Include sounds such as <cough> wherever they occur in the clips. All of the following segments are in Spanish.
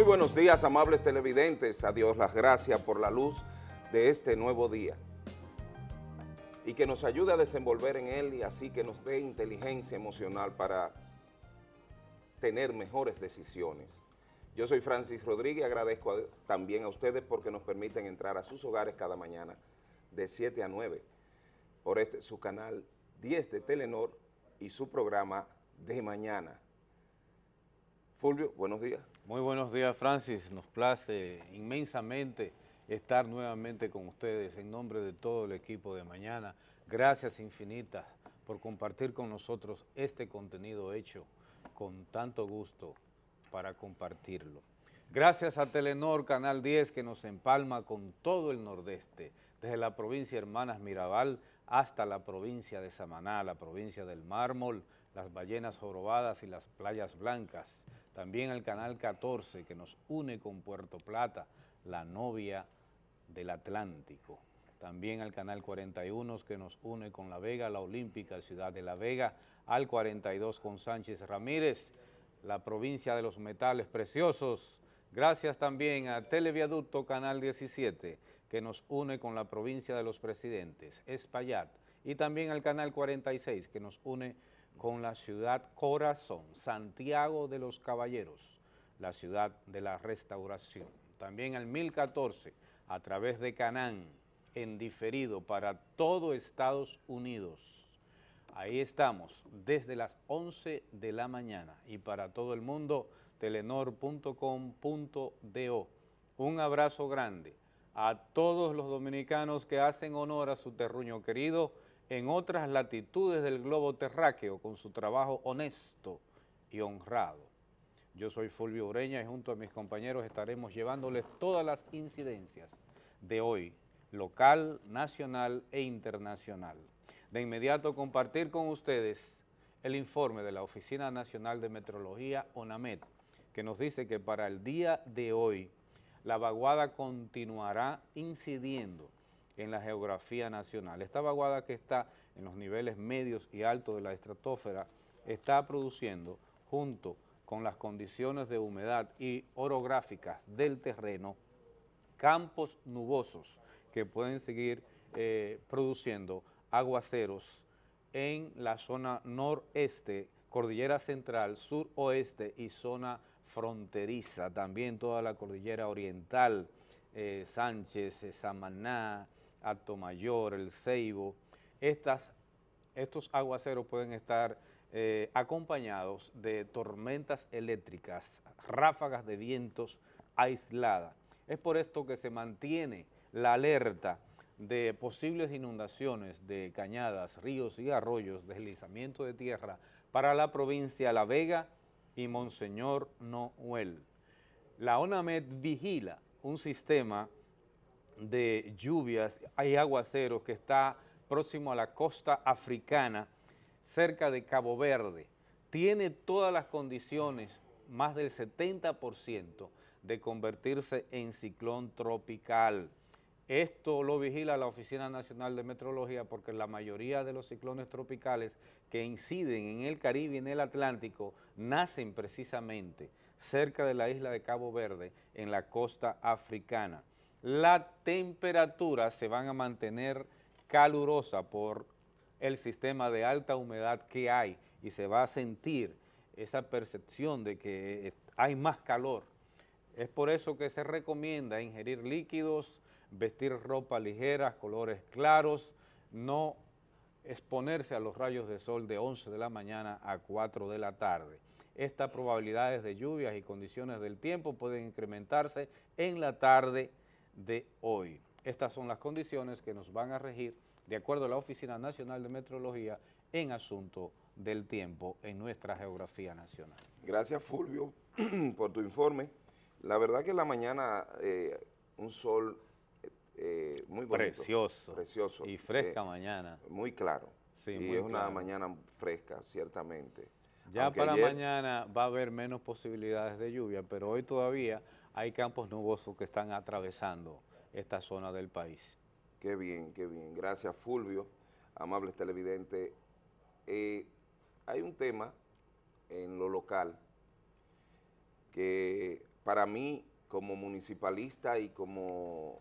Muy buenos días, amables televidentes. A Dios las gracias por la luz de este nuevo día. Y que nos ayude a desenvolver en él y así que nos dé inteligencia emocional para tener mejores decisiones. Yo soy Francis Rodríguez agradezco también a ustedes porque nos permiten entrar a sus hogares cada mañana de 7 a 9 por este, su canal 10 de Telenor y su programa de mañana. Fulvio, buenos días. Muy buenos días, Francis. Nos place inmensamente estar nuevamente con ustedes en nombre de todo el equipo de mañana. Gracias infinitas por compartir con nosotros este contenido hecho con tanto gusto para compartirlo. Gracias a Telenor Canal 10 que nos empalma con todo el nordeste, desde la provincia Hermanas Mirabal hasta la provincia de Samaná, la provincia del Mármol, las ballenas jorobadas y las playas blancas. También el Canal 14 que nos une con Puerto Plata, la novia del Atlántico. También al Canal 41 que nos une con La Vega, la Olímpica, Ciudad de La Vega, al 42 con Sánchez Ramírez, la provincia de los metales preciosos. Gracias también a Televiaducto Canal 17 que nos une con la provincia de los presidentes, Espaillat, y también al Canal 46 que nos une con la ciudad corazón, Santiago de los Caballeros, la ciudad de la restauración. También al 1014 a través de Canán, en diferido para todo Estados Unidos. Ahí estamos, desde las 11 de la mañana y para todo el mundo, telenor.com.do. Un abrazo grande a todos los dominicanos que hacen honor a su terruño querido en otras latitudes del globo terráqueo con su trabajo honesto y honrado. Yo soy Fulvio Ureña y junto a mis compañeros estaremos llevándoles todas las incidencias de hoy, local, nacional e internacional. De inmediato compartir con ustedes el informe de la Oficina Nacional de Metrología, ONAMET, que nos dice que para el día de hoy la vaguada continuará incidiendo en la geografía nacional. Esta vaguada que está en los niveles medios y altos de la estratosfera está produciendo, junto con las condiciones de humedad y orográficas del terreno, campos nubosos que pueden seguir eh, produciendo aguaceros en la zona noreste, cordillera central, suroeste y zona fronteriza, también toda la cordillera oriental, eh, Sánchez, eh, Samaná, Mayor, El Ceibo. Estas, estos aguaceros pueden estar acompañados de tormentas eléctricas, ráfagas de vientos aisladas es por esto que se mantiene la alerta de posibles inundaciones de cañadas, ríos y arroyos, deslizamiento de tierra para la provincia La Vega y Monseñor Noel. La ONAMED vigila un sistema de lluvias y aguaceros que está próximo a la costa africana, cerca de Cabo Verde. Tiene todas las condiciones, más del 70%, de convertirse en ciclón tropical. Esto lo vigila la Oficina Nacional de Meteorología porque la mayoría de los ciclones tropicales que inciden en el Caribe y en el Atlántico nacen precisamente cerca de la isla de Cabo Verde, en la costa africana. La temperatura se van a mantener calurosa por el sistema de alta humedad que hay y se va a sentir esa percepción de que hay más calor es por eso que se recomienda ingerir líquidos, vestir ropa ligera, colores claros, no exponerse a los rayos de sol de 11 de la mañana a 4 de la tarde. Estas probabilidades de lluvias y condiciones del tiempo pueden incrementarse en la tarde de hoy. Estas son las condiciones que nos van a regir de acuerdo a la Oficina Nacional de Meteorología en asunto del tiempo en nuestra geografía nacional. Gracias Fulvio <clears throat> por tu informe. La verdad que en la mañana eh, un sol eh, muy bonito. Precioso. Precioso. Y fresca eh, mañana. Muy claro. Sí, y es una mañana fresca, ciertamente. Ya para mañana va a haber menos posibilidades de lluvia, pero hoy todavía hay campos nubosos que están atravesando esta zona del país. Qué bien, qué bien. Gracias, Fulvio, amables televidentes. hay un tema en lo local que para mí, como municipalista y como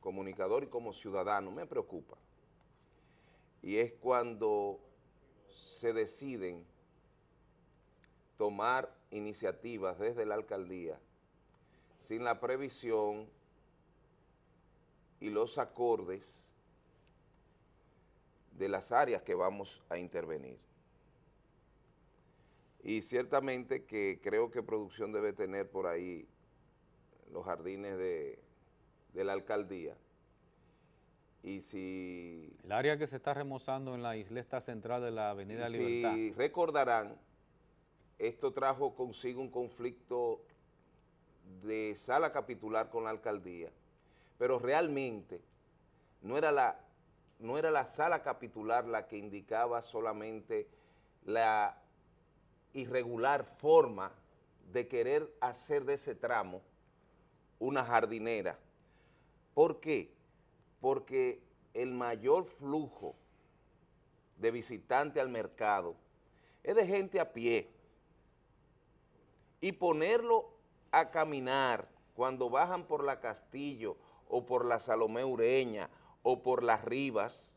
comunicador y como ciudadano, me preocupa. Y es cuando se deciden tomar iniciativas desde la alcaldía sin la previsión y los acordes de las áreas que vamos a intervenir. Y ciertamente que creo que producción debe tener por ahí los jardines de, la alcaldía. Y si... El área que se está remozando en la isleta central de la avenida Libertad. Si recordarán, esto trajo consigo un conflicto de sala capitular con la alcaldía, pero realmente no era la, no era la sala capitular la que indicaba solamente la irregular forma de querer hacer de ese tramo una jardinera. ¿Por qué? Porque el mayor flujo de visitantes al mercado es de gente a pie, y ponerlo a caminar cuando bajan por la Castillo o por la Salomé Ureña o por las Rivas,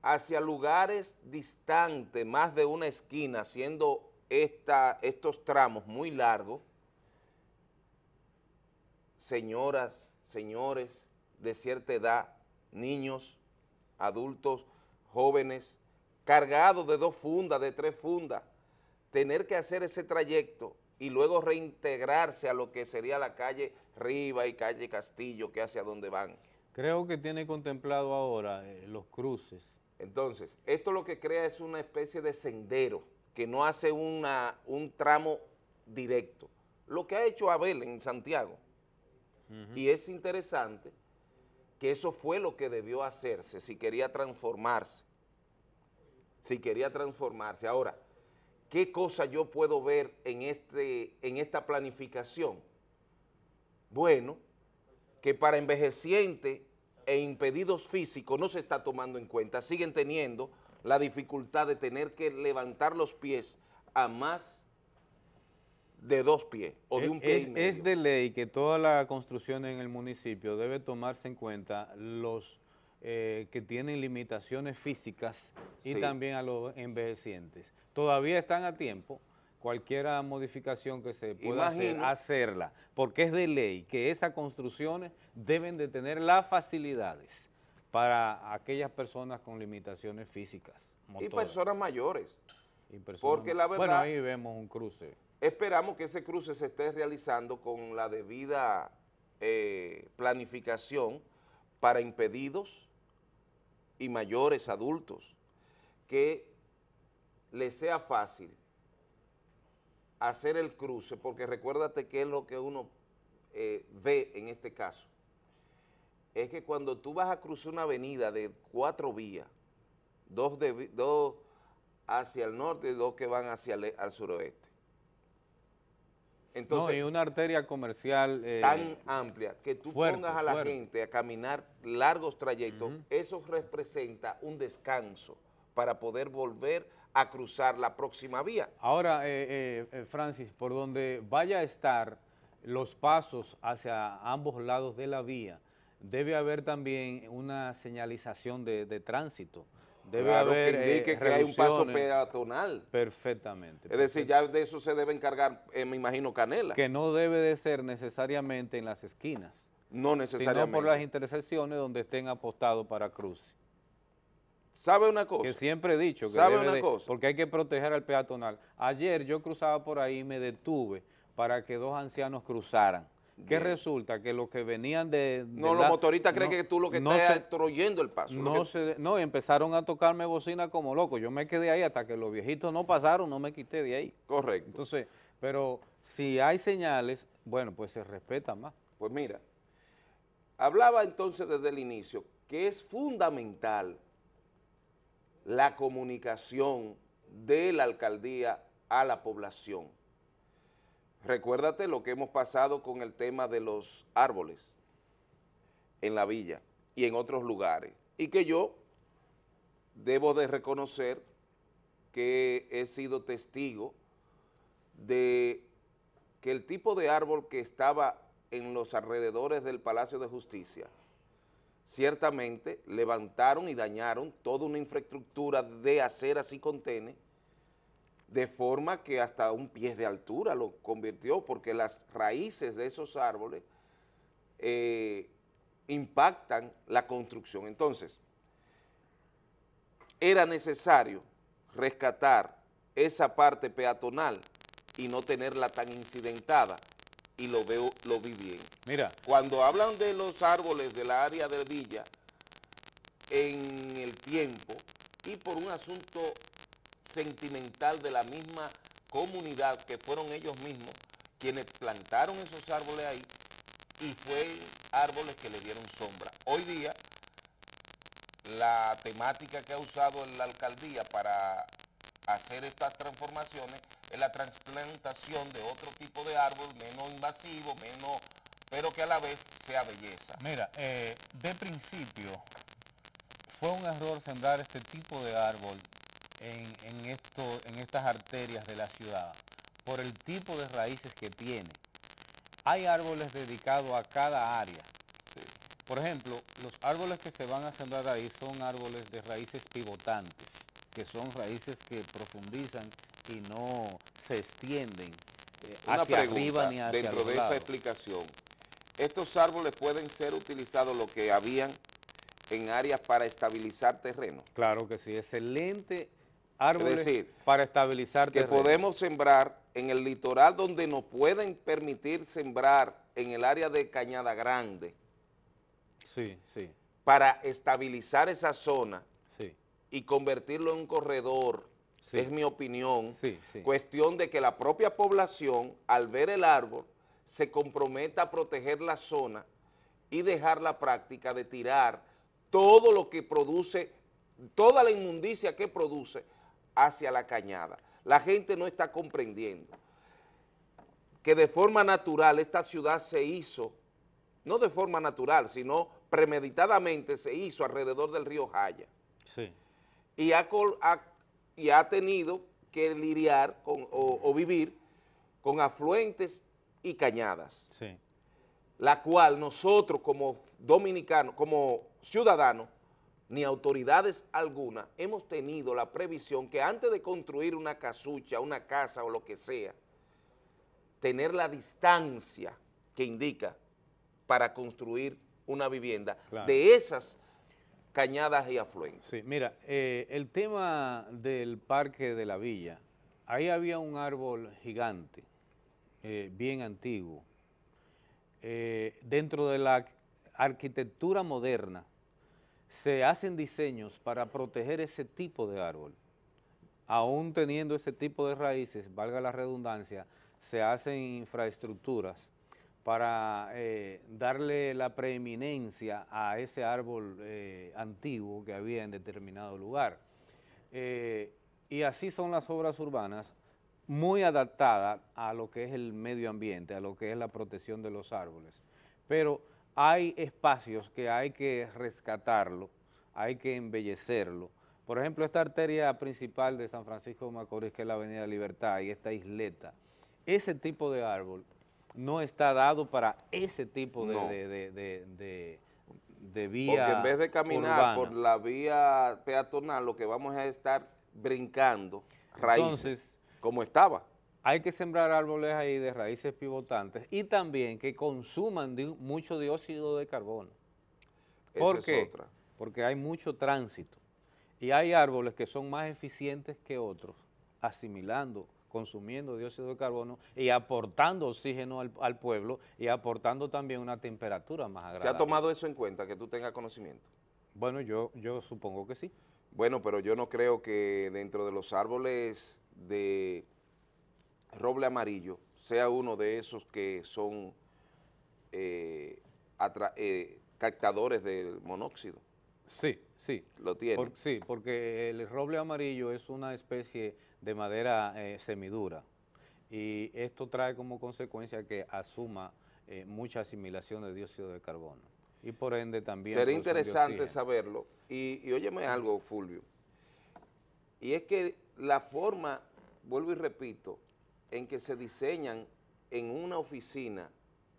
hacia lugares distantes, más de una esquina, siendo esta, estos tramos muy largos, señoras, señores de cierta edad, niños, adultos, jóvenes, cargados de dos fundas, de tres fundas, tener que hacer ese trayecto y luego reintegrarse a lo que sería la calle Riva y calle Castillo, que hacia donde van. Creo que tiene contemplado ahora eh, los cruces. Entonces, esto lo que crea es una especie de sendero que no hace una, un tramo directo. Lo que ha hecho Abel en Santiago. Y es interesante que eso fue lo que debió hacerse si quería transformarse. Si quería transformarse. Ahora, ¿Qué cosa yo puedo ver en, este, en esta planificación? Bueno, que para envejecientes e impedidos físicos no se está tomando en cuenta, siguen teniendo la dificultad de tener que levantar los pies a más de dos pies o de un pie es, Es de ley que toda la construcción en el municipio debe tomarse en cuenta los eh, que tienen limitaciones físicas y también a los envejecientes todavía están a tiempo, cualquier modificación que se pueda hacer, hacerla, porque es de ley que esas construcciones deben de tener las facilidades para aquellas personas con limitaciones físicas. Y personas mayores. porque la verdad... Bueno, ahí vemos un cruce. Esperamos que ese cruce se esté realizando con la debida eh, planificación para impedidos y mayores adultos que le sea fácil hacer el cruce, porque recuérdate que es lo que uno eh, ve en este caso, es que cuando tú vas a cruzar una avenida de cuatro vías, dos, de, dos hacia el norte y dos que van hacia el al suroeste. Entonces, no, y una arteria comercial eh, tan amplia que tú pongas a la gente a caminar largos trayectos, eso representa un descanso para poder volver a cruzar la próxima vía. Ahora, eh, eh, eh, Francis, por donde vaya a estar los pasos hacia ambos lados de la vía, debe haber también una señalización de, tránsito. Debe haber que indique que hay un paso peatonal. Perfectamente. Es decir, ya de eso se debe encargar, me imagino, Canela. Que no debe de ser necesariamente en las esquinas. No necesariamente. Sino por las intersecciones donde estén apostados para cruce. ¿Sabe una cosa? Que siempre he dicho que ¿Sabe una cosa? porque hay que proteger al peatonal. Ayer yo cruzaba por ahí y me detuve para que dos ancianos cruzaran. ¿Qué resulta? Que los que venían de... no, los motoristas creen que tú lo que estás destruyendo el paso. No, no, empezaron a tocarme bocina como loco. Yo me quedé ahí hasta que los viejitos no pasaron, no me quité de ahí. Correcto. Entonces, pero si hay señales, bueno, pues se respeta más. Pues mira, hablaba entonces desde el inicio que es fundamental la comunicación de la alcaldía a la población. Recuérdate lo que hemos pasado con el tema de los árboles en la villa y en otros lugares, y que yo debo de reconocer que he sido testigo de que el tipo de árbol que estaba en los alrededores del Palacio de Justicia, ciertamente levantaron y dañaron toda una infraestructura de aceras y contenes, de forma que hasta un pie de altura lo convirtió, porque las raíces de esos árboles eh, impactan la construcción. Entonces, era necesario rescatar esa parte peatonal y no tenerla tan incidentada, y lo veo, lo vi bien. Mira. Cuando hablan de los árboles del área de Villa, en el tiempo, y por un asunto sentimental de la misma comunidad, que fueron ellos mismos quienes plantaron esos árboles ahí, y fue árboles que le dieron sombra. Hoy día, la temática que ha usado la alcaldía para hacer estas transformaciones es la transplantación de otro tipo de árbol menos invasivo, menos, pero que a la vez sea belleza. Mira, eh, de principio fue un error sembrar este tipo de árbol en, en, esto, en estas arterias de la ciudad por el tipo de raíces que tiene. Hay árboles dedicados a cada área. Por ejemplo, los árboles que se van a sembrar ahí son árboles de raíces pivotantes, que son raíces que profundizan y no se extienden eh, hacia arriba ni hacia dentro de esta explicación, estos árboles pueden ser utilizados lo que habían en áreas para estabilizar terreno. Claro que sí, excelente árboles para estabilizar que podemos sembrar en el litoral donde nos pueden permitir sembrar en el área de Cañada Grande. Sí, sí. Para estabilizar esa zona sí. y convertirlo en un corredor es mi opinión, cuestión de que la propia población, al ver el árbol, se comprometa a proteger la zona y dejar la práctica de tirar todo lo que produce, toda la inmundicia que produce hacia la cañada. La gente no está comprendiendo que de forma natural esta ciudad se hizo, no de forma natural, sino premeditadamente se hizo alrededor del río Jaya. Sí. Y ha, ha y ha tenido que lidiar con, o, vivir con afluentes y cañadas, la cual nosotros como dominicanos, como ciudadanos, ni autoridades alguna, hemos tenido la previsión que antes de construir una casucha, una casa o lo que sea, tener la distancia que indica para construir una vivienda de esas cañadas y afluentes. Sí, mira, eh, el tema del parque de la villa, ahí había un árbol gigante, eh, bien antiguo. Eh, dentro de la arquitectura moderna se hacen diseños para proteger ese tipo de árbol. Aún teniendo ese tipo de raíces, valga la redundancia, se hacen infraestructuras para eh, darle la preeminencia a ese árbol eh, antiguo que había en determinado lugar. Eh, y así son las obras urbanas, muy adaptadas a lo que es el medio ambiente, a lo que es la protección de los árboles. Pero hay espacios que hay que rescatarlo, hay que embellecerlo. Por ejemplo, esta arteria principal de San Francisco de Macorís, que es la Avenida Libertad, y esta isleta, ese tipo de árbol no está dado para ese tipo de, de, vía Porque en vez de caminar por la vía peatonal, lo que vamos a estar brincando raíces, como estaba. Hay que sembrar árboles ahí de raíces pivotantes y también que consuman mucho dióxido de carbono. ¿Por qué? Porque hay mucho tránsito y hay árboles que son más eficientes que otros, asimilando consumiendo dióxido de carbono y aportando oxígeno al, pueblo y aportando también una temperatura más agradable. ¿Se ha tomado eso en cuenta, que tú tengas conocimiento? Bueno, yo, yo supongo que sí. Bueno, pero yo no creo que dentro de los árboles de roble amarillo sea uno de esos que son eh, eh, captadores del monóxido. Sí, sí. ¿Lo tiene? sí, porque el roble amarillo es una especie de madera eh, semidura. Y esto trae como consecuencia que asuma eh, mucha asimilación de dióxido de carbono. Y por ende también... Sería interesante saberlo. Y, y óyeme algo, Fulvio, y es que la forma, vuelvo y repito, en que se diseñan en una oficina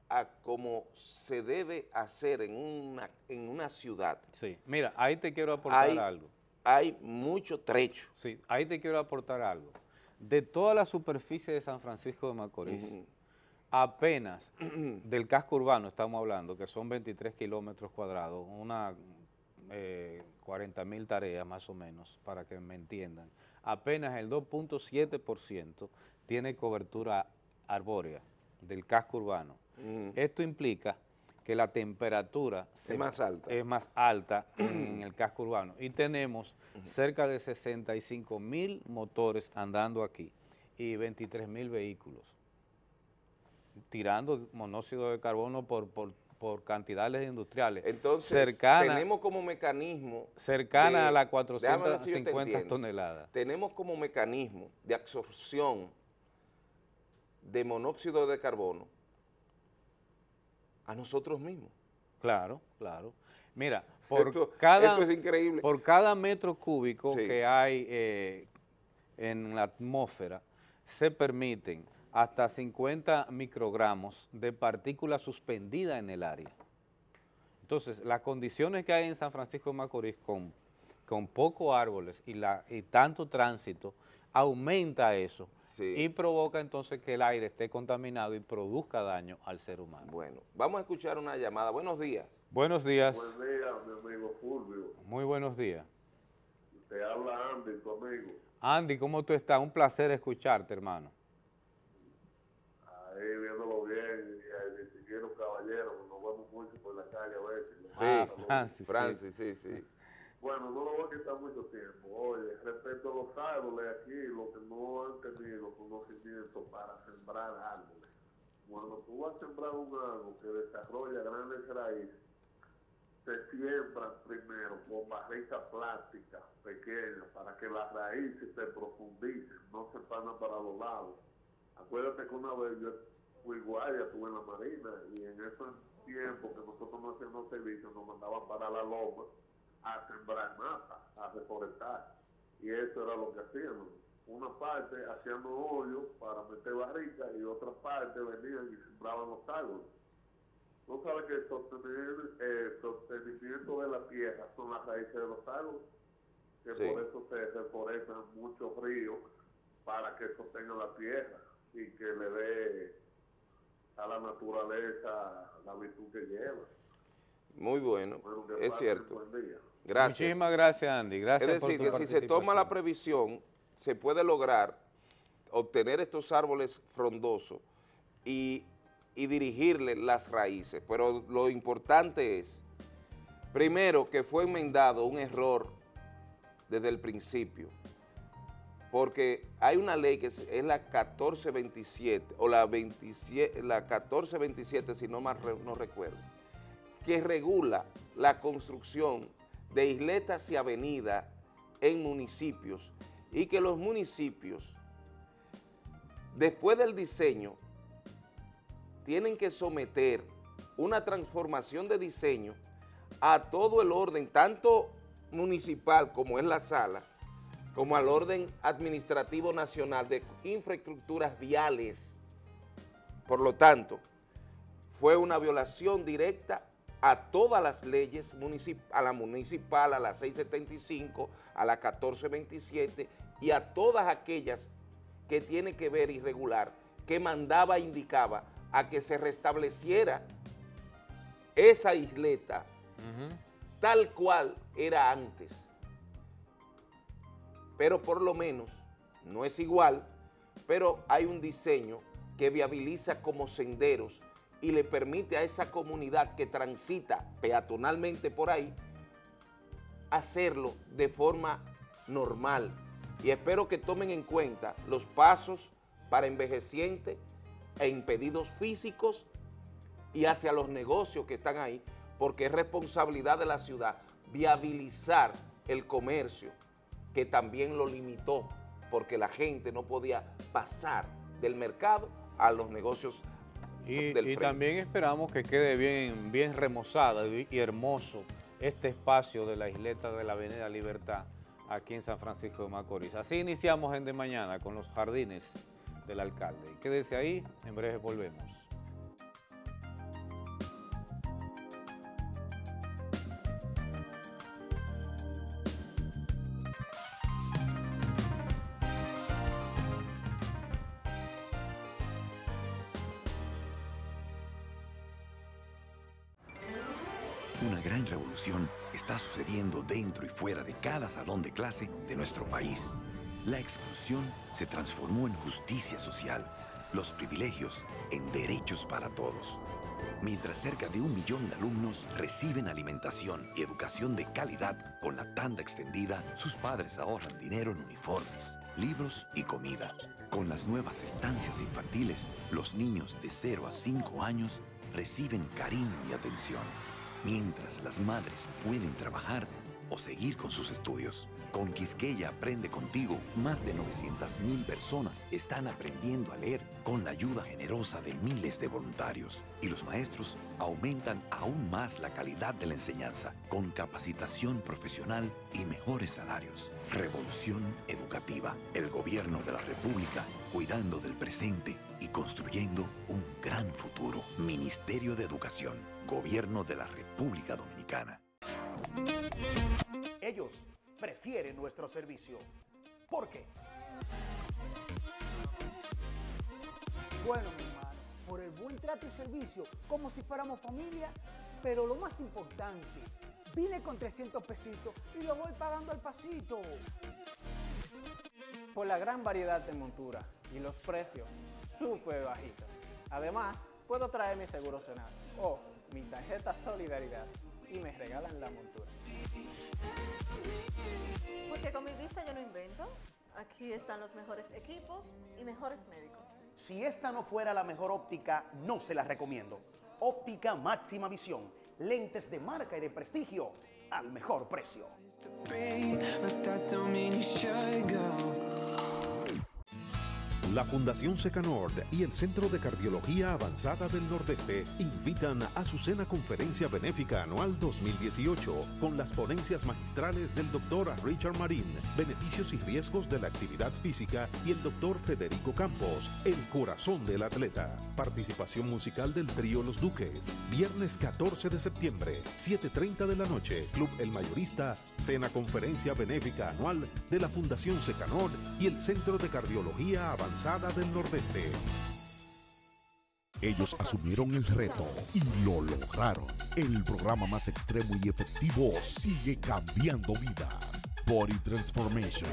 a como se debe hacer en una, en una ciudad. Sí, mira, ahí te quiero aportar algo. Hay mucho trecho. Sí, ahí te quiero aportar algo. De toda la superficie de San Francisco de Macorís, apenas <clears throat> del casco urbano estamos hablando, que son 23 kilómetros cuadrados, una 40 eh, mil tareas más o menos, para que me entiendan, apenas el 2.7% tiene cobertura arbórea del casco urbano. Esto implica que la temperatura es, más alta. es más alta <clears throat> en el casco urbano y tenemos cerca de 65 mil motores andando aquí y 23 mil vehículos tirando monóxido de carbono por, por, cantidades industriales. Entonces, tenemos como mecanismo... Cercana a las 450 toneladas. Tenemos como mecanismo de absorción de monóxido de carbono a nosotros mismos. Claro, claro. Mira, <laughs> por, cada, es increíble. por cada metro cúbico que hay eh, en la atmósfera, se permiten hasta 50 microgramos de partículas suspendidas en el área. Entonces, las condiciones que hay en San Francisco de Macorís con, con pocos árboles y, la, y tanto tránsito, aumenta eso y provoca entonces que el aire esté contaminado y produzca daño al ser humano. Bueno, vamos a escuchar una llamada. Buenos días. Buenos días. Buenos días, mi amigo Fulvio. Muy buenos días. Te habla Andy, tu amigo. Andy, ¿cómo tú estás? Un placer escucharte, hermano. Ahí viéndolo bien, y distinguieron caballero, nos vemos mucho por la calle a veces. Sí, Francis, Francis, sí, sí. Bueno, no lo voy a quitar mucho tiempo. Oye, respecto a los árboles aquí, lo que no han tenido conocimiento para sembrar árboles. Cuando tú vas a sembrar un árbol que desarrolla grandes raíces, se siembran primero con barritas plásticas pequeñas para que las raíces se profundicen, no se pasan para los lados. Acuérdate que una vez yo fui guardia, estuve en la marina y en esos tiempos que nosotros no hacíamos servicio nos mandaban para la loma a sembrar mata, a reforestar. Y eso era lo que hacíamos. Una parte hacíamos hoyos para meter barricas y otra parte venían y sembraban los árboles. ¿No sabes que el, sostenimiento de la tierra son las raíces de los árboles? Que por eso se reforestan muchos ríos para que sostenga la tierra y que le dé a la naturaleza la virtud que lleva. Muy bueno, es cierto. Gracias. Muchísimas gracias, Andy. Gracias es decir, que si se toma la previsión, se puede lograr obtener estos árboles frondosos y, y dirigirle las raíces. Pero lo importante es, primero, que fue enmendado un error desde el principio, porque hay una ley que es, la 1427, o la, 27, la 1427, si no más no recuerdo, que regula la construcción de isletas y avenidas en municipios y que los municipios, después del diseño, tienen que someter una transformación de diseño a todo el orden, tanto municipal como es la sala, como al orden administrativo nacional de infraestructuras viales. Por lo tanto, fue una violación directa a todas las leyes, a la municipal, a la 675, a la 1427 y a todas aquellas que tiene que ver y regular, que mandaba e indicaba a que se restableciera esa isleta tal cual era antes. Pero por lo menos, no es igual, pero hay un diseño que viabiliza como senderos y le permite a esa comunidad que transita peatonalmente por ahí hacerlo de forma normal. Y espero que tomen en cuenta los pasos para envejecientes e impedidos físicos y hacia los negocios que están ahí, porque es responsabilidad de la ciudad viabilizar el comercio, que también lo limitó, porque la gente no podía pasar del mercado a los negocios y, <laughs> también esperamos que quede bien, bien remozada y, hermoso este espacio de la isleta de la Avenida Libertad aquí en San Francisco de Macorís. Así iniciamos en de mañana con los jardines del alcalde. Quédese ahí, en breve volvemos. Cada salón de clase de nuestro país. La exclusión se transformó en justicia social, los privilegios en derechos para todos. Mientras cerca de un millón de alumnos reciben alimentación y educación de calidad con la tanda extendida, sus padres ahorran dinero en uniformes, libros y comida. Con las nuevas estancias infantiles, los niños de 0 a 5 años reciben cariño y atención mientras las madres pueden trabajar o seguir con sus estudios. Con Quisqueya Aprende Contigo, más de 900.000 personas están aprendiendo a leer con la ayuda generosa de miles de voluntarios. Y los maestros aumentan aún más la calidad de la enseñanza, con capacitación profesional y mejores salarios. Revolución Educativa, el gobierno de la República, cuidando del presente y construyendo un gran futuro. Ministerio de Educación, Gobierno de la República Dominicana. Ellos prefieren nuestro servicio. ¿Por qué? Bueno, mi hermano, por el buen trato y servicio, como si fuéramos familia, pero lo más importante, vine con 300 pesitos y lo voy pagando al pasito. Por la gran variedad de monturas y los precios súper bajitos. Además, puedo traer mi seguro Senado o mi tarjeta Solidaridad y me regalan la montura. Porque con mi vista yo no invento. Aquí están los mejores equipos y mejores médicos. Si esta no fuera la mejor óptica, no se la recomiendo. Óptica máxima visión. Lentes de marca y de prestigio al mejor precio. La Fundación Secanord y el Centro de Cardiología Avanzada del Nordeste invitan a su cena conferencia benéfica anual 2018 con las ponencias magistrales del doctor Richard Marín, beneficios y riesgos de la actividad física y el doctor Federico Campos, el corazón del atleta. Participación musical del trío Los Duques. Viernes 14 de septiembre, 7.30 de la noche, Club El Mayorista, cena conferencia benéfica anual de la Fundación Secanord y el Centro de Cardiología Avanzada del Nordeste. Ellos asumieron el reto y lo lograron. El programa más extremo y efectivo sigue cambiando vidas. Body Transformation.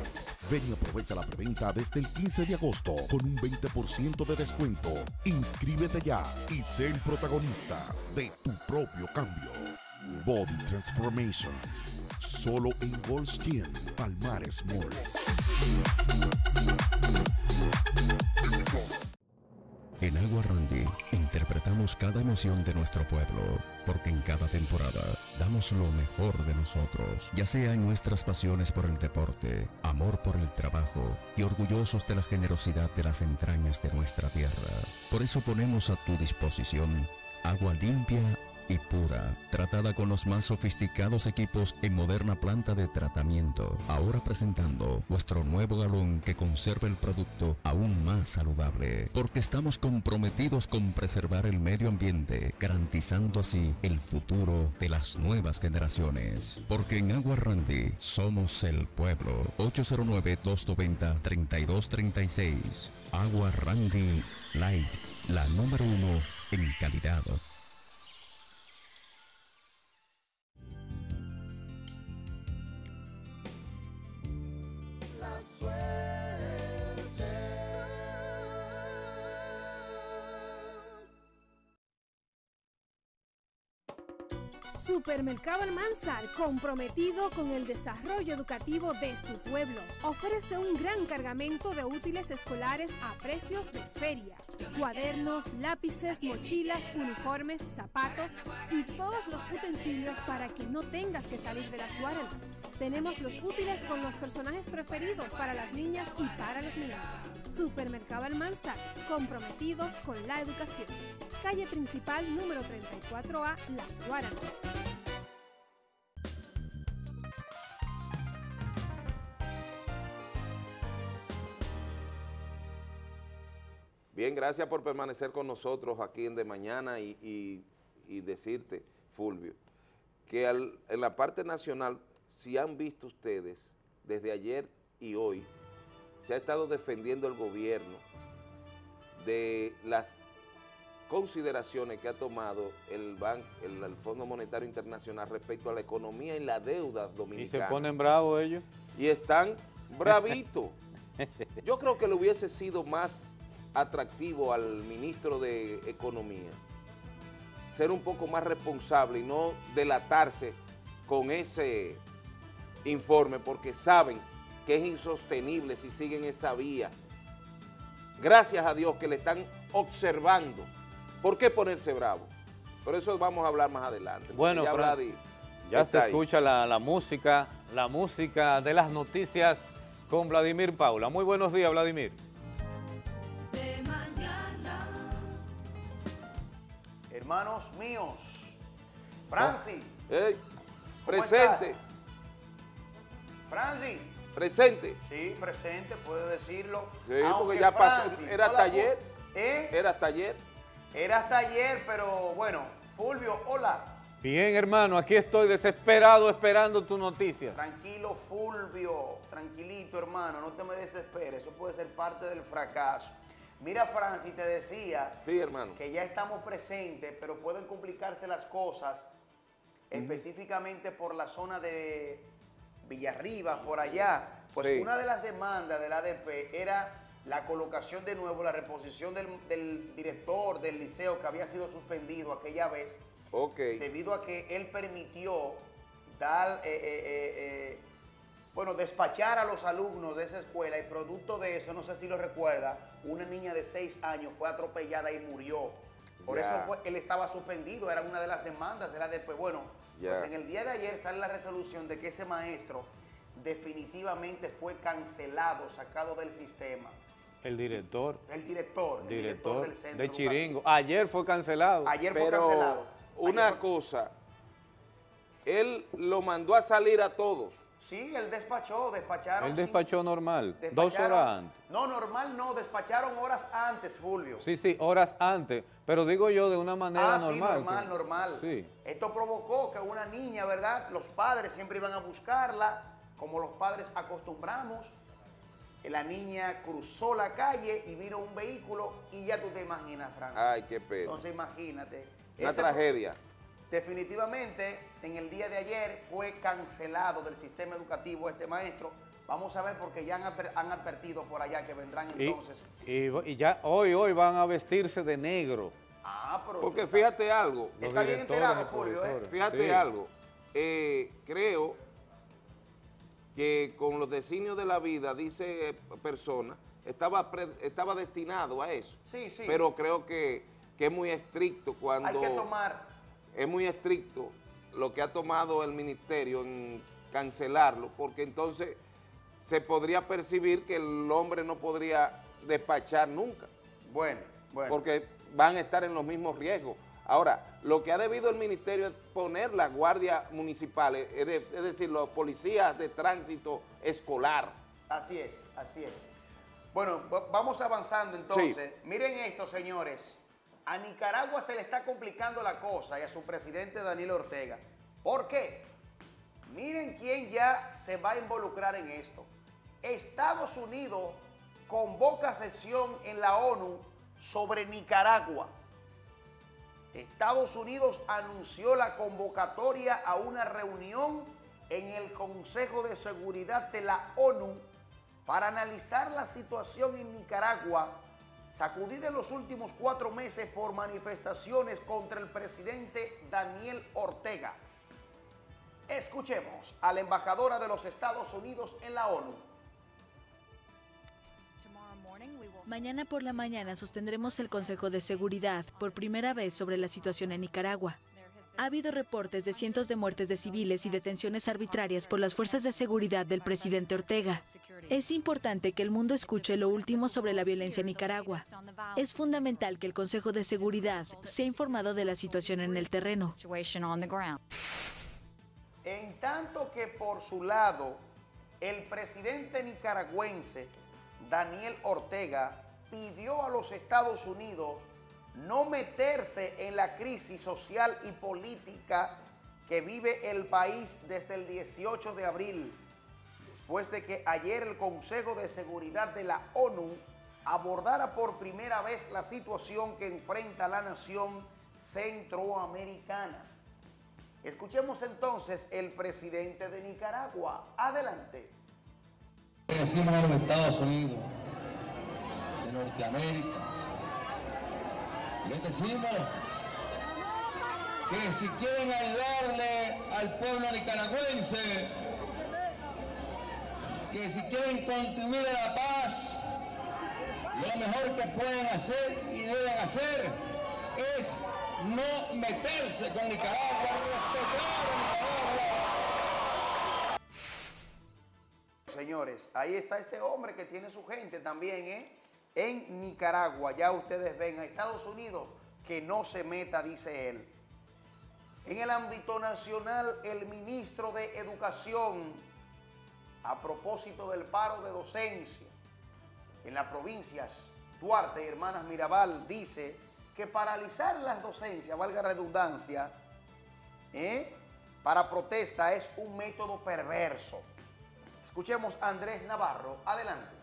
Ven y aprovecha la preventa desde el 15 de agosto con un 20% de descuento. Inscríbete ya y sé el protagonista de tu propio cambio. Body Transformation. Solo en Goldstein, Palmares Mall. En Agua Randy interpretamos cada emoción de nuestro pueblo, porque en cada temporada damos lo mejor de nosotros, ya sea en nuestras pasiones por el deporte, amor por el trabajo y orgullosos de la generosidad de las entrañas de nuestra tierra. Por eso ponemos a tu disposición agua limpia y pura, tratada con los más sofisticados equipos en moderna planta de tratamiento. Ahora presentando vuestro nuevo galón que conserva el producto aún más saludable, porque estamos comprometidos con preservar el medio ambiente, garantizando así el futuro de las nuevas generaciones. Porque en Agua Randy somos el pueblo. 809-290-3236. Agua Randy Light, la número uno en calidad. Supermercado Almanzar, comprometido con el desarrollo educativo de su pueblo, ofrece un gran cargamento de útiles escolares a precios de feria. Cuadernos, lápices, mochilas, uniformes, zapatos y todos los utensilios para que no tengas que salir de las guardas. Tenemos los útiles con los personajes preferidos para las niñas y para los niños. Supermercado Almanzar, comprometidos con la educación. Calle principal número 34A, Las Guaranas. Bien, gracias por permanecer con nosotros aquí en De Mañana y, y- y decirte, Fulvio, que al- en la parte nacional, si han visto ustedes, desde ayer y hoy, se ha estado defendiendo el gobierno de las consideraciones que ha tomado el, ban- el, el Fondo Monetario Internacional respecto a la economía y la deuda Y se dominicana. ponen bravos ellos. Y están bravitos. Yo creo que le hubiese sido más atractivo al ministro de Economía ser un poco más responsable y no delatarse con ese informe porque saben que es insostenible si siguen esa vía. Gracias a Dios que le están observando. ¿Por qué ponerse bravo? Por eso vamos a hablar más adelante. Bueno, ya Fran, se ahí. escucha la, la música, la música de las noticias con Vladimir Paula. Muy buenos días, Vladimir. Hermanos míos, Francis, Ey, ¿Cómo presente, estás? Francis, presente. sí, presente, puede decirlo. Sí, Aunque porque ya pasó, era hasta ayer. ¿Eh? Era hasta ayer. Era hasta ayer, pero bueno, Fulvio, hola. Bien, hermano, aquí estoy desesperado esperando tu noticia. Tranquilo, Fulvio, tranquilito, hermano, no te me desesperes, eso puede ser parte del fracaso. Mira, Francis, te decía Sí, hermano. que ya estamos presentes, pero pueden complicarse las cosas, específicamente por la zona de Villarriba, por allá. Pues Sí. una de las demandas del ADP era la colocación de nuevo, la reposición del, del director del liceo que había sido suspendido aquella vez, debido a que él permitió dar, eh, eh, eh, eh, bueno, despachar a los alumnos de esa escuela y producto de eso, no sé si lo recuerda, una niña de seis años fue atropellada y murió. Por eso fue- él estaba suspendido, era una de las demandas de la después. Bueno, pues en el día de ayer sale la resolución de que ese maestro definitivamente fue cancelado, sacado del sistema. El director, El director, el director, director del centro de educativo. Chiringo. Ayer fue cancelado. Ayer fue Pero cancelado. una fue- cosa, él lo mandó a salir a todos. Sí, él despachó, despacharon. Él despachó normal, dos horas antes. No, normal no, despacharon horas antes, Fulvio. Sí, sí, horas antes. Pero digo yo de una manera ah, sí, normal. normal, normal. Sí. Esto provocó que una niña, ¿verdad? Los padres siempre iban a buscarla, como los padres acostumbramos. La niña cruzó la calle y vino un vehículo y ya tú te imaginas, Frank. Ay, qué pena. Entonces imagínate. Una tragedia. Definitivamente, en el día de ayer fue cancelado del sistema educativo este maestro. Vamos a ver porque ya han, adver- han advertido por allá que vendrán Y, entonces. y- y ya hoy, hoy van a vestirse de negro. Ah, pero Porque fíjate algo, Está bien enterado, y Fulvio, ¿eh? fíjate Sí. algo. Eh, creo que con los designios de la vida, dice eh, persona, estaba, pre- estaba destinado a eso. Sí, sí. Pero creo que, que es muy estricto cuando... Hay que tomar, es muy estricto lo que ha tomado el ministerio en cancelarlo, porque entonces se podría percibir que el hombre no podría despachar nunca, bueno, bueno. porque van a estar en los mismos riesgos. Ahora, lo que ha debido el ministerio es poner las guardias municipales, es, de- es decir, los policías de tránsito escolar. Así es, así es. Bueno, va- vamos avanzando entonces. Miren esto, señores. A Nicaragua se le está complicando la cosa y a su presidente Daniel Ortega. ¿Por qué? Miren quién ya se va a involucrar en esto. Estados Unidos convoca sesión en la ONU sobre Nicaragua. Estados Unidos anunció la convocatoria a una reunión en el Consejo de Seguridad de la ONU para analizar la situación en Nicaragua, sacudida en los últimos cuatro meses por manifestaciones contra el presidente Daniel Ortega. Escuchemos a la embajadora de los Estados Unidos en la ONU. Mañana por la mañana sostendremos el Consejo de Seguridad por primera vez sobre la situación en Nicaragua. Ha habido reportes de cientos de muertes de civiles y detenciones arbitrarias por las fuerzas de seguridad del presidente Ortega. Es importante que el mundo escuche lo último sobre la violencia en Nicaragua. Es fundamental que el Consejo de Seguridad sea informado de la situación en el terreno. En tanto que por su lado, el presidente nicaragüense, Daniel Ortega, pidió a los Estados Unidos no meterse en la crisis social y política que vive el país desde el 18 de abril, después de que ayer el Consejo de Seguridad de la ONU abordara por primera vez la situación que enfrenta la nación centroamericana. Escuchemos entonces el presidente de Nicaragua. Adelante. Decimos a los Estados Unidos de Norteamérica, les decimos que si quieren ayudarle al pueblo nicaragüense, que si quieren contribuir a la paz, lo mejor que pueden hacer y deben hacer es no meterse con Nicaragua, respetar Nicaragua. Señores, ahí está este hombre que tiene su gente también, ¿eh? En Nicaragua, ya ustedes ven, a Estados Unidos, que no se meta, dice él. En el ámbito nacional, el ministro de Educación, a propósito del paro de docencia en las provincias Duarte y Hermanas Mirabal, dice que paralizar las docencias, valga redundancia, ¿eh? para protesta es un método perverso. Escuchemos a Andrés Navarro. Adelante.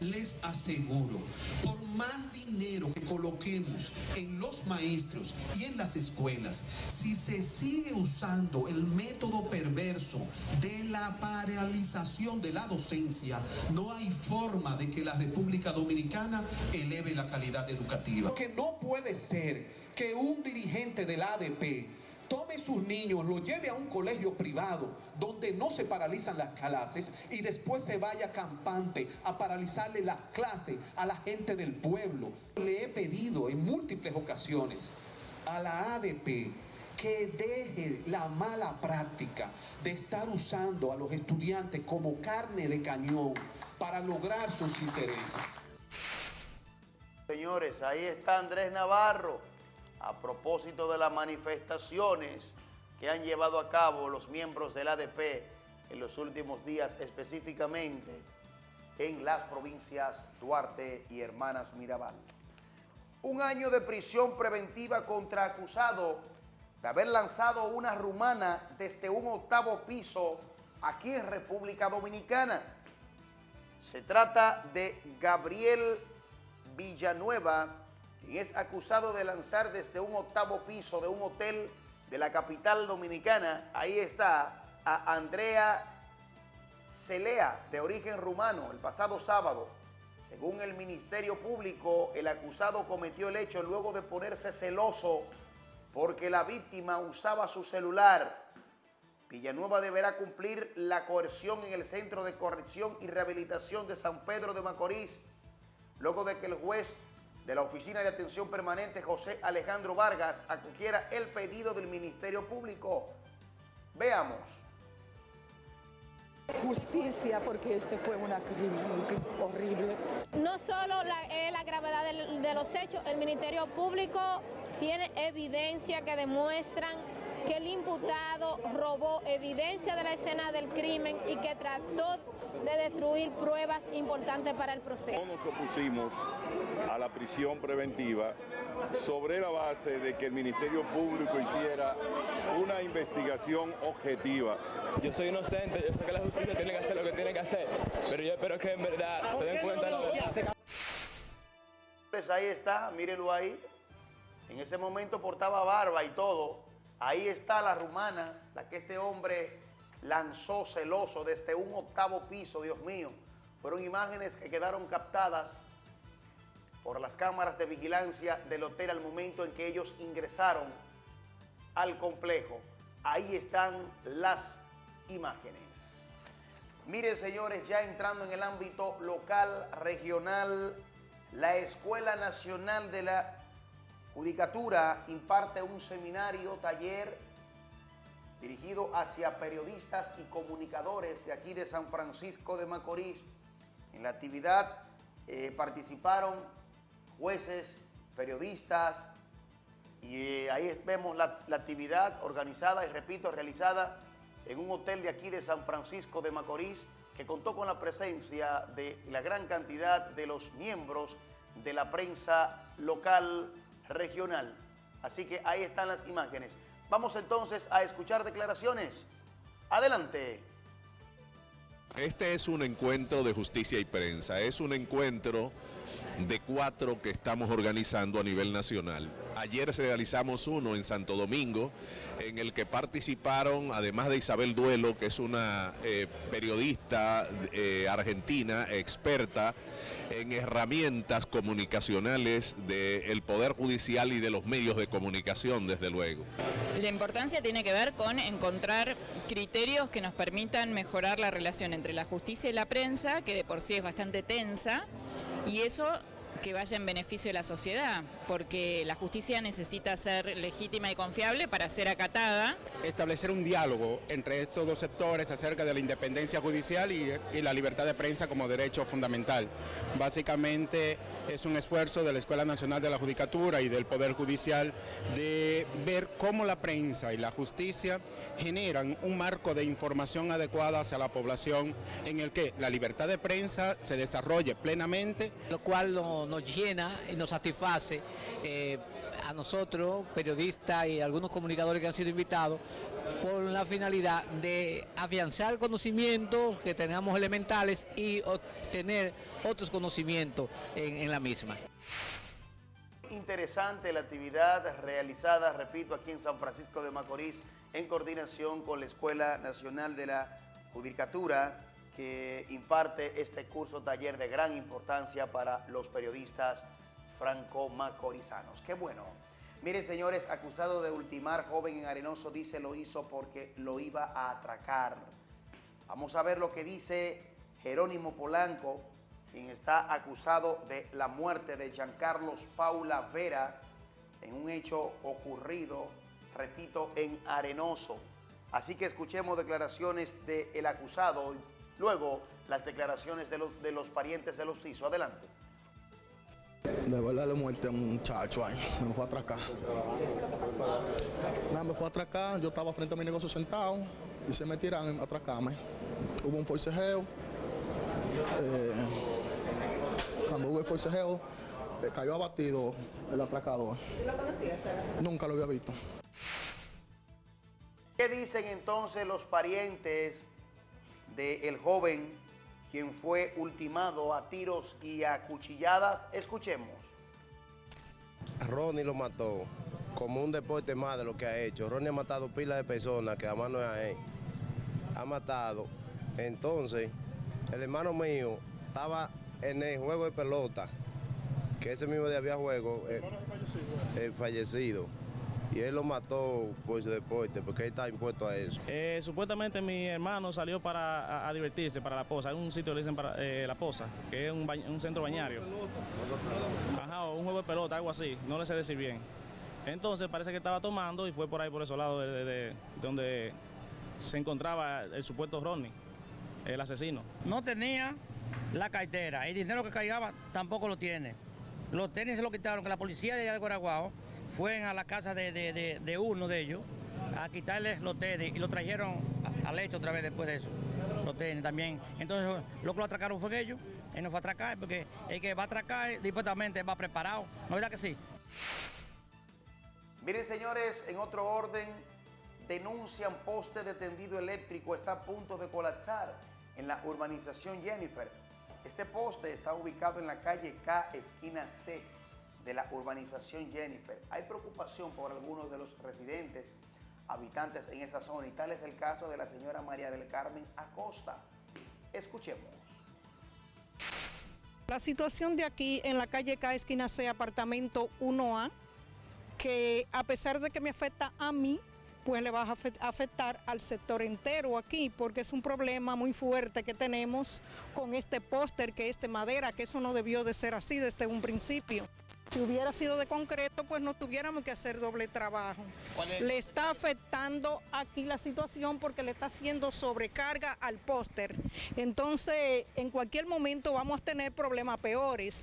Les aseguro, por más dinero que coloquemos en los maestros y en las escuelas, si se sigue usando el método perverso de la paralización de la docencia, no hay forma de que la República Dominicana eleve la calidad educativa. Que no puede ser que un dirigente del ADP tome sus niños, los lleve a un colegio privado donde no se paralizan las clases y después se vaya campante a paralizarle las clases a la gente del pueblo. Le he pedido en múltiples ocasiones a la ADP que deje la mala práctica de estar usando a los estudiantes como carne de cañón para lograr sus intereses. Señores, ahí está Andrés Navarro a propósito de las manifestaciones que han llevado a cabo los miembros del ADP en los últimos días, específicamente en las provincias Duarte y Hermanas Mirabal. Un año de prisión preventiva contra acusado de haber lanzado una rumana desde un octavo piso aquí en República Dominicana. Se trata de Gabriel Villanueva, quien es acusado de lanzar desde un octavo piso de un hotel de la capital dominicana. Ahí está a Andrea Celea, de origen rumano, el pasado sábado. Según el Ministerio Público, el acusado cometió el hecho luego de ponerse celoso porque la víctima usaba su celular. Villanueva deberá cumplir la coerción en el Centro de Corrección y Rehabilitación de San Pedro de Macorís, luego de que el juez de la Oficina de Atención Permanente José Alejandro Vargas acogiera el pedido del Ministerio Público. Veamos. Justicia, porque este fue una crimen horrible. No solo la, eh, la gravedad del, de los hechos, el Ministerio Público tiene evidencia que demuestran que el imputado robó evidencia de la escena del crimen y que trató de destruir pruebas importantes para el proceso. No nos opusimos a la prisión preventiva sobre la base de que el Ministerio Público hiciera una investigación objetiva. Yo soy inocente, yo sé que la justicia tiene que hacer lo que tiene que hacer, pero yo espero que en verdad se den cuenta la verdad. Pues ahí está, mírenlo ahí. En ese momento portaba barba y todo. Ahí está la rumana, la que este hombre lanzó celoso desde un octavo piso, Dios mío. Fueron imágenes que quedaron captadas por las cámaras de vigilancia del hotel al momento en que ellos ingresaron al complejo. Ahí están las imágenes. Miren, señores, ya entrando en el ámbito local, regional, la Escuela Nacional de la Judicatura imparte un seminario, taller, dirigido hacia periodistas y comunicadores de aquí de San Francisco de Macorís. En la actividad eh, participaron jueces, periodistas, y eh, ahí vemos la, la actividad organizada y, repito, realizada en un hotel de aquí de San Francisco de Macorís que contó con la presencia de la gran cantidad de los miembros de la prensa local regional. Así que ahí están las imágenes. Vamos entonces a escuchar declaraciones. Adelante. Este es un encuentro de justicia y prensa, es un encuentro de cuatro que estamos organizando a nivel nacional. Ayer realizamos uno en Santo Domingo, en el que participaron, además de Isabel Duelo, que es una eh, periodista eh, argentina, experta en herramientas comunicacionales del Poder Judicial y de los medios de comunicación, desde luego. La importancia tiene que ver con encontrar criterios que nos permitan mejorar la relación entre la justicia y la prensa, que de por sí es bastante tensa, y eso que vaya en beneficio de la sociedad, porque la justicia necesita ser legítima y confiable para ser acatada. Establecer un diálogo entre estos dos sectores acerca de la independencia judicial y, y, la libertad de prensa como derecho fundamental. Básicamente es un esfuerzo de la Escuela Nacional de la Judicatura y del Poder Judicial de ver cómo la prensa y la justicia generan un marco de información adecuada hacia la población en el que la libertad de prensa se desarrolle plenamente. Lo cual no, nos llena y nos satisface eh, a nosotros, periodistas y algunos comunicadores que han sido invitados, por la finalidad de afianzar conocimientos que tengamos elementales y obtener otros conocimientos en, en la misma. Interesante la actividad realizada, repito, aquí en San Francisco de Macorís, en coordinación con la Escuela Nacional de la Judicatura, que imparte este curso taller de gran importancia para los periodistas franco-macorizanos. Qué bueno. Miren, señores, acusado de ultimar joven en Arenoso, dice lo hizo porque lo iba a atracar. Vamos a ver lo que dice Jerónimo Polanco, quien está acusado de la muerte de Giancarlos Paula Vera en un hecho ocurrido, repito, en Arenoso. Así que escuchemos declaraciones del acusado, luego las declaraciones de los, de los parientes de los CISO. Adelante. De verdad le muerte a un muchacho ahí, me fue a atracar. Nada, me fue a atracar, yo estaba frente a mi negocio sentado y se me tiran a atracarme. Hubo un forcejeo, eh, cuando hubo el forcejeo, eh, cayó abatido el atracador. ¿Lo conocías? Nunca lo había visto. ¿Qué dicen entonces los parientes del joven quien fue ultimado a tiros y a cuchilladas? Escuchemos. Ronnie lo mató como un deporte más de lo que ha hecho. Ronnie ha matado pilas de personas que además no es a él. Ha matado. Entonces, el hermano mío estaba en el juego de pelota, que ese mismo día había juego, eh, eh, fallecido. Y él lo mató por su deporte, porque él está impuesto a eso. Eh, supuestamente mi hermano salió para a, a divertirse, para La Poza. Hay un sitio que le dicen para eh, La Poza, que es un, bañ- un centro bañario. Ajá, o un juego de pelota, algo así. No le sé decir bien. Entonces parece que estaba tomando y fue por ahí, por esos lados de, de- de- donde se encontraba el supuesto Ronnie, el asesino. No tenía la cartera. El dinero que cargaba tampoco lo tiene. Los tenis se lo quitaron, que la policía de allá de Guaraguao fue a la casa de, uno de ellos a quitarles los tenis y lo trajeron al hecho otra vez después de eso. Los tenis también. Entonces lo que lo atracaron fue ellos. Él no fue a atracar porque el que va a atracar dispuestamente va preparado. ¿No verdad que sí? Miren, señores, en otro orden, denuncian poste de tendido eléctrico está a punto de colapsar en la urbanización Jennifer. Este poste está ubicado en la calle K, esquina C de la urbanización Jennifer. Hay preocupación por algunos de los residentes, habitantes en esa zona, y tal es el caso de la señora María del Carmen Acosta. Escuchemos. La situación de aquí en la calle K, esquina C, apartamento 1A, que a pesar de que me afecta a mí, pues le va a afe- afectar al sector entero aquí, porque es un problema muy fuerte que tenemos con este póster que es de madera, que eso no debió de ser así desde un principio. Si hubiera sido de concreto, pues no tuviéramos que hacer doble trabajo. Le está afectando aquí la situación porque le está haciendo sobrecarga al póster. Entonces, en cualquier momento vamos a tener problemas peores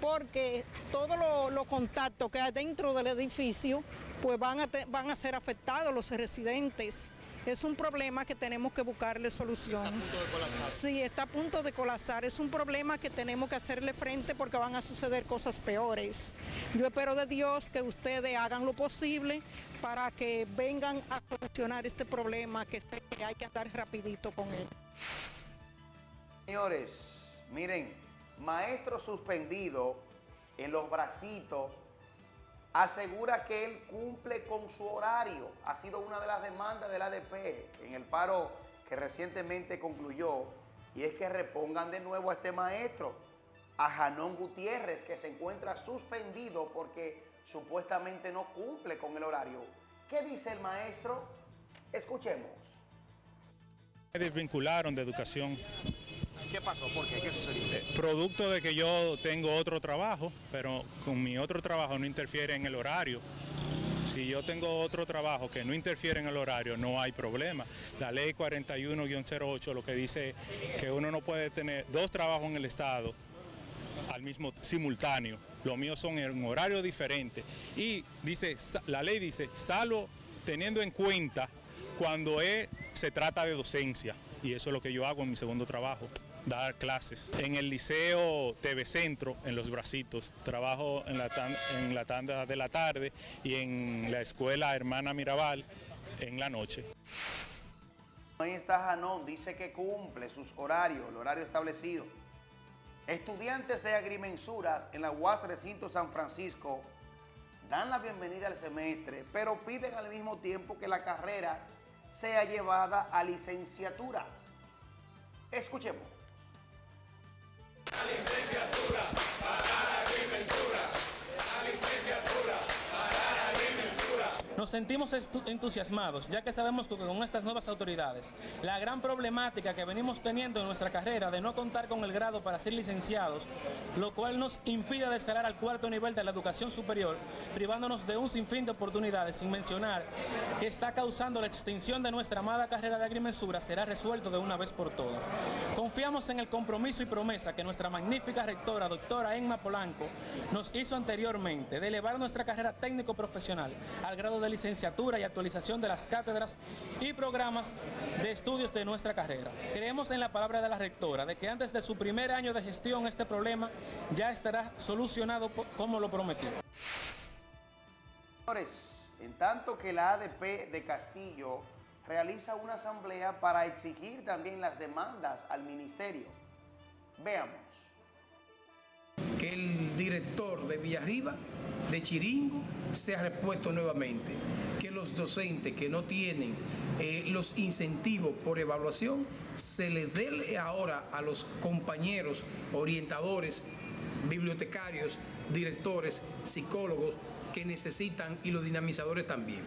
porque todos los los contactos que hay dentro del edificio pues van a, te- van a ser afectados los residentes es un problema que tenemos que buscarle solución. Sí, está a punto de colapsar. Es un problema que tenemos que hacerle frente porque van a suceder cosas peores. Yo espero de Dios que ustedes hagan lo posible para que vengan a solucionar este problema que hay que andar rapidito con él. Señores, miren, maestro suspendido en los bracitos asegura que él cumple con su horario. Ha sido una de las demandas del ADP en el paro que recientemente concluyó y es que repongan de nuevo a este maestro, a Janón Gutiérrez, que se encuentra suspendido porque supuestamente no cumple con el horario. ¿Qué dice el maestro? Escuchemos. Me desvincularon de educación. ¿Qué pasó? ¿Por qué? ¿Qué sucedió? Eh, producto de que yo tengo otro trabajo, pero con mi otro trabajo no interfiere en el horario. Si yo tengo otro trabajo que no interfiere en el horario, no hay problema. La ley 41-08 lo que dice que uno no puede tener dos trabajos en el Estado al mismo simultáneo. Los míos son en horario diferente. Y dice, la ley dice, salvo teniendo en cuenta cuando se trata de docencia. Y eso es lo que yo hago en mi segundo trabajo dar clases. En el Liceo TV Centro, en Los Bracitos, trabajo en la, en la tanda de la tarde y en la escuela Hermana Mirabal en la noche. Ahí está Janón, dice que cumple sus horarios, el horario establecido. Estudiantes de agrimensura en la UAS Recinto San Francisco dan la bienvenida al semestre, pero piden al mismo tiempo que la carrera sea llevada a licenciatura. Escuchemos. Licenciatura para la agrimensura. Nos sentimos entusiasmados, ya que sabemos que con estas nuevas autoridades, la gran problemática que venimos teniendo en nuestra carrera de no contar con el grado para ser licenciados, lo cual nos impide de escalar al cuarto nivel de la educación superior, privándonos de un sinfín de oportunidades, sin mencionar que está causando la extinción de nuestra amada carrera de agrimensura, será resuelto de una vez por todas. Confiamos en el compromiso y promesa que nuestra magnífica rectora, doctora Emma Polanco, nos hizo anteriormente de elevar nuestra carrera técnico-profesional al grado de licenciatura y actualización de las cátedras y programas de estudios de nuestra carrera. Creemos en la palabra de la rectora de que antes de su primer año de gestión este problema ya estará solucionado como lo prometió. Señores, en tanto que la ADP de Castillo realiza una asamblea para exigir también las demandas al ministerio. Veamos. Que el director de Villarriba de Chiringo sea repuesto nuevamente, que los docentes que no tienen eh, los incentivos por evaluación se les dé ahora a los compañeros orientadores, bibliotecarios, directores, psicólogos que necesitan y los dinamizadores también.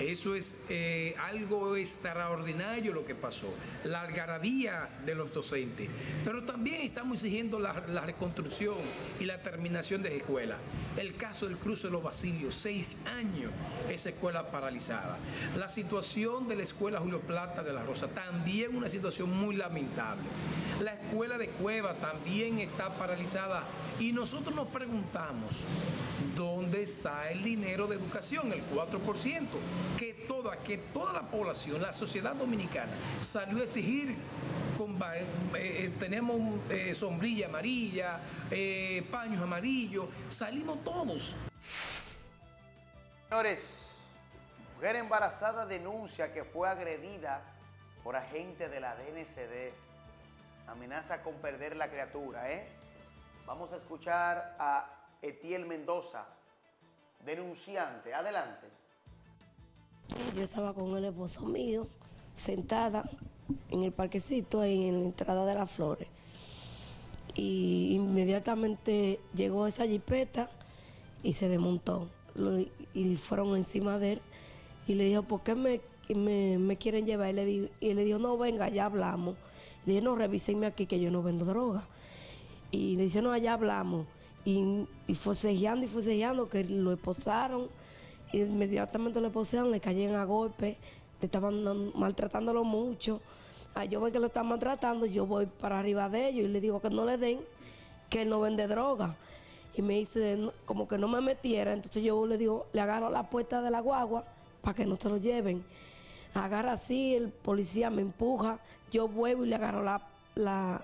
Eso es eh, algo extraordinario lo que pasó, la algarabía de los docentes. Pero también estamos exigiendo la, reconstrucción y la terminación de escuelas. El caso del cruce de los Basilios, seis años esa escuela paralizada. La situación de la escuela Julio Plata de la Rosa, también una situación muy lamentable. La escuela de Cueva también está paralizada y nosotros nos preguntamos, ¿dónde está el dinero de educación, el 4%? Que toda, que toda la población, la sociedad dominicana salió a exigir, eh, eh, tenemos eh, sombrilla amarilla, paños amarillos, salimos todos. Señores, mujer embarazada denuncia que fue agredida por agente de la DNCD. Amenaza con perder la criatura, ¿eh? Vamos a escuchar a Etiel Mendoza, denunciante. Adelante. Yo estaba con el esposo mío, sentada en el parquecito, en la entrada de las flores. Y inmediatamente llegó esa jipeta y se desmontó. y fueron encima de él y le dijo, ¿por qué me, me, quieren llevar? Y le, y le dijo, no, venga, ya hablamos. Le dije, no, revísenme aquí que yo no vendo droga. Y le dice, no, allá hablamos. Y, y forcejeando y forcejeando que lo esposaron. Inmediatamente lo esposaron, le cayeron a golpe, le estaban maltratándolo mucho. Ah, yo voy que lo están maltratando, yo voy para arriba de ellos y le digo que no le den, que él no vende droga. Y me dice como que no me metiera, entonces yo le digo, le agarro la puerta de la guagua para que no se lo lleven. agarra así, el policía me empuja, yo vuelvo y le agarro la, la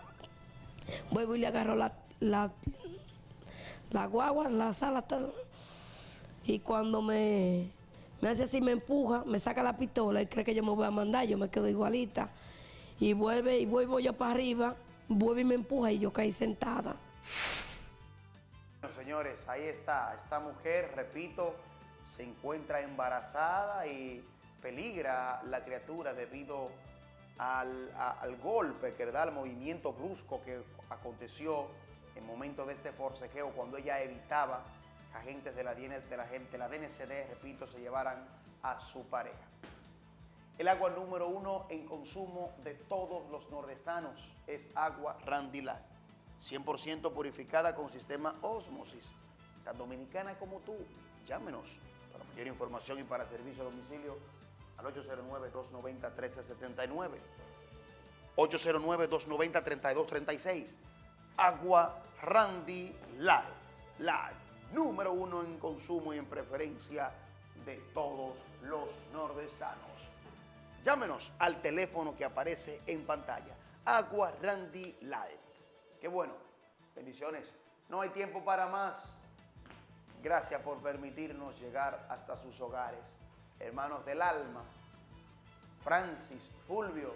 vuelvo y le agarro la, la, la guagua, la sala, tal. Y cuando me, me hace así, me empuja, me saca la pistola y cree que yo me voy a mandar, yo me quedo igualita, y vuelve y vuelvo yo para arriba, vuelve y me empuja y yo caí sentada. Bueno, señores, ahí está, esta mujer, repito, se encuentra embarazada y peligra la criatura debido al, al golpe que da el movimiento brusco que aconteció en momento de este forcejeo cuando ella evitaba agentes de la, de la, de la DNCD, repito, se llevaran a su pareja. El agua número uno en consumo de todos los nordestanos es agua Randilá, 100% purificada con sistema Osmosis. Tan dominicana como tú, llámenos para mayor información y para servicio a domicilio al 809-290-1379, 809-290-3236. Agua Randy Light, la número uno en consumo y en preferencia de todos los nordestanos. Llámenos al teléfono que aparece en pantalla. Agua Randy Light. Qué bueno. Bendiciones. No hay tiempo para más. Gracias por permitirnos llegar hasta sus hogares. Hermanos del alma, Francis, Fulvio,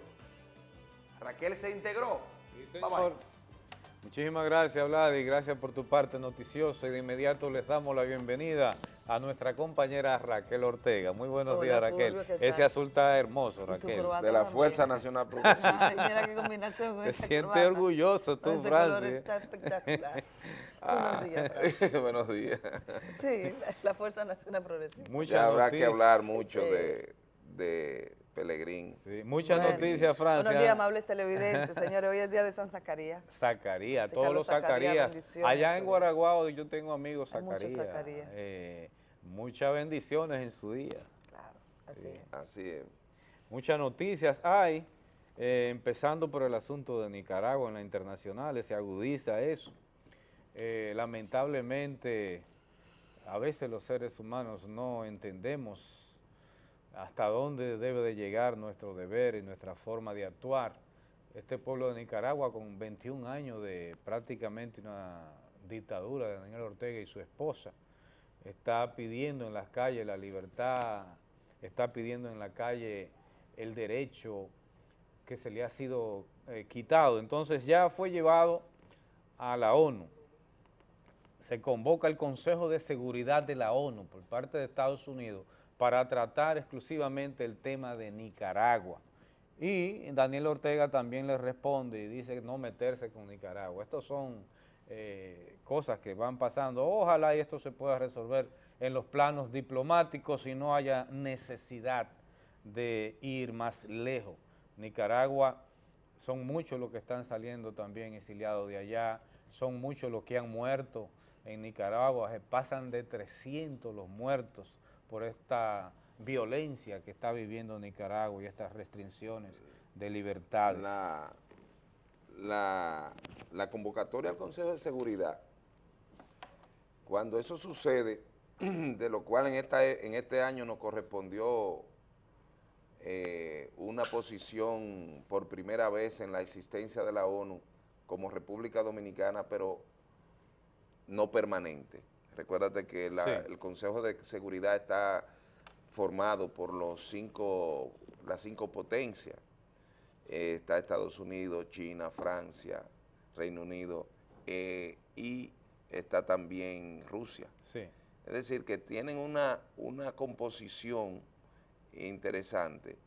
Raquel se integró. Bye, bye. Muchísimas gracias, Vladi. Gracias por tu parte noticiosa. Y de inmediato les damos la bienvenida a nuestra compañera Raquel Ortega. Muy buenos Hola, días, Raquel. Fulvio, ¿qué Ese azul está hermoso, Raquel. De la también. Fuerza Nacional <laughs> Ay, mira qué combinación con Te esta sientes corbata. orgulloso tú, Ese color está espectacular. <laughs> Ah, Buenos días, <laughs> Francis. buenos días. Sí, la, la Fuerza Nacional Progresista. Muchas ya habrá que noticias. hablar mucho Sí. de, de Pelegrín. muchas Bueno. noticias, Francia. Buenos días, amables televidentes. Señores, hoy es día de San Zacarías. Zacarías, Así todos los Zacarías, Allá en. Guaraguao yo tengo amigos Zacarías. Zacarías. Eh, muchas bendiciones en su día. Así Sí. es. Así es. Muchas noticias hay, eh, empezando por el asunto de Nicaragua en la internacional, se agudiza eso. Eh, lamentablemente, a veces los seres humanos no entendemos hasta dónde debe de llegar nuestro deber y nuestra forma de actuar. Este pueblo de Nicaragua, con 21 años de prácticamente una dictadura de Daniel Ortega y su esposa, está pidiendo en las calles la libertad, está pidiendo en la calle el derecho que se le ha sido eh, quitado. Entonces ya fue llevado a la ONU. Se convoca el Consejo de Seguridad de la ONU por parte de Estados Unidos para tratar exclusivamente el tema de Nicaragua. Y Daniel Ortega también le responde y dice no meterse con Nicaragua. Estos son eh, cosas que van pasando. Ojalá y esto se pueda resolver en los planos diplomáticos y no haya necesidad de ir más lejos. Nicaragua son muchos los que están saliendo también exiliados de allá, son muchos los que han muerto en Nicaragua, se pasan de 300 los muertos por esta violencia que está viviendo Nicaragua y estas restricciones de libertad. La, la, convocatoria al Consejo de Seguridad, cuando eso sucede, <clears throat> de lo cual en, esta, en este año nos correspondió eh, una posición por primera vez en la existencia de la ONU como República Dominicana, pero no permanente. Recuérdate que la- Sí. el Consejo de Seguridad está formado por los cinco, las cinco potencias. Eh, está Estados Unidos, China, Francia, Reino Unido eh, y está también Rusia. Sí. Es decir, que tienen una, una composición interesante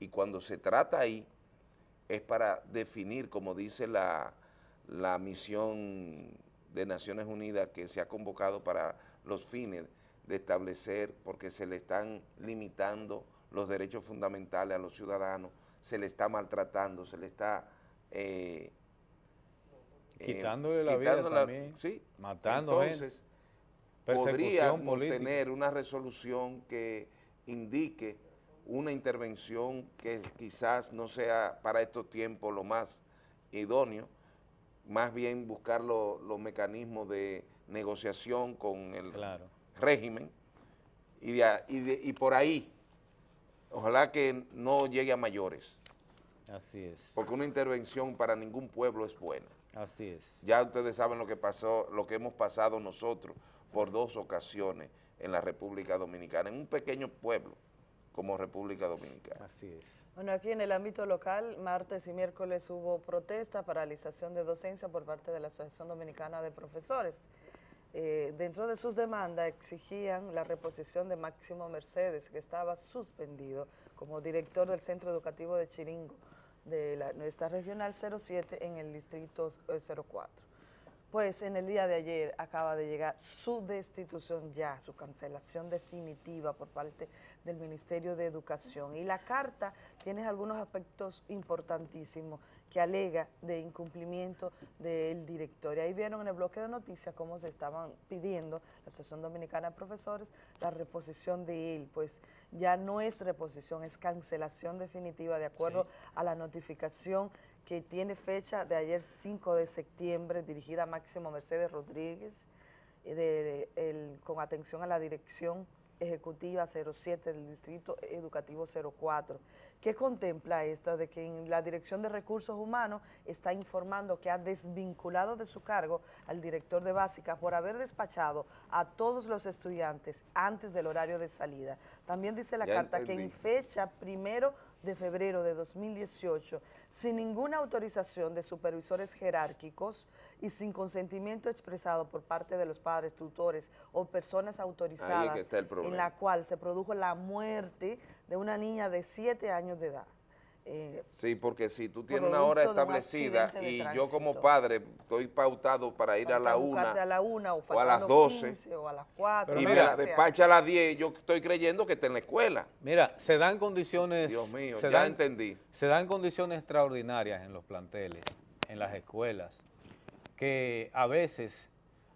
y cuando se trata ahí es para definir, como dice la, la misión de Naciones Unidas que se ha convocado para los fines de establecer, porque se le están limitando los derechos fundamentales a los ciudadanos, se le está maltratando, se le está... eh, eh, Quitándole la vida también, sí. matando gente. Entonces, Persecución podríamos tener una resolución que indique una intervención que quizás no sea para estos tiempos lo más idóneo, más bien buscar lo- los mecanismos de negociación con el régimen y, de y, de- y por ahí Ojalá que no llegue a mayores. Así es. Porque una intervención para ningún pueblo es buena. Así es. Ya ustedes saben lo que pasó, lo que hemos pasado nosotros por dos ocasiones en la República Dominicana, en un pequeño pueblo como República Dominicana. Así es. Bueno, aquí en el ámbito local, martes y miércoles hubo protesta, paralización de docencia por parte de la Asociación Dominicana de Profesores. Eh, dentro de sus demandas exigían la reposición de Máximo Mercedes, que estaba suspendido como director del Centro Educativo de Chiringo de la, nuestra regional 07 en el distrito 04. Pues en el día de ayer acaba de llegar su destitución ya, su cancelación definitiva por parte del Ministerio de Educación. Y la carta tiene algunos aspectos importantísimos que alega de incumplimiento del director. Y ahí vieron en el bloque de noticias cómo se estaban pidiendo la Asociación Dominicana de Profesores la reposición de él, pues ya no es reposición, es cancelación definitiva de acuerdo a la notificación que tiene fecha de ayer 5 de septiembre, dirigida a Máximo Mercedes Rodríguez, de, el, con atención a la dirección ejecutiva 07 del Distrito Educativo 04. ¿Qué contempla esta? De que en la Dirección de Recursos Humanos está informando que ha desvinculado de su cargo al director de básica por haber despachado a todos los estudiantes antes del horario de salida. También dice la carta que en fecha primero de febrero de 2018, sin ninguna autorización de supervisores jerárquicos y sin consentimiento expresado por parte de los padres, tutores o personas autorizadas en la cual se produjo la muerte de una niña de 7 años de edad. Eh, sí, porque si tú tienes una hora establecida y yo como padre estoy pautado para ir a la, una, a la una o, a las 12 o a las 4 y mira, despacha a las 10, yo estoy creyendo que está en la escuela. Mira, se dan condiciones... Dios mío, ya entendí. Se dan condiciones extraordinarias en los planteles, en las escuelas, que a veces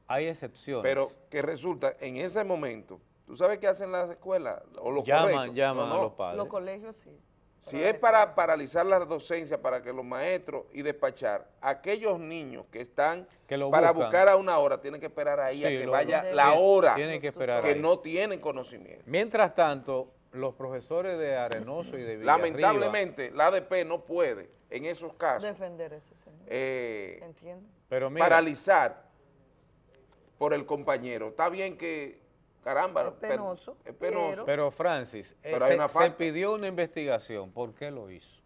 hay excepciones. Pero que resulta, en ese momento, ¿tú sabes qué hacen las escuelas? O los llaman, llaman a los padres. Los colegios sí. Si es para paralizar la docencia, para que los maestros y despachar, aquellos niños que están para buscar a una hora, tienen que esperar ahí a que vaya la hora, que, no tienen conocimiento. Mientras tanto, los profesores de Arenoso y de Villarriba... Lamentablemente, la ADP no puede, en esos casos... Defender ese señor. Eh, Entiendo. Pero paralizar por el compañero. Está bien que Caramba, es penoso. es penoso. Pero, Francis, eh, se, pidió una investigación. ¿Por qué lo hizo?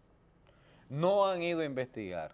No han ido a investigar.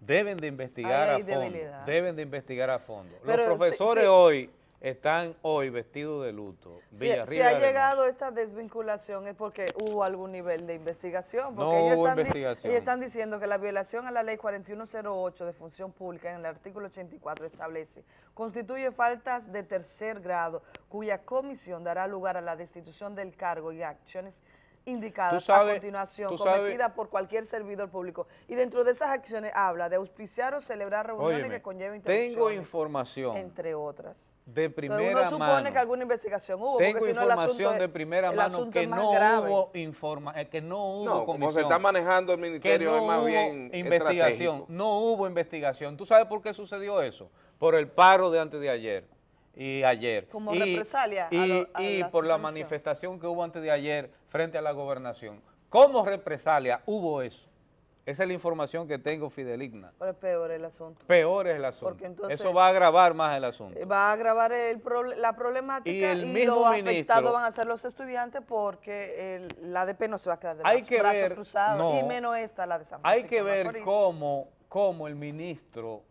Deben de investigar a fondo. Deben de investigar a fondo. Los profesores hoy están hoy vestidos de luto. si, ha llegado esta desvinculación es porque hubo algún nivel de investigación. Porque no ellos hubo están investigación. ellos están diciendo que la violación a la ley 4108 de función pública en el artículo 84 establece constituye faltas de tercer grado cuya comisión dará lugar a la destitución del cargo y acciones indicadas a continuación, cometida por cualquier servidor público. Y dentro de esas acciones habla de auspiciar o celebrar reuniones que conlleven Tengo información. Entre otras de primera uno supone que alguna investigación hubo. Tengo información de primera mano que no, hubo informa eh, que no hubo no, como se está manejando el ministerio no más bien investigación, no hubo investigación. ¿Tú sabes por qué sucedió eso? Por el paro de antes de ayer y ayer. Como y, represalia Y, y por la manifestación que hubo antes de ayer frente a la gobernación. ¿Cómo represalia hubo eso? Esa es la información que tengo fideligna. Pero es peor el asunto. Peor es el asunto. Eso va a agravar más el asunto. Va a agravar el la problemática y, el y los afectados van a ser los estudiantes porque el, la ADP no se va a quedar de hay que brazos ver, cruzados y menos esta, la de San Hay que ver cómo, cómo el ministro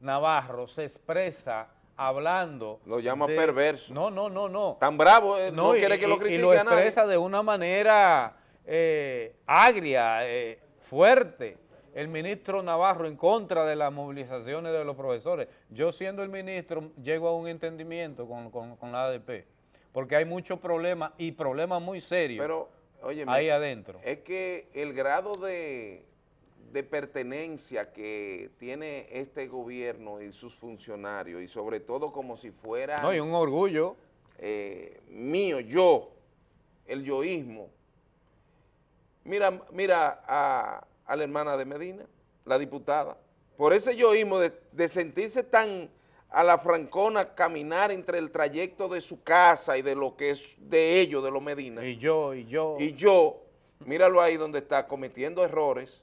Navarro se expresa hablando... Lo llama perverso. No, no, no, no. Tan bravo, eh, no, quiere que lo critique Y lo expresa de una manera eh, agria, eh, fuerte el ministro Navarro en contra de las movilizaciones de los profesores. Yo siendo el ministro llego a un entendimiento con, con, la ADP, porque hay muchos problemas y problemas muy serios Pero, ahí adentro. Es que el grado de, de pertenencia que tiene este gobierno y sus funcionarios, y sobre todo como si fuera... No, y un orgullo. Eh, mío, yo, el yoísmo, Mira, mira a, la hermana de Medina, la diputada. Por ese yoísmo de, de sentirse tan a la Francona caminar entre el trayecto de su casa y de lo que es de ellos, de los Medina. Y yo, y yo. Y yo, míralo ahí donde está, cometiendo errores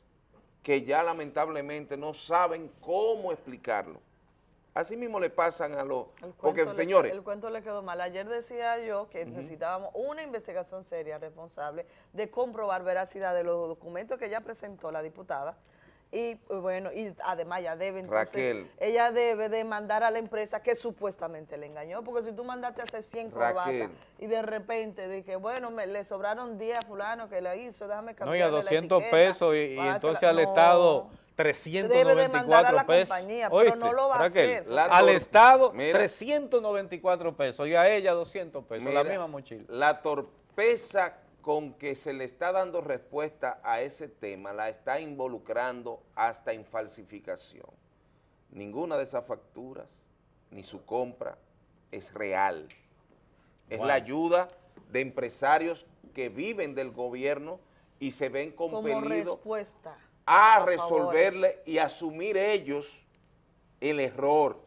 que ya lamentablemente no saben cómo explicarlo. Así mismo le pasan a los... Porque, le- señores, el cuento le quedó mal. Ayer decía yo que necesitábamos una investigación seria, responsable, de comprobar veracidad de los documentos que ella presentó la diputada. Y pues, bueno, y además ella debe, entonces, Raquel. ella debe de mandar a la empresa que supuestamente le engañó, porque si tú mandaste a hacer 100 corbatas y de repente de que, bueno, me, le sobraron 10 a fulano que la hizo, déjame No, y a cambiarle la 200 etiqueta pesos y, entonces al no. Estado Debe de mandar a 394 la pesos. compañía, pero ¿Oíste, no lo va a Raquel? hacer. La al Estado Mira. 394 pesos y a ella 200 pesos, la misma mochila. La torpeza con que se le está dando respuesta a ese tema la está involucrando hasta en falsificación. Ninguna de esas facturas ni su compra es real. Es la ayuda de empresarios que viven del gobierno y se ven como compelidos respuesta. A resolverle y asumir ellos el error.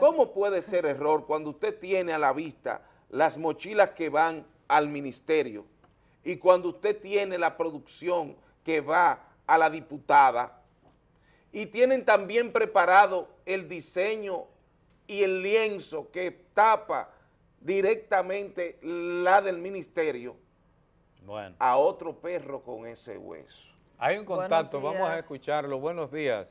¿Cómo puede ser error cuando usted tiene a la vista las mochilas que van al ministerio y cuando usted tiene la producción que va a la diputada y tienen también preparado el diseño y el lienzo que tapa directamente la del ministerio Bueno, a otro perro con ese hueso? Hay un contacto, vamos a escucharlo. Buenos días.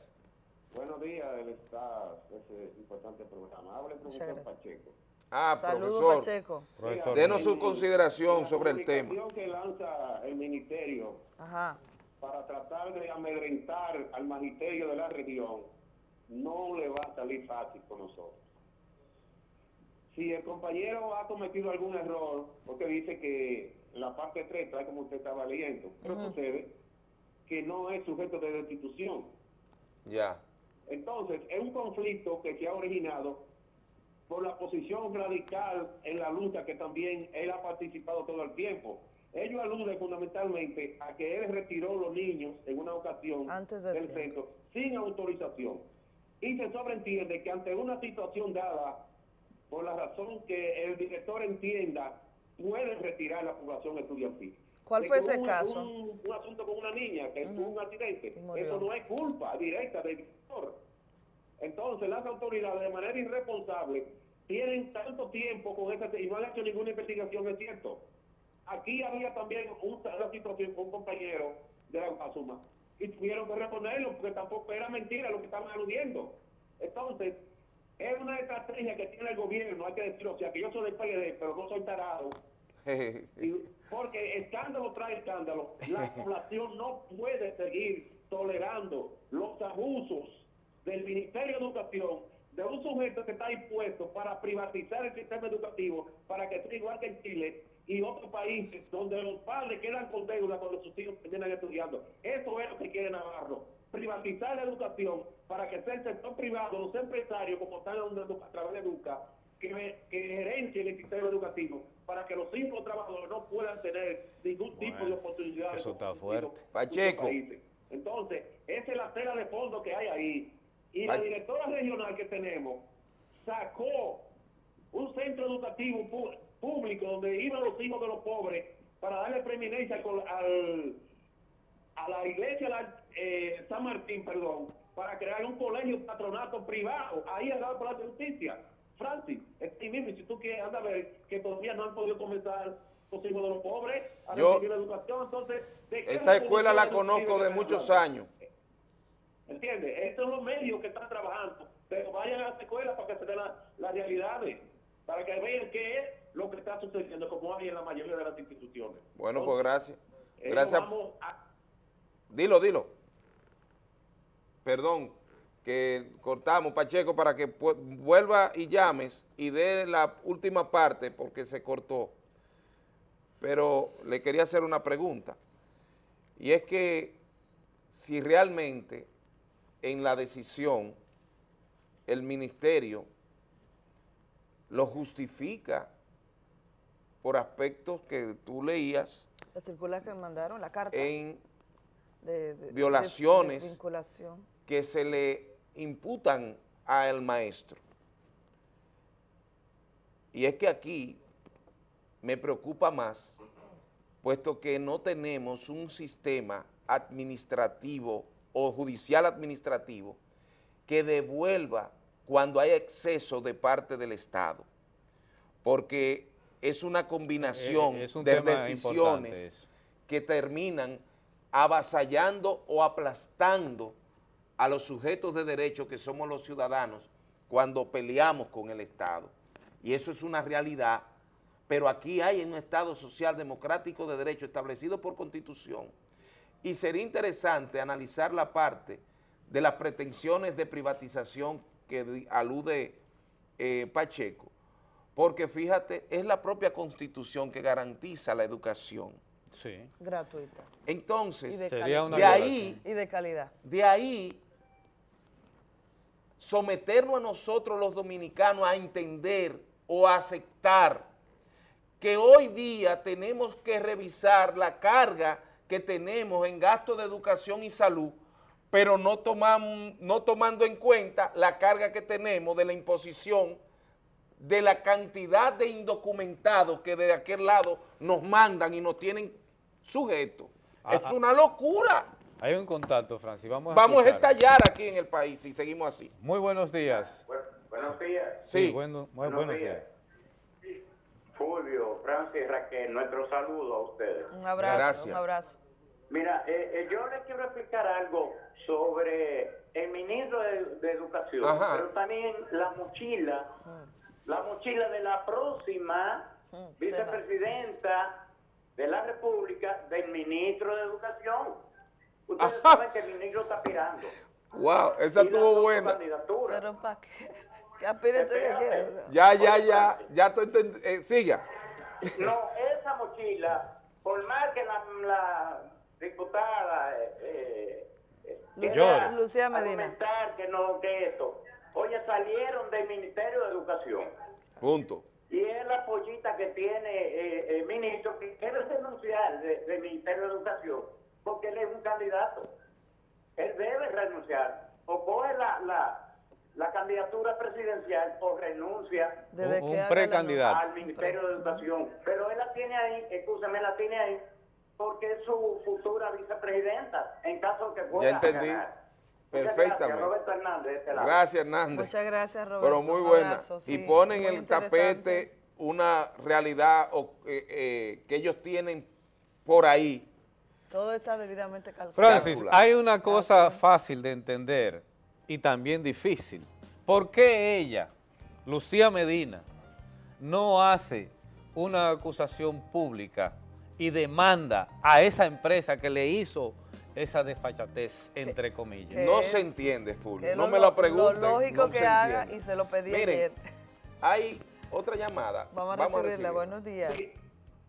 Buenos días, del está ese importante programa. Habla el profesor. Pacheco. Ah, Saludos, profesor. Pacheco. Profesor. Denos su consideración La sobre el tema. comunicación que lanza el ministerio Ajá. para tratar de amedrentar al magisterio de la región no le va a salir fácil con nosotros. Si el compañero ha cometido algún error, porque dice que la parte 3, tal como usted estaba leyendo, pero sucede que no es sujeto de destitución. Ya. Entonces, es un conflicto que se ha originado por la posición radical en la lucha que también él ha participado todo el tiempo. Ello alude fundamentalmente a que él retiró los niños en una ocasión Antes del del tiempo. centro sin autorización. Y se sobreentiende que ante una situación dada, por la razón que el director entienda, puede retirar la población estudiantil. ¿Cuál De fue ese hubo caso? Un, un asunto con una niña que tuvo un accidente. murió. Eso no es culpa directa del director. Entonces, las autoridades, de manera irresponsable, tienen tanto tiempo con esa y no han hecho ninguna investigación, es cierto. Aquí había también un- una situación con un compañero de la Guasuma y tuvieron que reponerlo porque tampoco era mentira lo que estaban aludiendo. Entonces, es una estrategia que tiene el gobierno, hay que decirlo, o sea, que yo soy del PLD, pero no soy tarado. Porque escándalo trae escándalo. La <laughs> población no puede seguir tolerando los abusos del Ministerio de Educación, de un sujeto que está impuesto para privatizar el sistema educativo, para que sea igual que en Chile y otros países donde los padres quedan con deuda cuando sus hijos terminan estudiando. Eso es lo que quiere Navarro. Privatizar la educación para que sea el sector privado, los empresarios, como están a través de Educa, que, que gerencien el sistema educativo para que los cinco trabajadores no puedan tener ningún tipo de oportunidades. Eso está fuerte. Pacheco. Entonces, esa es la tela de fondo que hay ahí. Y la Pa- directora regional que tenemos sacó un centro educativo pu- público donde iban los hijos de los pobres para darle preeminencia con- al, a la iglesia la- eh, San Martín, perdón, para crear un colegio patronato privado, ahí al lado de la justicia. Francis, este mismo, y si tú quieres, anda a ver que todavía no han podido comenzar los hijos de los pobres a Yo- recibir la educación, entonces... ¿de qué Esa escuela la conozco de muchos años. ¿Entiendes? Estos son los medios que están trabajando, pero vayan a las escuelas para que se den la- las realidades, para que vean qué es lo que está sucediendo, como hay en la mayoría de las instituciones. Bueno, pues gracias. Gracias. a- Dilo, dilo. Perdón, que cortamos, Pacheco, para que vuelva y llames y dé la última parte porque se cortó. Pero le quería hacer una pregunta. Y es que si realmente en la decisión el ministerio lo justifica por aspectos que tú leías La circular que mandaron, la carta. en de, de- violaciones. de que se le imputan al maestro. Y es que aquí me preocupa más, puesto que no tenemos un sistema administrativo o judicial administrativo que devuelva cuando hay exceso de parte del Estado, porque es una combinación Eh, es un de decisiones que terminan avasallando o aplastando a los sujetos de derecho que somos los ciudadanos cuando peleamos con el Estado. Y eso es una realidad, pero aquí hay un Estado social democrático de derecho establecido por Constitución. Y sería interesante analizar la parte de las pretensiones de privatización que alude eh, Pacheco, porque fíjate, es la propia Constitución que garantiza la educación. Sí. Gratuita. Entonces, Y de ahí, Y de calidad. de ahí, someternos a nosotros los dominicanos a entender o a aceptar que hoy día tenemos que revisar la carga que tenemos en gasto de educación y salud, pero no, tomamos, no tomando en cuenta la carga que tenemos de la imposición de la cantidad de indocumentados que de aquel lado nos mandan y nos tienen sujetos. Es una locura. Hay un contacto, Francis. Vamos a Vamos a escuchar. estallar aquí en el país si seguimos así. Muy buenos días. Buenos días. Sí, bueno- muy Buenos buenos días. días. Fulvio, Francis, Raquel, nuestro saludo a ustedes. Un abrazo, Gracias. un abrazo. Mira, eh, eh, yo les quiero explicar algo sobre el ministro de, de Educación, Ajá. pero también la mochila, la mochila de la próxima vicepresidenta de la República del ministro de Educación. Ustedes saben que el ministro está aspirando. Wow, esa estuvo buena. Pero para qué. Quiere. Ya, ya, ya, ya estoy eh, siga. No, esa mochila, por más que la, la diputada eh, eh, Lucía- quiera Lucía Medina. argumentar que no, que esto, oye, salieron del Ministerio de Educación Punto. y es la pollita que tiene eh, el ministro que debe renunciar de- del Ministerio de Educación porque él es un candidato. Él debe renunciar o coge la, la, la candidatura presidencial o renuncia Desde Un- precandidato. al Ministerio de Educación. Pero él la tiene ahí, escúchame, la tiene ahí porque es su futura vicepresidenta en caso de que pueda Ya entendí. ganar. Perfectamente. Gracias, Roberto Hernández, de este lado. Gracias, Hernández. Muchas gracias, Roberto. Pero muy buena. abrazo, y sí, ponen el tapete una realidad o, eh, eh, que ellos tienen por ahí. Todo está debidamente calculado. Francis, hay una cosa fácil de entender y también difícil. ¿Por qué ella, Lucía Medina, no hace una acusación pública y demanda a esa empresa que le hizo esa desfachatez, entre comillas? No se entiende, Fulvio. Que No lo- me lo pregunten. Lo lógico no que haga entiende. y se lo pedí Miren, ayer. Hay otra llamada. Vamos a recibirla. recibir. Buenos días. Sí,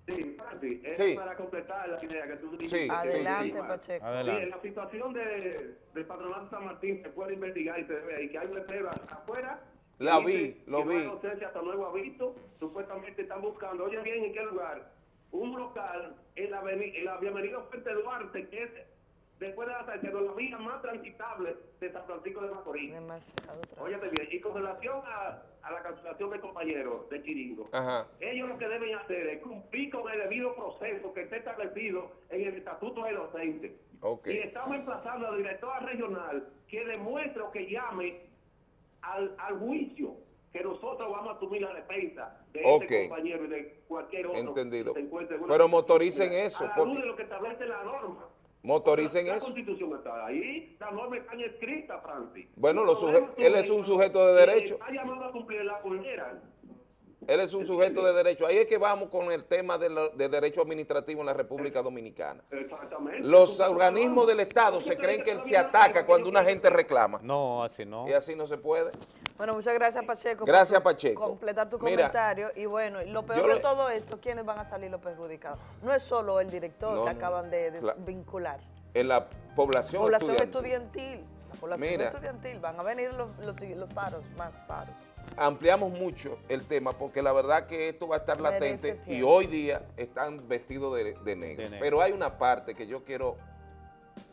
Francis, es Sí. para completar la idea que tú Sí, dijiste. Adelante, Sí. Pacheco. Adelante. Sí, en la situación de, del patronato San Martín se puede investigar y se ve ahí que hay un letrero afuera. La vi, dice lo que no hay vi. docencia hasta nuevo aviso. Supuestamente están buscando, oye bien, ¿en qué lugar? Un local en la, aveni- en la Bienvenido Fuente Duarte, que es después de la salida, la vía más transitable de San Francisco de Macorís. Óyete bien, y con relación a, a la cancelación del compañero de Chiringo, Ajá. ellos lo que deben hacer es cumplir con el debido proceso que está establecido en el Estatuto de Docente. Ok. Y estamos emplazando al director regional que demuestre o que llame al, al juicio que nosotros vamos a asumir la defensa de Ok. este compañero y de cualquier otro Entendido. que se encuentre en una Pero motoricen eso, A la porque- luz de lo que establece la norma. Motoricen la, eso. La constitución está ahí, Francis. Bueno, los él es un sujeto de derecho. Está llamado a cumplir la. Él es un sujeto de derecho. Ahí es que vamos con el tema de, lo- de derecho administrativo en la República Dominicana. Exactamente. Los organismos del Estado se creen que él se ataca cuando una gente reclama. No, así no. Y así no se puede. Bueno, muchas gracias, Pacheco. Gracias, Pacheco. completar tu Mira, comentario. Y bueno, y lo peor de le- todo esto, ¿quiénes van a salir los perjudicados? No es solo el director No, que no. acaban de Cla- desvincular. En la población, Población estudiantil. estudiantil. La población Mira. estudiantil. Van a venir los, los, los paros, más paros. Ampliamos mucho el tema porque la verdad que esto va a estar latente y hoy día están vestidos de, de negro. De negro. Pero hay una parte que yo quiero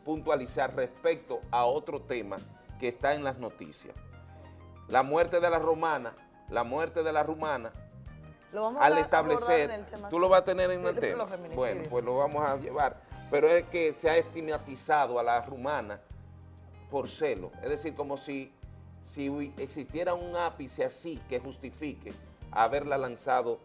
puntualizar respecto a otro tema que está en las noticias. la muerte de la romana, la muerte de la rumana, Lo vamos al a establecer, abordar en el tema tú lo vas a tener en el tema. Bueno, pues lo vamos a llevar. Pero es que se ha estigmatizado a la rumana por celo. Es decir, como si, si existiera un ápice así que justifique haberla lanzado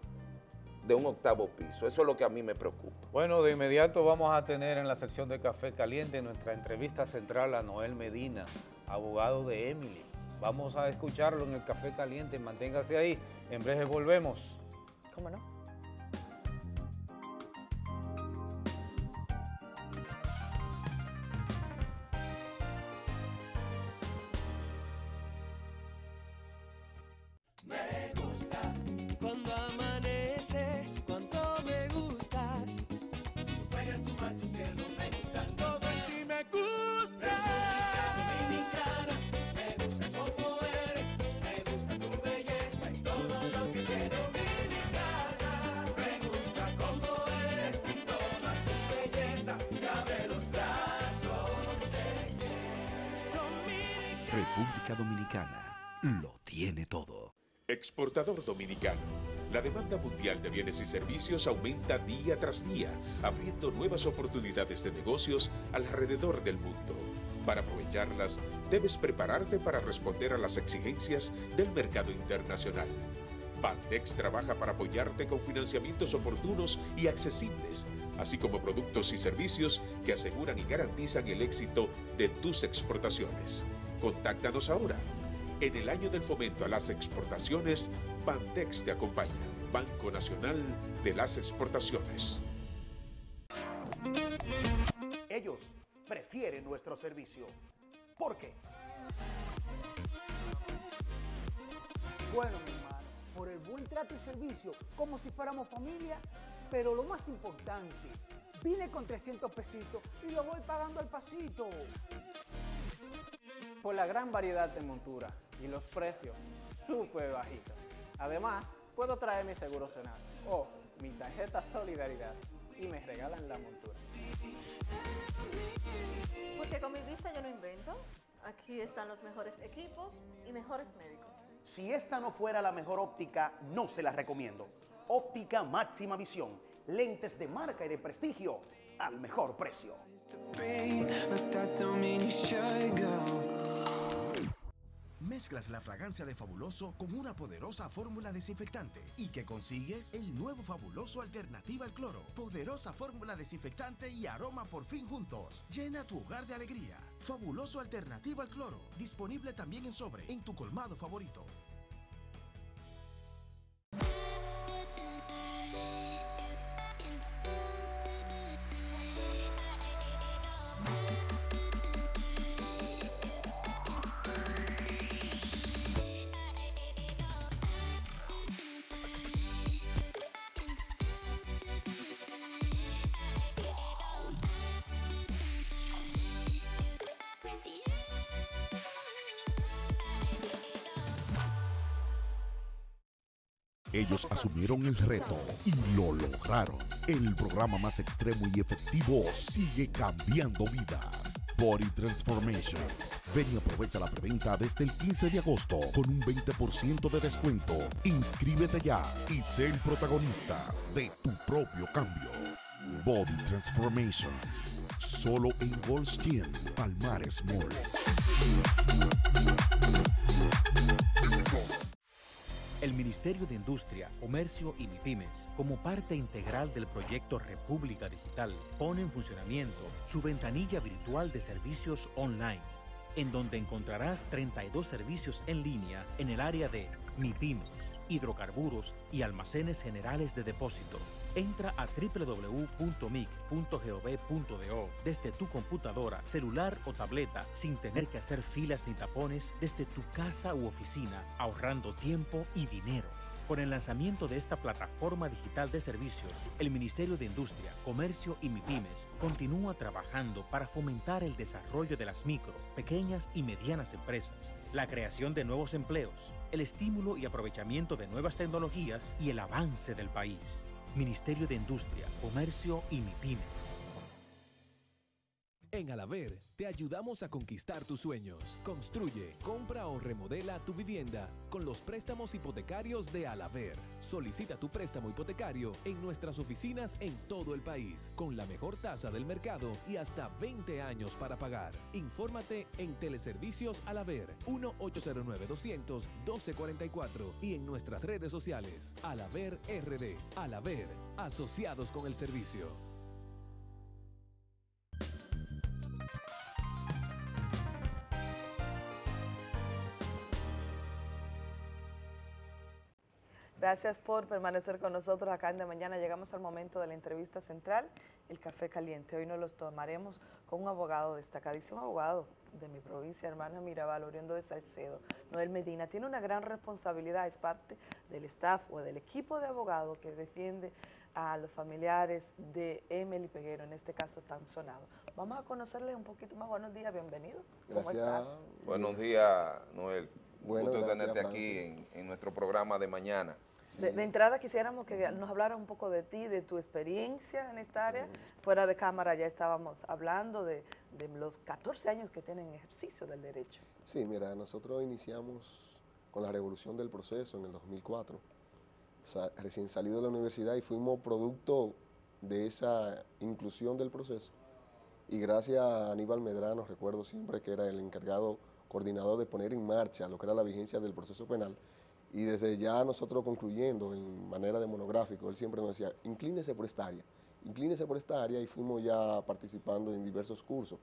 de un octavo piso. Eso es lo que a mí me preocupa. Bueno, de inmediato vamos a tener en la sección de Café Caliente nuestra entrevista central a Noel Medina, abogado de Emily. Vamos a escucharlo en el Café Caliente, manténgase ahí, en breve volvemos. ¿Cómo no? República Dominicana lo tiene todo. Exportador dominicano. La demanda mundial de bienes y servicios aumenta día tras día, abriendo nuevas oportunidades de negocios alrededor del mundo. Para aprovecharlas, debes prepararte para responder a las exigencias del mercado internacional. Bandex trabaja para apoyarte con financiamientos oportunos y accesibles, así como productos y servicios que aseguran y garantizan el éxito de tus exportaciones. Contáctanos ahora. En el año del fomento a las exportaciones, Bandex te acompaña, Banco Nacional de las Exportaciones. Ellos prefieren nuestro servicio. ¿Por qué? Bueno, mi hermano, por el buen trato y servicio, como si fuéramos familia, pero lo más importante, vine con 300 pesitos y lo voy pagando al pasito. Por la gran variedad de monturas y los precios súper bajitos. Además, puedo traer mi seguro Senado o mi tarjeta Solidaridad y me regalan la montura. Porque con mi vista yo no invento. Aquí están los mejores equipos y mejores médicos. Si esta no fuera la mejor óptica, no se la recomiendo. Óptica máxima visión. Lentes de marca y de prestigio al mejor precio. Mezclas la fragancia de Fabuloso con una poderosa fórmula desinfectante y que consigues el nuevo Fabuloso Alternativa al Cloro. Poderosa fórmula desinfectante y aroma por fin juntos. Llena tu hogar de alegría. Fabuloso Alternativa al Cloro. Disponible también en sobre en tu colmado favorito. Asumieron el reto y lo lograron. El programa más extremo y efectivo sigue cambiando vidas. Body Transformation. Ven y aprovecha la preventa desde el 15 de agosto con un 20% de descuento. Inscríbete ya y sé el protagonista de tu propio cambio. Body Transformation. Solo en Gold's Gym, Palmares Mall. El Ministerio de Industria, Comercio y MIPIMES, como parte integral del proyecto República Digital, pone en funcionamiento su ventanilla virtual de servicios online, en donde encontrarás 32 servicios en línea en el área de MIPIMES, hidrocarburos y almacenes generales de depósito. Entra a www.mic.gov.do desde tu computadora, celular o tableta sin tener que hacer filas ni tapones desde tu casa u oficina, ahorrando tiempo y dinero. Con el lanzamiento de esta plataforma digital de servicios, el Ministerio de Industria, Comercio y MIPIMES continúa trabajando para fomentar el desarrollo de las micro, pequeñas y medianas empresas, la creación de nuevos empleos, el estímulo y aprovechamiento de nuevas tecnologías y el avance del país. Ministerio de Industria, Comercio y MIPIMES. En Alaver te ayudamos a conquistar tus sueños. Construye, compra o remodela tu vivienda con los préstamos hipotecarios de Alaver. Solicita tu préstamo hipotecario en nuestras oficinas en todo el país, con la mejor tasa del mercado y hasta 20 años para pagar. Infórmate en Teleservicios Alaver 1-809-200-1244 y en nuestras redes sociales Alaver RD. Alaver, asociados con el servicio. Gracias por permanecer con nosotros acá en De Mañana. Llegamos al momento de la entrevista central, el café caliente. Hoy nos los tomaremos con un abogado destacadísimo, abogado de mi provincia, hermana Mirabal, oriundo de Salcedo, Noel Medina. Tiene una gran responsabilidad, es parte del staff o del equipo de abogados que defiende a los familiares de Emily Peguero, en este caso tan sonado. Vamos a conocerle un poquito más. Buenos días, bienvenido. ¿Cómo Gracias. Buenos días, Noel. Bueno, Gusto tenerte aquí en, en nuestro programa de mañana. De, entrada quisiéramos que nos hablara un poco de ti, de tu experiencia en esta área. Fuera de cámara ya estábamos hablando de, los 14 años que tienen ejercicio del derecho. Sí, mira, nosotros iniciamos con la revolución del proceso en el 2004. O sea, recién salido de la universidad y fuimos producto de esa inclusión del proceso. Y gracias a Aníbal Medrano, recuerdo siempre que era el encargado coordinador de poner en marcha lo que era la vigencia del proceso penal, y desde ya nosotros concluyendo en manera de monográfico, él siempre nos decía, inclínese por esta área, inclínese por esta área y fuimos ya participando en diversos cursos.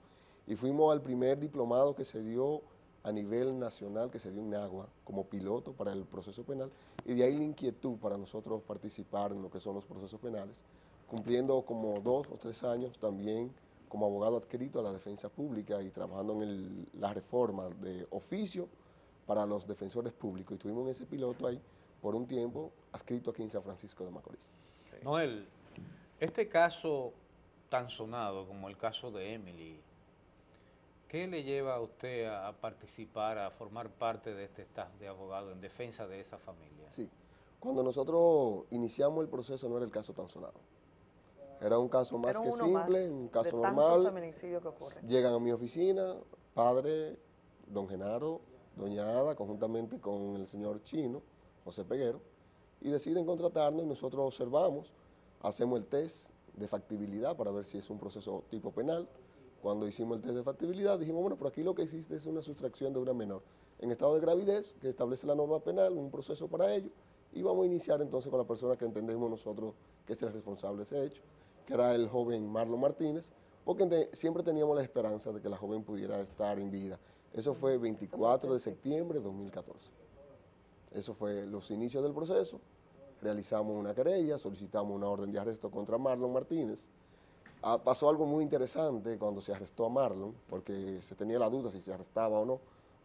Y fuimos al primer diplomado que se dio a nivel nacional, que se dio en Agua, como piloto para el proceso penal, y de ahí la inquietud para nosotros participar en lo que son los procesos penales, cumpliendo como dos o tres años también como abogado adscrito a la defensa pública y trabajando en el, la reforma de oficio, para los defensores públicos y tuvimos ese piloto ahí por un tiempo adscrito aquí en San Francisco de Macorís. Noel, este caso tan sonado como el caso de Emily, ¿qué le lleva a usted a, participar, a formar parte de este staff de abogados en defensa de esa familia? Sí, cuando nosotros iniciamos el proceso no era el caso tan sonado. Era un caso más que simple, un caso normal. Llegan a mi oficina, padre, don Genaro, doña Ada, conjuntamente con el señor Chino, José Peguero, y deciden contratarnos y nosotros observamos, hacemos el test de factibilidad para ver si es un proceso tipo penal. Cuando hicimos el test de factibilidad dijimos, bueno, por aquí lo que existe es una sustracción de una menor en estado de gravidez que establece la norma penal, un proceso para ello, y vamos a iniciar entonces con la persona que entendemos nosotros que es el responsable de ese hecho, que era el joven Marlon Martínez, porque siempre teníamos la esperanza de que la joven pudiera estar en vida. Eso fue 24 de septiembre de 2014. Eso fue los inicios del proceso. Realizamos una querella, solicitamos una orden de arresto contra Marlon Martínez. Ah, pasó algo muy interesante cuando se arrestó a Marlon, porque se tenía la duda si se arrestaba o no.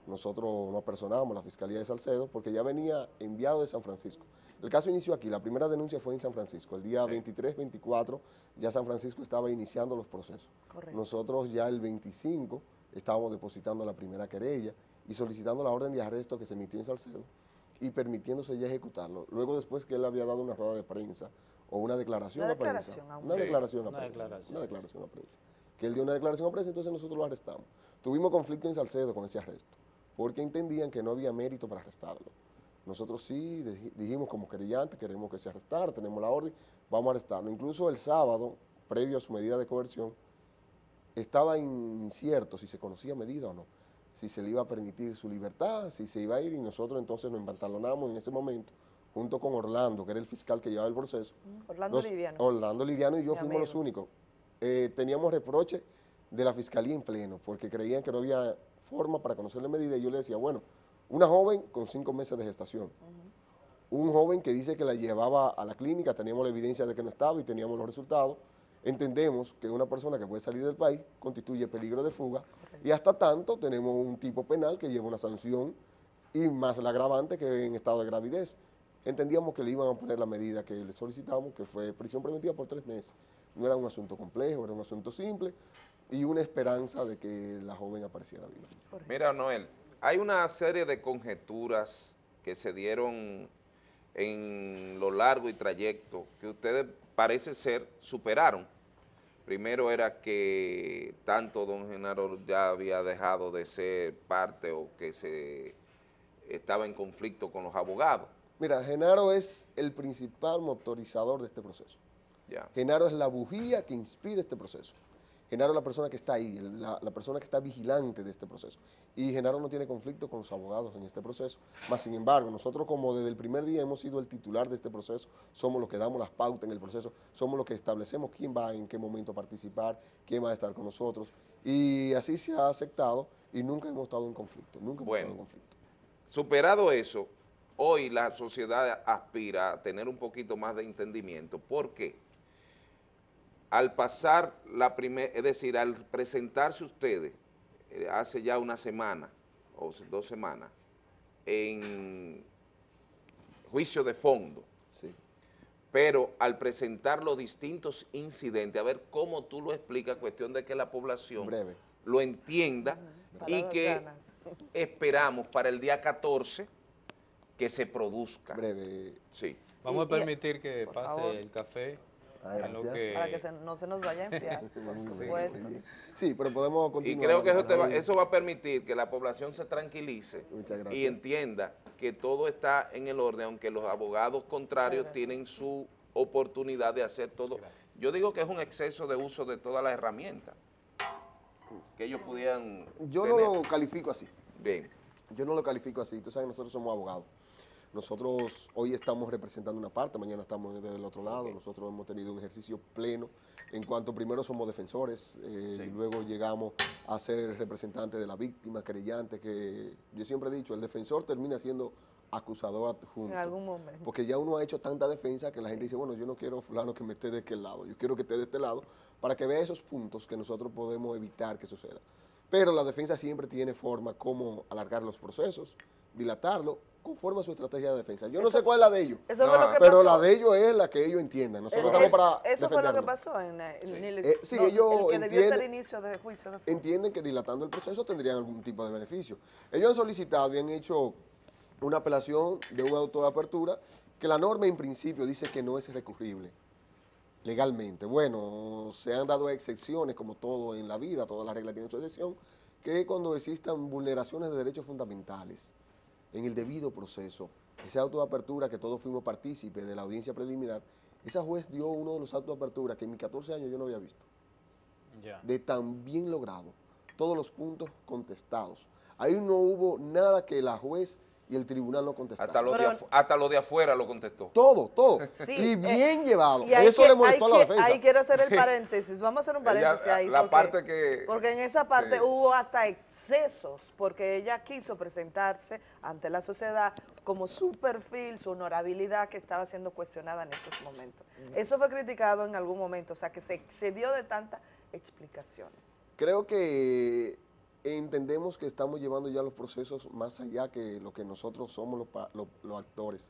Nosotros nos personamos, la Fiscalía de Salcedo, porque ya venía enviado de San Francisco. El caso inició aquí, la primera denuncia fue en San Francisco. El día 23, 24, ya San Francisco estaba iniciando los procesos. Nosotros ya el 25 estábamos depositando la primera querella y solicitando la orden de arresto que se emitió en Salcedo y permitiéndose ya ejecutarlo. Luego después que él había dado una rueda de prensa o una declaración a prensa. Una declaración a prensa. Una declaración a prensa. Que él dio una declaración a prensa, entonces nosotros lo arrestamos. Tuvimos conflicto en Salcedo con ese arresto, porque entendían que no había mérito para arrestarlo. Nosotros sí dijimos como querellante, queremos que se arrestara, tenemos la orden, vamos a arrestarlo. Incluso el sábado, previo a su medida de coerción, estaba incierto si se conocía medida o no, si se le iba a permitir su libertad, si se iba a ir, y nosotros entonces nos empantalonamos en ese momento, junto con Orlando, que era el fiscal que llevaba el proceso. Mm, Orlando Liviano. Orlando Liviano y yo fuimos los únicos. Eh, teníamos reproche de la fiscalía en pleno, porque creían que no había forma para conocer la medida, y yo le decía, bueno, una joven con cinco meses de gestación, un joven que dice que la llevaba a la clínica, teníamos la evidencia de que no estaba y teníamos los resultados, entendemos que una persona que puede salir del país constituye peligro de fuga y hasta tanto tenemos un tipo penal que lleva una sanción y más la agravante que en estado de gravidez. Entendíamos que le iban a poner la medida que le solicitamos, que fue prisión preventiva por tres meses. No era un asunto complejo, era un asunto simple y una esperanza de que la joven apareciera viva. Mira, Noel, hay una serie de conjeturas que se dieron en lo largo y trayecto que ustedes parece ser superaron. Primero era que tanto don Genaro ya había dejado de ser parte o que se estaba en conflicto con los abogados. Mira, Genaro es el principal motorizador de este proceso. Ya. Genaro es la bujía que inspira este proceso. Genaro es la persona que está ahí, la, persona que está vigilante de este proceso. Y Genaro no tiene conflicto con los abogados en este proceso. Más sin embargo, nosotros como desde el primer día hemos sido el titular de este proceso, somos los que damos las pautas en el proceso, somos los que establecemos quién va en qué momento a participar, quién va a estar con nosotros. Y así se ha aceptado y nunca hemos estado en conflicto, nunca hemos estado en conflicto. Superado eso, hoy la sociedad aspira a tener un poquito más de entendimiento. ¿Por qué? Al pasar la primera, es decir, al presentarse ustedes eh, hace ya una semana o dos semanas en juicio de fondo, sí. pero al presentar los distintos incidentes, a ver cómo tú lo explicas, cuestión de que la población lo entienda y que <laughs> esperamos para el día 14 que se produzca. Breve. Sí. Vamos a permitir que pase el café. Para que no se nos vaya a enfriar, <laughs> Sí, pero podemos continuar. Y creo que eso, va, eso va a permitir que la población se tranquilice y entienda que todo está en el orden, aunque los abogados contrarios tienen su oportunidad de hacer todo. Yo digo que es un exceso de uso de todas las herramientas que ellos pudieran Yo no lo califico así. Bien. Yo no lo califico así. Tú sabes, nosotros somos abogados. Nosotros hoy estamos representando una parte, mañana estamos del otro lado, nosotros hemos tenido un ejercicio pleno en cuanto primero somos defensores, eh, y luego llegamos a ser representantes de la víctima, querellante, que yo siempre he dicho, el defensor termina siendo acusador adjunto. En algún momento. Porque ya uno ha hecho tanta defensa que la gente dice, bueno, yo no quiero fulano que me esté de aquel lado, yo quiero que esté de este lado, para que vea esos puntos que nosotros podemos evitar que suceda. Pero la defensa siempre tiene forma como alargar los procesos, dilatarlo conforme a su estrategia de defensa. Yo no sé cuál es la de ellos, pero la de ellos es la que ellos entiendan. Nosotros estamos para Eso fue lo que pasó en, el, eh, sí, ellos que inicio de juicio. entienden que dilatando el proceso tendrían algún tipo de beneficio. Ellos han solicitado y han hecho una apelación de un auto de apertura que la norma en principio dice que no es recurrible legalmente. Bueno, se han dado excepciones como todo en la vida, todas las reglas tienen su excepción, que cuando existan vulneraciones de derechos fundamentales en el debido proceso. Ese auto de apertura que todos fuimos partícipes de la audiencia preliminar, esa juez dio uno de los autos de apertura que en mis 14 años yo no había visto. De tan bien logrado. Todos los puntos contestados. Ahí no hubo nada que la juez y el tribunal no contestaron. Hasta lo, de, hasta lo de afuera lo contestó. Todo, todo. <laughs> y bien llevado. Eso le molestó a la defensa. Ahí quiero hacer el <laughs> paréntesis. Vamos a hacer un paréntesis ahí. La parte que... Porque en esa parte hubo hasta porque ella quiso presentarse ante la sociedad como su perfil, su honorabilidad que estaba siendo cuestionada en esos momentos. Eso fue criticado en algún momento, o sea que se excedió de tantas explicaciones. Creo que entendemos que estamos llevando ya los procesos más allá que lo que nosotros somos los actores.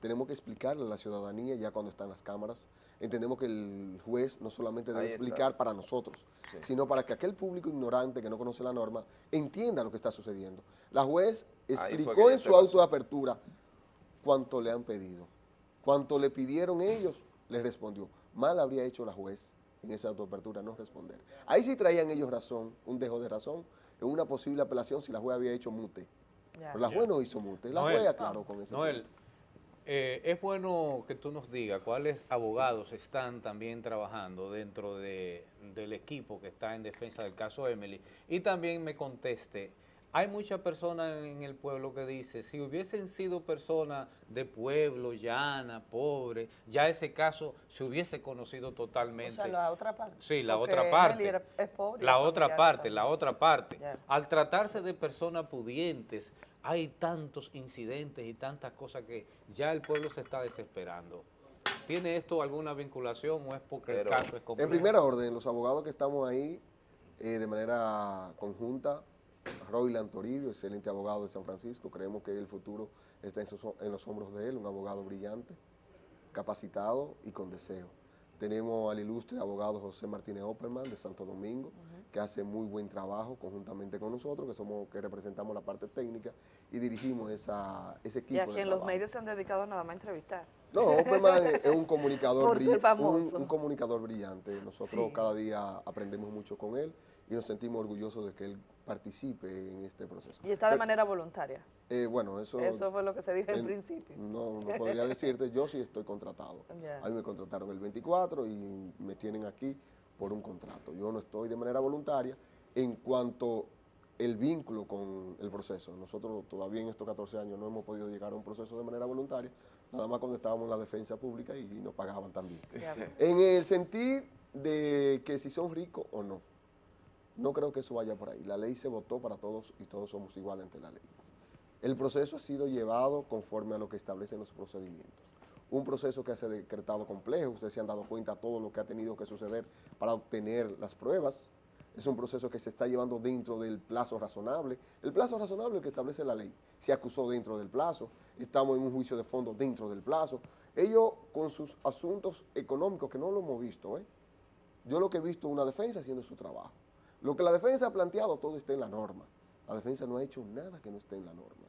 Tenemos que explicarle a la ciudadanía ya cuando están las cámaras, entendemos que el juez no solamente debe explicar para nosotros, sino para que aquel público ignorante que no conoce la norma entienda lo que está sucediendo. La juez explicó en su auto de apertura cuánto le han pedido. Cuanto le pidieron ellos, le respondió. Mal habría hecho la juez en esa autoapertura no responder. Ahí sí traían ellos razón, un dejo de razón, en una posible apelación si la juez había hecho mute. Pero la juez no hizo mute, la juez aclaró con ese eh, es bueno que tú nos digas cuáles abogados están también trabajando dentro de, del equipo que está en defensa del caso Emily y también me conteste, hay muchas personas en el pueblo que dicen, si hubiesen sido personas de pueblo, llana, pobre, ya ese caso se hubiese conocido totalmente. O sea, la otra parte. Sí, la otra parte. la otra parte, la otra parte. Al tratarse de personas pudientes, hay tantos incidentes y tantas cosas que ya el pueblo se está desesperando. ¿Tiene esto alguna vinculación o es porque el caso es complejo? En primera orden, los abogados que estamos ahí eh, de manera conjunta, Royland Toribio, excelente abogado de San Francisco, creemos que el futuro está en, en los hombros de él, un abogado brillante, capacitado y con deseo. Tenemos al ilustre abogado José Martínez Opperman de Santo Domingo, que hace muy buen trabajo conjuntamente con nosotros, que somos que representamos la parte técnica y dirigimos esa, ese equipo. Y a quien los medios se han dedicado nada más a entrevistar. No, <laughs> Openman es un comunicador, un, un, comunicador brillante. Nosotros cada día aprendemos mucho con él y nos sentimos orgullosos de que él participe en este proceso. ¿Y está de manera voluntaria? Eh, bueno, eso... Eso fue lo que se dijo en, principio. No, no podría <laughs> decirte, yo sí estoy contratado. A mí me contrataron el 24 y me tienen aquí por un contrato. Yo no estoy de manera voluntaria en cuanto el vínculo con el proceso. Nosotros todavía en estos 14 años no hemos podido llegar a un proceso de manera voluntaria, nada más cuando estábamos en la defensa pública y nos pagaban también. <laughs> En el sentido de que si son ricos o no, no creo que eso vaya por ahí. La ley se votó para todos y todos somos iguales ante la ley. El proceso ha sido llevado conforme a lo que establecen los procedimientos un proceso que se ha decretado complejo, ustedes se han dado cuenta de todo lo que ha tenido que suceder para obtener las pruebas, es un proceso que se está llevando dentro del plazo razonable, el plazo razonable que establece la ley, se acusó dentro del plazo, estamos en un juicio de fondo dentro del plazo, ellos con sus asuntos económicos, que no lo hemos visto, ¿eh? yo lo que he visto es una defensa haciendo su trabajo, lo que la defensa ha planteado todo está en la norma, la defensa no ha hecho nada que no esté en la norma,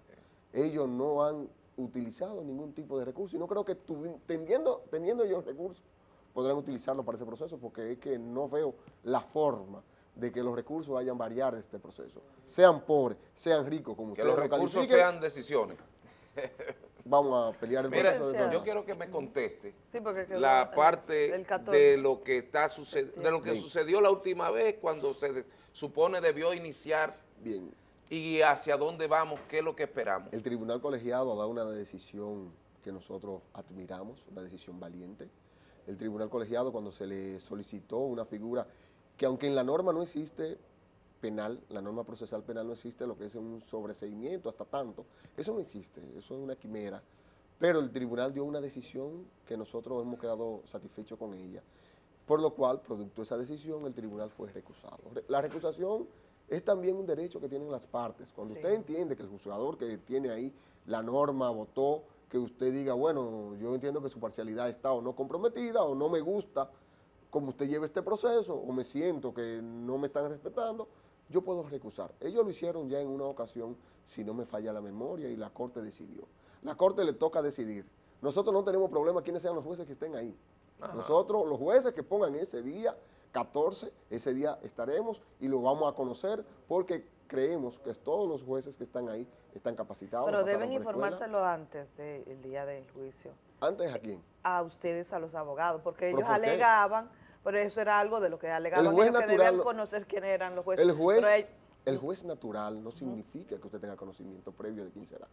ellos no han utilizado ningún tipo de recurso. Y no creo que teniendo, teniendo ellos recursos podrán utilizarlo para ese proceso porque es que no veo la forma de que los recursos vayan a variar de este proceso. Sean pobres, sean ricos, como que los recursos sean decisiones. <laughs> Vamos a pelear el proceso de Yo quiero que me conteste la parte de lo que está de lo que sucedió la última vez cuando se supone debió iniciar Bien y hacia dónde vamos, qué es lo que esperamos. El tribunal colegiado ha dado una decisión que nosotros admiramos, una decisión valiente. El tribunal colegiado cuando se le solicitó una figura que aunque en la norma no existe penal, la norma procesal penal no existe lo que es un sobreseimiento hasta tanto, eso no existe, eso es una quimera, pero el tribunal dio una decisión que nosotros hemos quedado satisfechos con ella, por lo cual, producto de esa decisión, el tribunal fue recusado. La recusación es también un derecho que tienen las partes. Cuando usted entiende que el juzgador que tiene ahí la norma votó, que usted diga, bueno, yo entiendo que su parcialidad está o no comprometida o no me gusta como usted lleva este proceso o me siento que no me están respetando, yo puedo recusar. Ellos lo hicieron ya en una ocasión, si no me falla la memoria, y la Corte decidió. La Corte le toca decidir. Nosotros no tenemos problema quiénes sean los jueces que estén ahí. Nosotros, los jueces que pongan ese día, 14, ese día estaremos y lo vamos a conocer porque creemos que todos los jueces que están ahí están capacitados. Pero deben informárselo antes del día del juicio. ¿Antes a quién? A ustedes, a los abogados, porque ellos alegaban, pero eso era algo de lo que alegaban, ellos que debían conocer quiénes eran los jueces. El juez, el juez natural no significa que usted tenga conocimiento previo de quién será.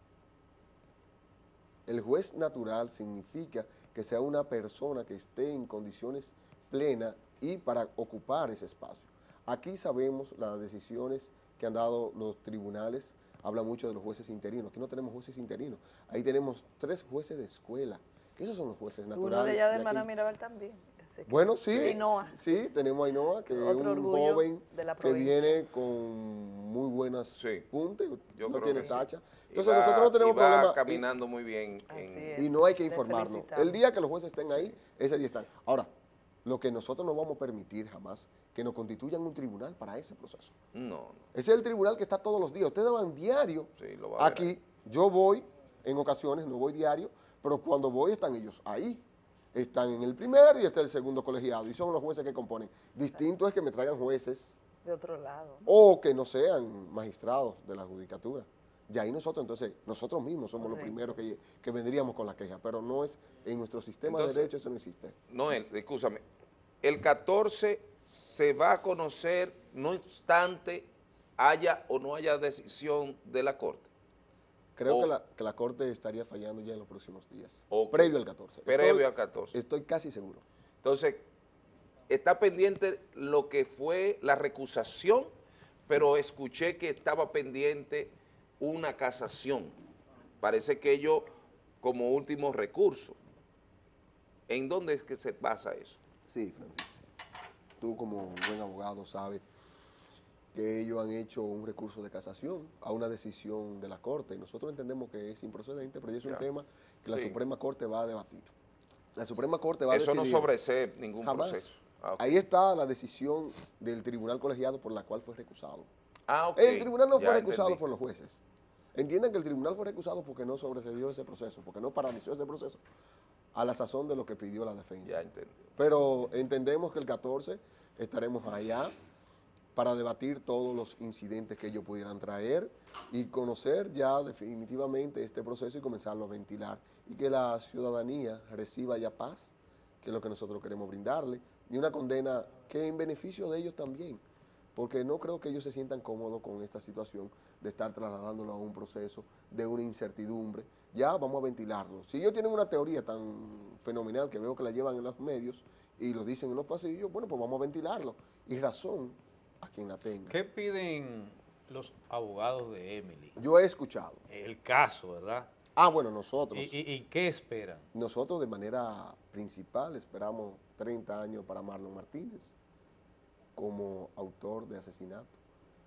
El juez natural significa que sea una persona que esté en condiciones plenas y para ocupar ese espacio. Aquí sabemos las decisiones que han dado los tribunales, habla mucho de los jueces interinos, aquí no tenemos jueces interinos, ahí tenemos tres jueces de escuela, que esos son los jueces naturales. Uno de allá de Hermana Mirabal también. Bueno, sí, sí, tenemos a Ainhoa, que es un joven que viene con muy buenas sí. puntas, no tiene tacha. Entonces nosotros no tenemos problema. caminando muy bien. y no hay que informarnos. El día que los jueces estén ahí, ese día están. Ahora, lo que nosotros no vamos a permitir jamás, que nos constituyan un tribunal para ese proceso. No. Ese es el tribunal que está todos los días. Ustedes van diario aquí, yo voy en ocasiones, no voy diario, pero cuando voy están ellos ahí. Están en el primer y está el segundo colegiado, y son los jueces que componen. Distinto es que me traigan jueces. De otro lado. O que no sean magistrados de la judicatura. Y ahí nosotros, entonces, nosotros mismos somos los primeros que, que, vendríamos con la queja, pero no es, en nuestro sistema de derecho eso no existe. No es, escúchame, el 14 se va a conocer, no obstante haya o no haya decisión de la Corte. Creo que, la, que, la, Corte estaría fallando ya en los próximos días, previo al 14. Previo al 14. Estoy casi seguro. Entonces, está pendiente lo que fue la recusación, pero escuché que estaba pendiente una casación. Parece que ello como último recurso. ¿En dónde es que se basa eso? Sí, Francis. Tú como buen abogado sabes que ellos han hecho un recurso de casación a una decisión de la Corte. Nosotros entendemos que es improcedente, pero es un tema que la Suprema Corte va a debatir. La Suprema Corte va a decidir... Eso no sobresee ningún jamás, proceso. Ah, Ahí está la decisión del tribunal colegiado por la cual fue recusado. Ah, El tribunal no fue recusado por los jueces. Entienden que el tribunal fue recusado porque no sobrecedió ese proceso, porque no paralizó ese proceso a la sazón de lo que pidió la defensa. Ya entendí. Pero entendemos que el 14 estaremos allá para debatir todos los incidentes que ellos pudieran traer y conocer ya definitivamente este proceso y comenzarlo a ventilar y que la ciudadanía reciba ya paz, que es lo que nosotros queremos brindarle, y una condena que en beneficio de ellos también, porque no creo que ellos se sientan cómodos con esta situación de estar trasladándolo a un proceso de una incertidumbre. Ya vamos a ventilarlo. Si ellos tienen una teoría tan fenomenal que veo que la llevan en los medios y lo dicen en los pasillos, bueno, pues vamos a ventilarlo. Y razón a quien la tenga. ¿Qué piden los abogados de Emily? Yo he escuchado. El caso, ¿verdad? Ah, bueno, nosotros. ¿Y, y, qué esperan? Nosotros de manera principal esperamos 30 años para Marlon Martínez como autor de asesinato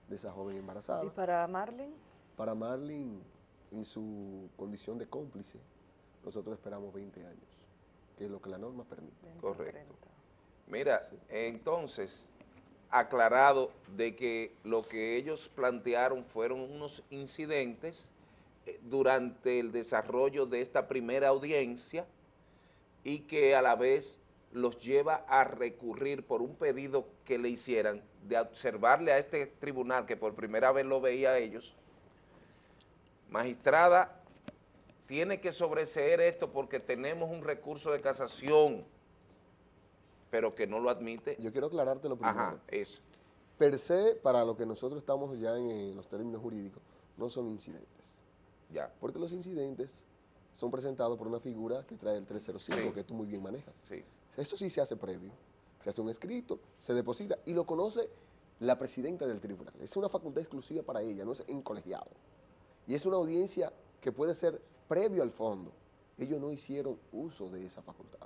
de esa joven embarazada. ¿Y para Marlene? Para Marlene, en su condición de cómplice, nosotros esperamos 20 años, que es lo que la norma permite. Correcto. Mira, entonces, aclarado de que lo que ellos plantearon fueron unos incidentes eh, durante el desarrollo de esta primera audiencia y que a la vez los lleva a recurrir por un pedido que le hicieran de observarle a este tribunal que por primera vez lo veía a ellos, magistrada, tiene que sobreseer esto porque tenemos un recurso de casación, pero que no lo admite. Yo quiero aclararte lo primero. Ajá, eso. Per se, para lo que nosotros estamos ya en, los términos jurídicos, no son incidentes. Ya. Porque los incidentes son presentados por una figura que trae el 305, que tú muy bien manejas. Sí. Esto sí se hace previo. Se hace un escrito, se deposita y lo conoce la presidenta del tribunal. Es una facultad exclusiva para ella, no es en colegiado. Y es una audiencia que puede ser previo al fondo. Ellos no hicieron uso de esa facultad.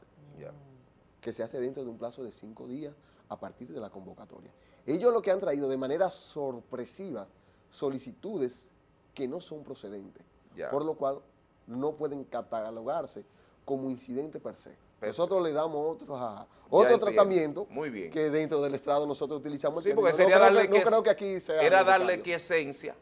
Que se hace dentro de un plazo de cinco días a partir de la convocatoria. Ellos lo que han traído de manera sorpresiva solicitudes que no son procedentes, por lo cual no pueden catalogarse como incidente per se. Nosotros le damos otro, otro tratamiento Muy bien. que dentro del Estado nosotros utilizamos. Sí, porque sería darle que, creo que aquí sea Era darle que esencia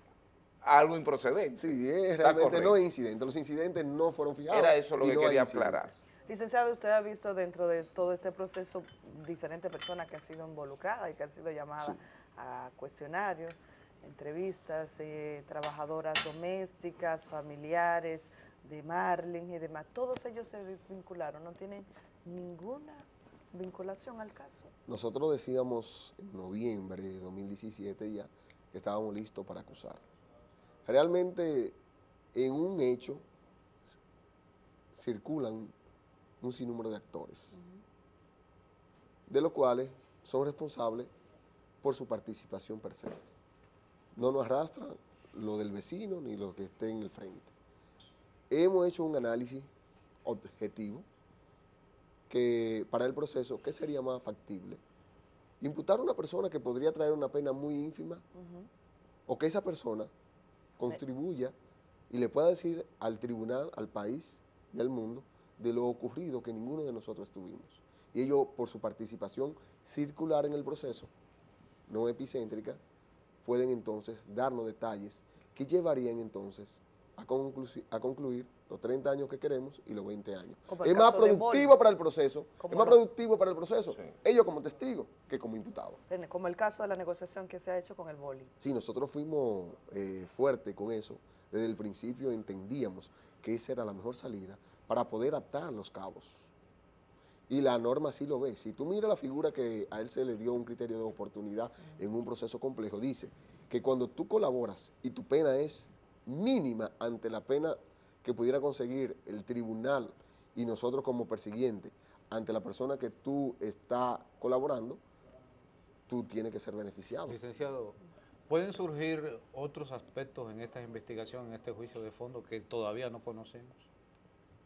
a algo improcedente. Sí, es, realmente no es incidente. Los incidentes no fueron fijados. Era eso lo que quería aclarar. Licenciado, usted ha visto dentro de todo este proceso diferentes personas que han sido involucradas y que han sido llamadas a cuestionarios, entrevistas, eh, trabajadoras domésticas, familiares, de Marlin y demás, todos ellos se desvincularon, no tienen ninguna vinculación al caso. Nosotros decíamos en noviembre de 2017 ya que estábamos listos para acusar. Realmente en un hecho circulan un sinnúmero de actores, de los cuales son responsables por su participación per se. No nos arrastra lo del vecino ni lo que esté en el frente hemos hecho un análisis objetivo que para el proceso, ¿qué sería más factible? Imputar a una persona que podría traer una pena muy ínfima o que esa persona contribuya y le pueda decir al tribunal, al país y al mundo de lo ocurrido que ninguno de nosotros tuvimos. Y ellos, por su participación circular en el proceso, no epicéntrica, pueden entonces darnos detalles que llevarían entonces a, a concluir los 30 años que queremos y los 20 años. Es más productivo para el proceso, es más productivo para el proceso, ellos como testigos que como imputados. Como el caso de la negociación que se ha hecho con el boli. Sí, nosotros fuimos eh, fuertes con eso, desde el principio entendíamos que esa era la mejor salida para poder atar los cabos. Y la norma sí lo ve. Si tú miras la figura que a él se le dio un criterio de oportunidad en un proceso complejo, dice que cuando tú colaboras y tu pena es mínima ante la pena que pudiera conseguir el tribunal y nosotros como persiguiente ante la persona que tú está colaborando, tú tienes que ser beneficiado. Licenciado, ¿pueden surgir otros aspectos en esta investigación, en este juicio de fondo que todavía no conocemos?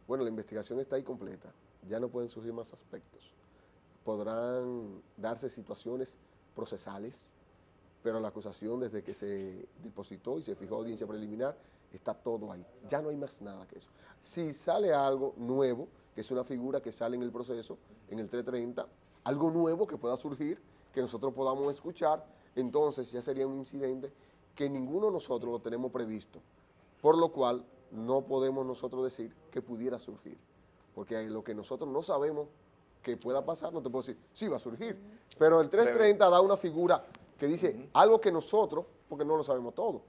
Bueno, la investigación está ahí completa, ya no pueden surgir más aspectos. Podrán darse situaciones procesales, pero la acusación desde que se depositó y se fijó audiencia preliminar, está todo ahí. Ya no hay más nada que eso. Si sale algo nuevo, que es una figura que sale en el proceso, en el 330, algo nuevo que pueda surgir, que nosotros podamos escuchar, entonces ya sería un incidente que ninguno de nosotros lo tenemos previsto, por lo cual no podemos nosotros decir que pudiera surgir, porque lo que nosotros no sabemos que pueda pasar, no te puedo decir, sí va a surgir, pero el 330 da una figura que dice algo que nosotros, porque no lo sabemos todo,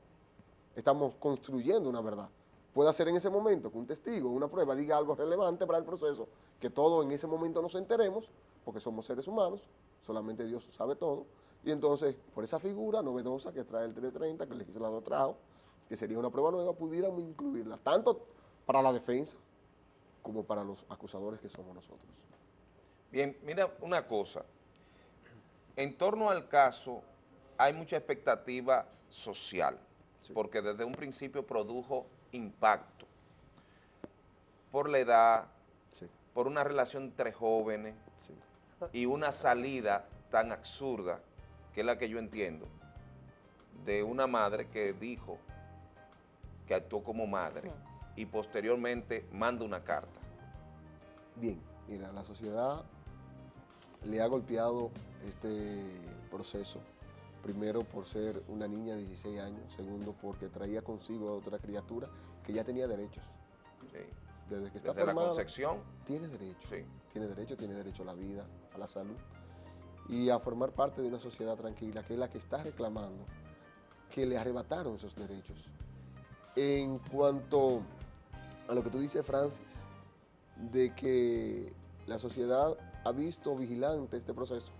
estamos construyendo una verdad. Puede ser en ese momento que un testigo, una prueba, diga algo relevante para el proceso, que todos en ese momento nos enteremos, porque somos seres humanos, solamente Dios sabe todo, y entonces, por esa figura novedosa que trae el 330, que el legislador trajo, que sería una prueba nueva, pudiéramos incluirla, tanto para la defensa como para los acusadores que somos nosotros. Bien, mira una cosa, en torno al caso hay mucha expectativa social, porque desde un principio produjo impacto por la edad, por una relación entre jóvenes y una salida tan absurda, que es la que yo entiendo, de una madre que dijo que actuó como madre y posteriormente manda una carta. Bien, mira, la sociedad le ha golpeado este proceso primero por ser una niña de 16 años, segundo porque traía consigo a otra criatura que ya tenía derechos. Desde que está Desde la concepción. Tiene derecho, tiene derecho, tiene derecho a la vida, a la salud y a formar parte de una sociedad tranquila, que es la que está reclamando que le arrebataron esos derechos. En cuanto a lo que tú dices, Francis, de que la sociedad ha visto vigilante este proceso,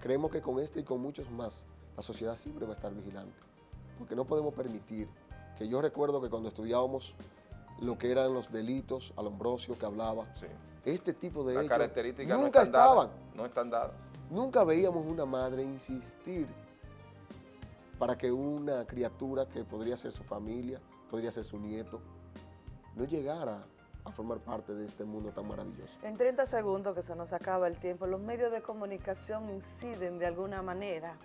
creemos que con este y con muchos más la sociedad siempre va a estar vigilante, porque no podemos permitir que yo recuerdo que cuando estudiábamos lo que eran los delitos, Alombrosio que hablaba, este tipo de hechos nunca estaban. no están dadas. Nunca veíamos una madre insistir para que una criatura que podría ser su familia, podría ser su nieto, no llegara a formar parte de este mundo tan maravilloso. En 30 segundos que se nos acaba el tiempo, los medios de comunicación inciden de alguna manera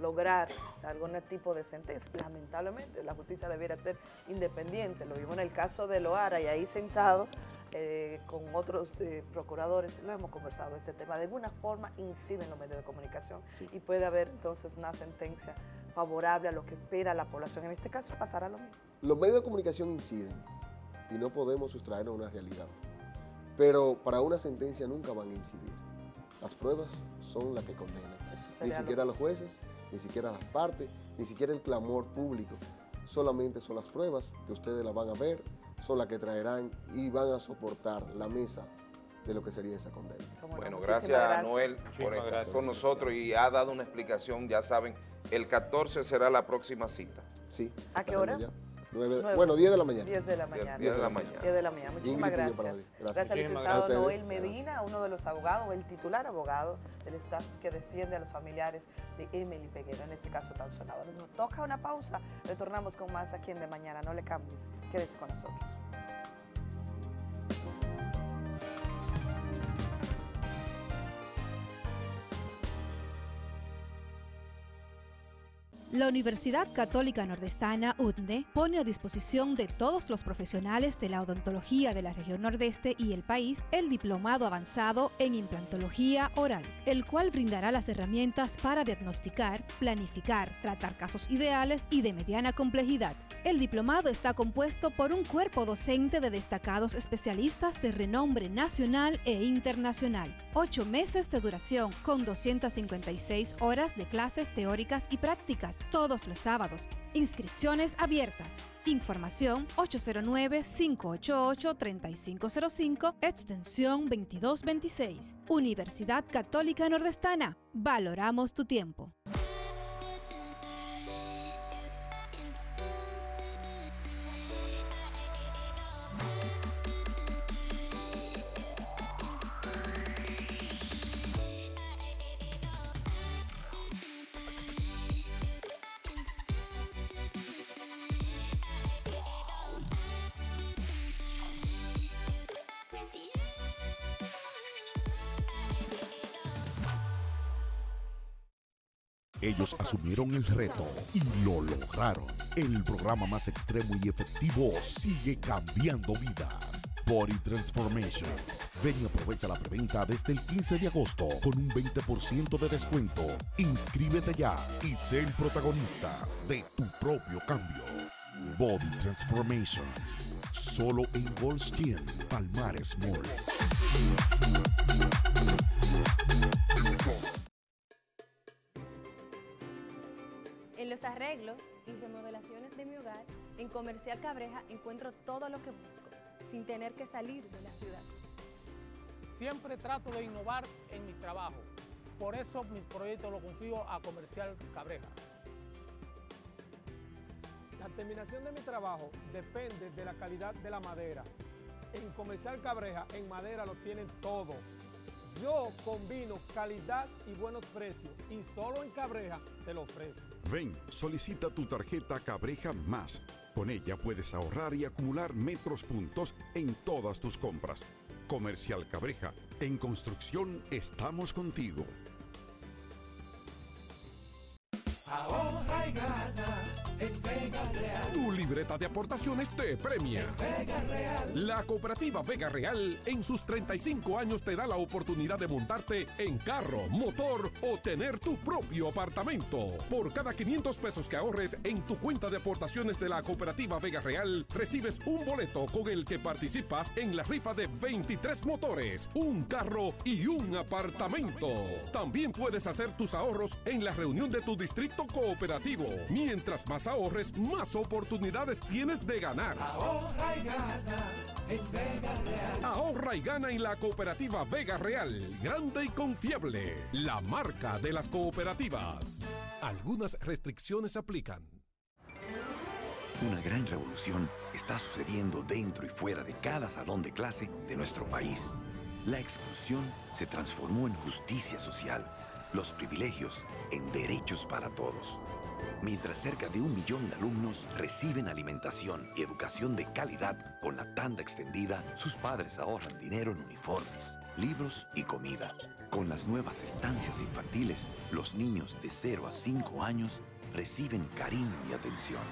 lograr algún tipo de sentencia. Lamentablemente, la justicia debiera ser independiente. Lo vimos en el caso de Loara y ahí sentado eh, con otros eh, procuradores, lo hemos conversado este tema. De alguna forma inciden los medios de comunicación y puede haber entonces una sentencia favorable a lo que espera la población. En este caso pasará lo mismo. Los medios de comunicación inciden y no podemos sustraernos a una realidad. Pero para una sentencia nunca van a incidir. Las pruebas son las que condenan. Ni siquiera los jueces, ni siquiera las partes, ni siquiera el clamor público. Solamente son las pruebas que ustedes las van a ver, son las que traerán y van a soportar la mesa de lo que sería esa condena. Bueno, gracias, a Noel por estar con nosotros y ha dado una explicación, ya saben, el 14 será la próxima cita. Sí. ¿A qué hora? Bueno, 10 de la mañana. 10 de la mañana. 10 de la mañana. 10 de la mañana. Muchísimas gracias. Gracias, gracias al licenciado Noel Medina, uno de los abogados, el titular abogado del staff que defiende a los familiares de Emily Peguera, en este caso tan sonado. Nos toca una pausa, retornamos con más aquí en De Mañana, no le cambies, quédese con nosotros. La Universidad Católica Nordestana, UTNE, pone a disposición de todos los profesionales de la odontología de la región nordeste y el país el diplomado avanzado en implantología oral, el cual brindará las herramientas para diagnosticar, planificar, tratar casos ideales y de mediana complejidad. El diplomado está compuesto por un cuerpo docente de destacados especialistas de renombre nacional e internacional. Ocho meses de duración con 256 horas de clases teóricas y prácticas todos los sábados. Inscripciones abiertas. Información 809-588-3505, extensión 2226. Universidad Católica Nordestana. Valoramos tu tiempo. Ellos asumieron el reto y lo lograron. El programa más extremo y efectivo sigue cambiando vidas Body Transformation. Ven y aprovecha la preventa desde el 15 de agosto con un 20% de descuento. Inscríbete ya y sé el protagonista de tu propio cambio. Body Transformation. Solo en Gold Palmares Mall. En los arreglos y remodelaciones de mi hogar, en Comercial Cabreja encuentro todo lo que busco, sin tener que salir de la ciudad. Siempre trato de innovar en mi trabajo. Por eso mis proyectos los confío a Comercial Cabreja. La terminación de mi trabajo depende de la calidad de la madera. En Comercial Cabreja, en madera lo tienen todo. Yo combino calidad y buenos precios y solo en Cabreja te lo ofrezco. Ven, solicita tu tarjeta Cabreja Más. Con ella puedes ahorrar y acumular metros puntos en todas tus compras. Comercial Cabreja, en construcción estamos contigo. Ahorra y gana Vega Real. Tu libreta de aportaciones te premia. Vega Real. La cooperativa Vega Real en sus 35 años te da la oportunidad de montarte en carro, motor o tener tu propio apartamento. Por cada 500 pesos que ahorres en tu cuenta de aportaciones de la cooperativa Vega Real, recibes un boleto con el que participas en la rifa de 23 motores, un carro y un apartamento. También puedes hacer tus ahorros en la reunión de tu distrito cooperativo. Mientras más ahorres, más oportunidades tienes de ganar. Ahorra y gana en Vega Real. Ahorra y gana en la cooperativa Vega Real, grande y confiable, la marca de las cooperativas. Algunas restricciones aplican. Una gran revolución está sucediendo dentro y fuera de cada salón de clase de nuestro país. La exclusión se transformó en justicia social, los privilegios en derechos para todos. Mientras cerca de un millón de alumnos reciben alimentación y educación de calidad con la tanda extendida, sus padres ahorran dinero en uniformes, libros y comida. Con las nuevas estancias infantiles, los niños de 0 a 5 años reciben cariño y atención,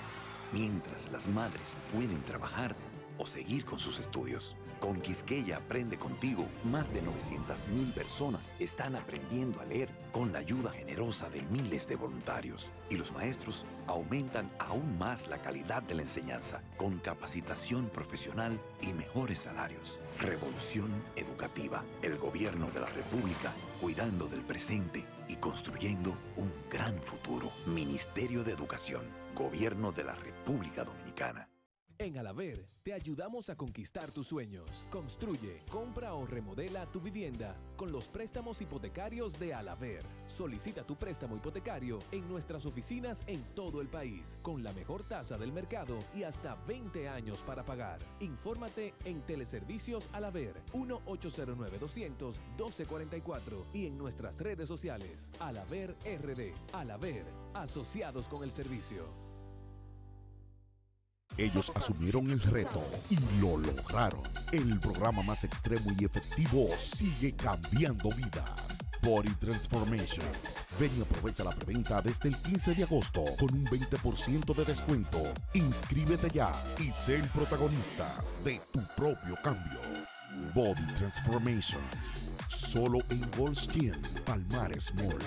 mientras las madres pueden trabajar o seguir con sus estudios. Con Quisqueya Aprende Contigo, más de 900.000 personas están aprendiendo a leer con la ayuda generosa de miles de voluntarios. Y los maestros aumentan aún más la calidad de la enseñanza, con capacitación profesional y mejores salarios. Revolución educativa. El gobierno de la República cuidando del presente y construyendo un gran futuro. Ministerio de Educación. Gobierno de la República Dominicana. En Alaver te ayudamos a conquistar tus sueños. Construye, compra o remodela tu vivienda con los préstamos hipotecarios de Alaver. Solicita tu préstamo hipotecario en nuestras oficinas en todo el país, con la mejor tasa del mercado y hasta 20 años para pagar. Infórmate en Teleservicios Alaver 1-809-200-1244 y en nuestras redes sociales Alaver RD. Alaver, asociados con el servicio. Ellos asumieron el reto y lo lograron. El programa más extremo y efectivo sigue cambiando vidas. Body Transformation. Ven y aprovecha la preventa desde el 15 de agosto con un 20% de descuento. Inscríbete ya y sé el protagonista de tu propio cambio. Body Transformation. Solo en Gold Skin, Palmares Mall.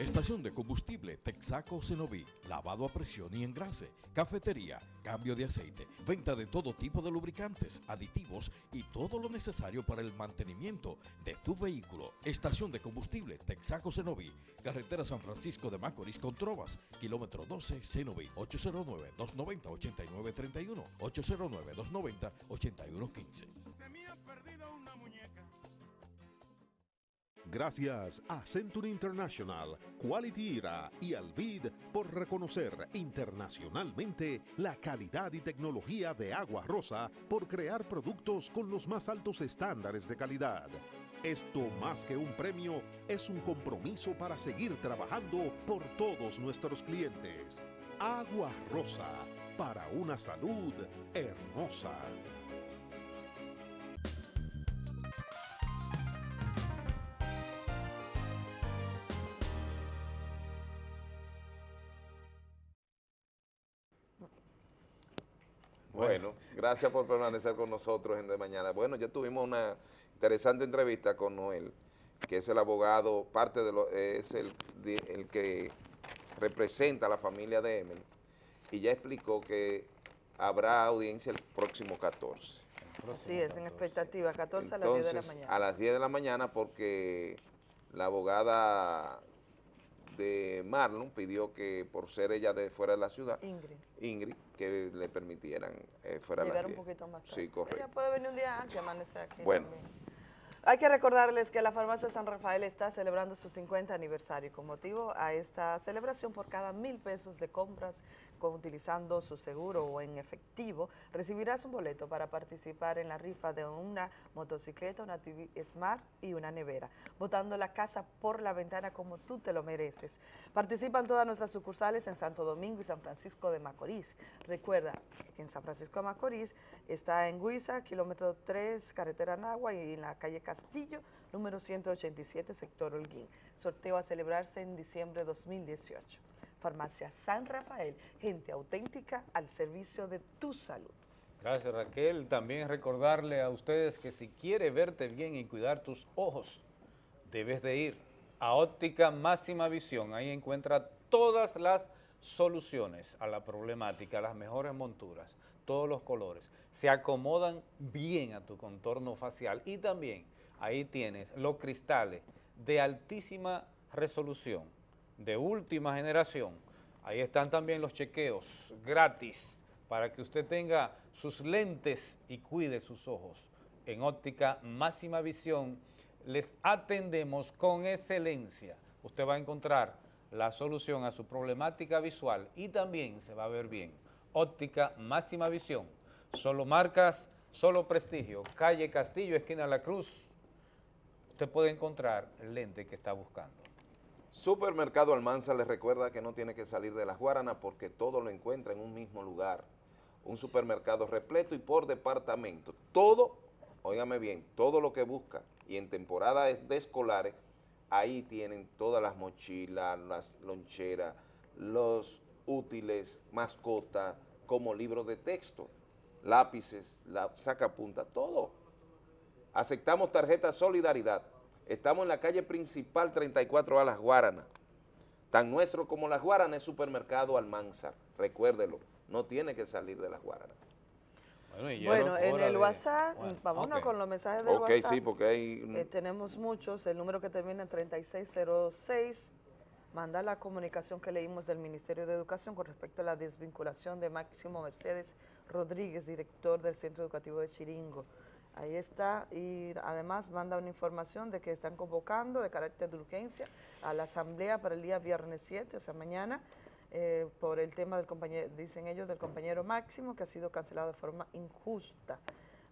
Estación de combustible Texaco Cenoví, lavado a presión y engrase, cafetería, cambio de aceite, venta de todo tipo de lubricantes, aditivos y todo lo necesario para el mantenimiento de tu vehículo. Estación de combustible Texaco Cenoví, carretera San Francisco de Macorís con Trovas, kilómetro 12 Cenoví, 809-290-8931, 809-290-8115. Gracias a Century International, Quality Era y Alvid por reconocer internacionalmente la calidad y tecnología de Agua Rosa por crear productos con los más altos estándares de calidad. Esto más que un premio es un compromiso para seguir trabajando por todos nuestros clientes. Agua Rosa, para una salud hermosa. Gracias por permanecer con nosotros en De Mañana. Bueno, ya tuvimos una interesante entrevista con Noel, que es el abogado, parte de lo, es el, el que representa a la familia de Emily, y ya explicó que habrá audiencia el próximo 14. Así es, en expectativa, 14 a las 10 de la mañana. A las 10 de la mañana porque la abogada de Marlon pidió que por ser ella de fuera de la ciudad, Ingrid, Ingrid que le permitieran eh, fuera de la un poquito más tarde. Sí, correcto. Ella puede venir un día antes y amanecer aquí Bueno. Hay que recordarles que la farmacia San Rafael está celebrando su 50 aniversario. Con motivo a esta celebración, por cada mil pesos de compras utilizando su seguro o en efectivo, recibirás un boleto para participar en la rifa de una motocicleta, una TV Smart y una nevera, botando la casa por la ventana como tú te lo mereces. Participan todas nuestras sucursales en Santo Domingo y San Francisco de Macorís. Recuerda que en San Francisco de Macorís está en Guisa, kilómetro 3, carretera Nagua y en la calle Castillo, número 187, sector Holguín. Sorteo a celebrarse en diciembre de 2018. Farmacia San Rafael, gente auténtica al servicio de tu salud. Gracias Raquel. También recordarle a ustedes que si quiere verte bien y cuidar tus ojos, debes de ir a Óptica Máxima Visión. Ahí encuentra todas las soluciones a la problemática, las mejores monturas, todos los colores. Se acomodan bien a tu contorno facial y también ahí tienes los cristales de altísima resolución de última generación. Ahí están también los chequeos gratis para que usted tenga sus lentes y cuide sus ojos. En óptica máxima visión les atendemos con excelencia. Usted va a encontrar la solución a su problemática visual y también se va a ver bien. Óptica máxima visión. Solo marcas, solo prestigio. Calle Castillo, esquina La Cruz. Usted puede encontrar el lente que está buscando. Supermercado Almanza les recuerda que no tiene que salir de las Guaranas porque todo lo encuentra en un mismo lugar. Un supermercado repleto y por departamento. Todo, óigame bien, todo lo que busca y en temporada de escolares, ahí tienen todas las mochilas, las loncheras, los útiles, mascotas, como libros de texto, lápices, la sacapunta, todo. Aceptamos tarjeta Solidaridad Estamos en la calle principal 34 a Las Guaranas. Tan nuestro como Las Guaranas es supermercado Almanzar. Recuérdelo, no tiene que salir de Las Guaranas. Bueno, en el WhatsApp, vámonos con los mensajes del WhatsApp. Ok, sí, porque hay... Eh, tenemos muchos, el número que termina en 3606, manda la comunicación que leímos del Ministerio de Educación con respecto a la desvinculación de Máximo Mercedes Rodríguez, director del Centro Educativo de Chiringo. Ahí está, y además manda una información de que están convocando de carácter de urgencia a la asamblea para el día viernes 7, o sea, mañana, eh, por el tema del compañero, dicen ellos, del compañero Máximo, que ha sido cancelado de forma injusta.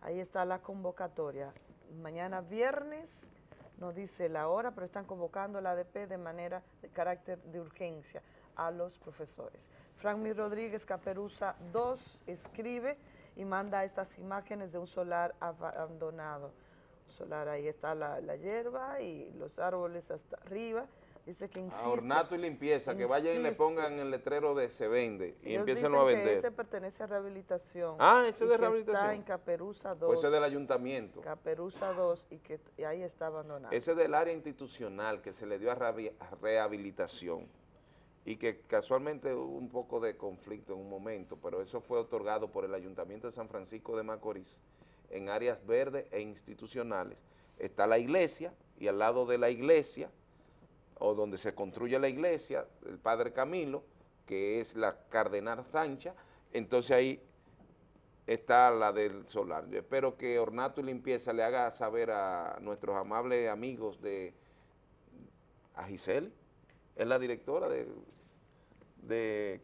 Ahí está la convocatoria. Mañana viernes, no dice la hora, pero están convocando la ADP de manera de carácter de urgencia a los profesores. Frank Rodríguez Caperuza 2 escribe y manda estas imágenes de un solar abandonado. solar, ahí está la, hierba y los árboles hasta arriba. Dice que insiste, a ornato y limpieza, que vayan y le pongan el letrero de se vende y empiecen a vender. Que ese pertenece a rehabilitación. Ah, ese de rehabilitación. está en Caperuza 2. Pues ese del ayuntamiento. Caperuza 2 y que ahí está abandonado. Ese del área institucional que se le dio a rehabilitación y que casualmente hubo un poco de conflicto en un momento, pero eso fue otorgado por el Ayuntamiento de San Francisco de Macorís en áreas verdes e institucionales. Está la iglesia y al lado de la iglesia, o donde se construye la iglesia, el Padre Camilo, que es la Cardenal Sancha, entonces ahí está la del solar. Yo espero que Ornato y Limpieza le haga saber a nuestros amables amigos de a Giselle, es la directora de de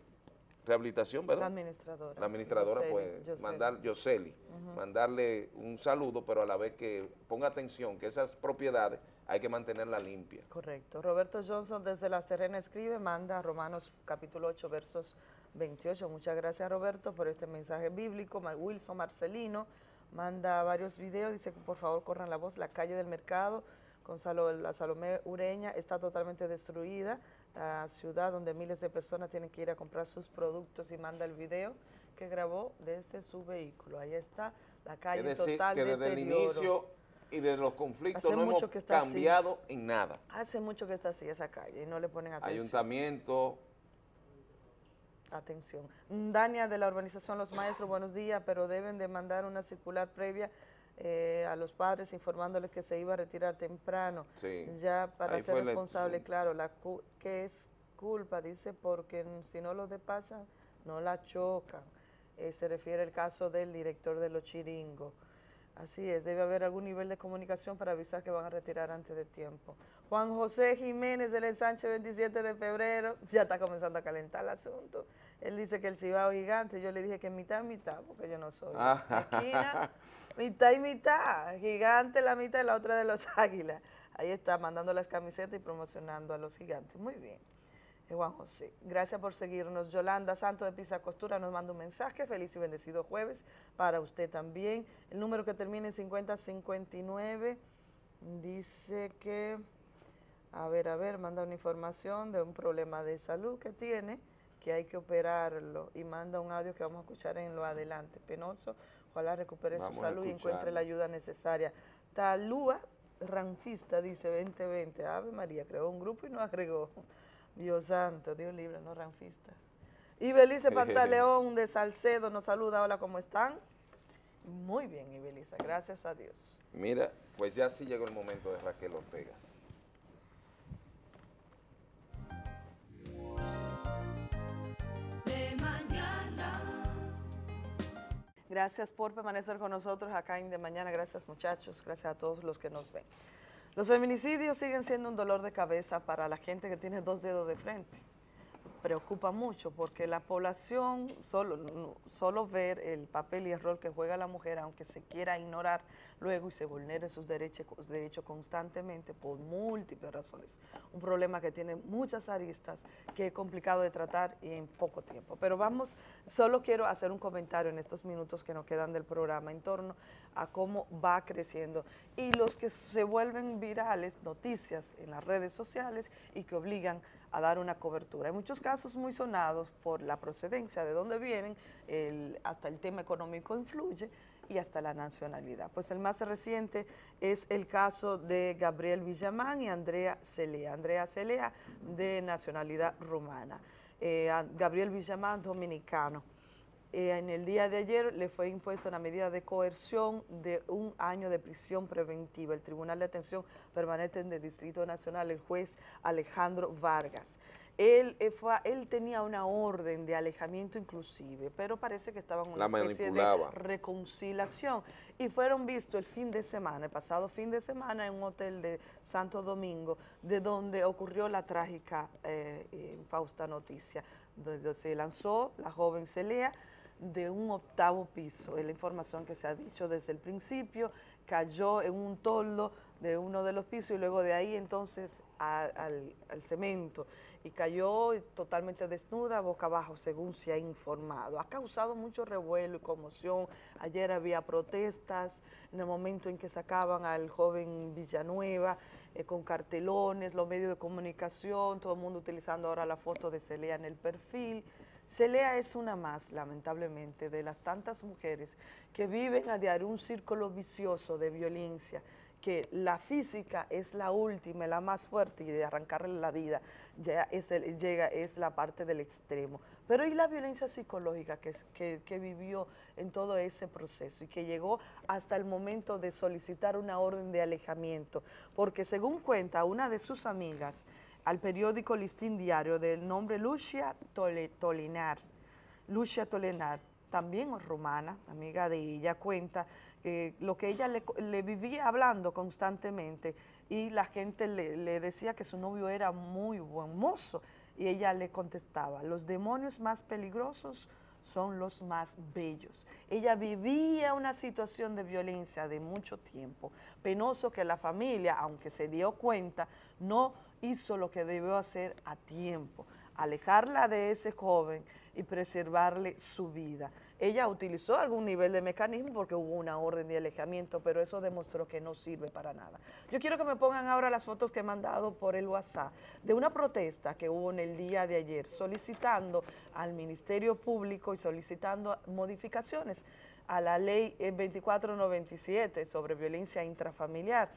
rehabilitación, ¿verdad? La administradora. La administradora, pues, mandar, Yoseli, mandarle un saludo, pero a la vez que ponga atención que esas propiedades hay que mantenerlas limpias. Correcto. Roberto Johnson desde Las Terrenas escribe, manda Romanos capítulo 8, versos 28. Muchas gracias, Roberto, por este mensaje bíblico. Wilson Marcelino manda varios videos, dice que por favor corran la voz, la calle del mercado con la Salomé Ureña está totalmente destruida, la ciudad donde miles de personas tienen que ir a comprar sus productos y manda el video que grabó desde su vehículo. Ahí está la calle es decir, total que desde el inicio y de los conflictos no hemos cambiado en nada. Hace mucho que está así esa calle y no le ponen atención. Ayuntamiento. Atención. Dania de la urbanización Los Maestros, buenos días, pero deben de mandar una circular previa eh, a los padres informándoles que se iba a retirar temprano. Sí. Ya para ser responsable, claro, la que es culpa, dice, porque si no los despachan, no la chocan. Eh, se refiere al caso del director de los chiringos. Así es, debe haber algún nivel de comunicación para avisar que van a retirar antes de tiempo. Juan José Jiménez del ensanche 27 de febrero, <laughs> ya está comenzando a calentar el asunto. Él dice que el Cibao gigante, yo le dije que mitad, mitad, porque yo no soy. Ah. Esquina, <laughs> mitad y mitad, gigante la mitad y la otra de los <laughs> águilas. Ahí está, mandando las camisetas y promocionando a los gigantes. Muy bien. Juan José. Gracias por seguirnos. Yolanda Santo de Pisa Costura nos manda un mensaje. Feliz y bendecido jueves para usted también. El número que termina en 5059 dice que, a ver, a ver, manda una información de un problema de salud que tiene, que hay que operarlo y manda un audio que vamos a escuchar en lo adelante. Penoso, ojalá recupere su salud y encuentre la ayuda necesaria. Talúa Ranfista dice 2020, Ave María, creó un grupo y no agregó. Dios santo, Dios libre, no ranfistas. Y Belice Pantaleón de Salcedo nos saluda. Hola, ¿cómo están? Muy bien, Ibeliza, gracias a Dios. Mira, pues ya sí llegó el momento de Raquel Ortega. Gracias por permanecer con nosotros acá en De Mañana. Gracias, muchachos. Gracias a todos los que nos ven. Los feminicidios siguen siendo un dolor de cabeza para la gente que tiene dos dedos de frente preocupa mucho porque la población, solo, solo ver el papel y el rol que juega la mujer, aunque se quiera ignorar luego y se vulneren sus derechos, derechos constantemente por múltiples razones. Un problema que tiene muchas aristas, que es complicado de tratar y en poco tiempo. Pero vamos, solo quiero hacer un comentario en estos minutos que nos quedan del programa en torno a cómo va creciendo y los que se vuelven virales, noticias en las redes sociales y que obligan a dar una cobertura. Hay muchos casos muy sonados por la procedencia, de dónde vienen, hasta el tema económico influye y hasta la nacionalidad. Pues el más reciente es el caso de Gabriel Villamán y Andrea Celea. Andrea Celea de nacionalidad rumana. Eh, Gabriel Villamán, dominicano. Eh, en el día de ayer le fue impuesta una medida de coerción de un año de prisión preventiva. El Tribunal de Atención Permanente del Distrito Nacional, el juez Alejandro Vargas. Él, eh, él tenía una orden de alejamiento inclusive, pero parece que estaban en una especie de reconciliación. Y fueron vistos el fin de semana, el pasado fin de semana, en un hotel de Santo Domingo, de donde ocurrió la trágica eh, Fausta noticia, donde se lanzó la joven Celea, de un octavo piso, es la información que se ha dicho desde el principio, cayó en un toldo de uno de los pisos y luego de ahí entonces al, cemento y cayó totalmente desnuda, boca abajo, según se ha informado. Ha causado mucho revuelo y conmoción. Ayer había protestas en el momento en que sacaban al joven Villanueva eh, con cartelones, los medios de comunicación, todo el mundo utilizando ahora la foto de Celea en el perfil. Celea es una más, lamentablemente, de las tantas mujeres que viven a diario un círculo vicioso de violencia, que la física es la última, la más fuerte y de arrancarle la vida ya es llega, es la parte del extremo. Pero y la violencia psicológica que, que vivió en todo ese proceso y que llegó hasta el momento de solicitar una orden de alejamiento, porque según cuenta una de sus amigas, al periódico Listín Diario del nombre Lucia Tolinar. Lucia Tolinar, también romana, amiga de ella, cuenta que lo que ella le, vivía hablando constantemente y la gente le, le decía que su novio era muy buen mozo y ella le contestaba, los demonios más peligrosos son los más bellos. Ella vivía una situación de violencia de mucho tiempo, penoso que la familia, aunque se dio cuenta, no hizo lo que debió hacer a tiempo. alejarla de ese joven y preservarle su vida. Ella utilizó algún nivel de mecanismo porque hubo una orden de alejamiento, pero eso demostró que no sirve para nada. Yo quiero que me pongan ahora las fotos que he mandado por el WhatsApp de una protesta que hubo en el día de ayer solicitando al Ministerio Público y solicitando modificaciones a la ley 2497 sobre violencia intrafamiliar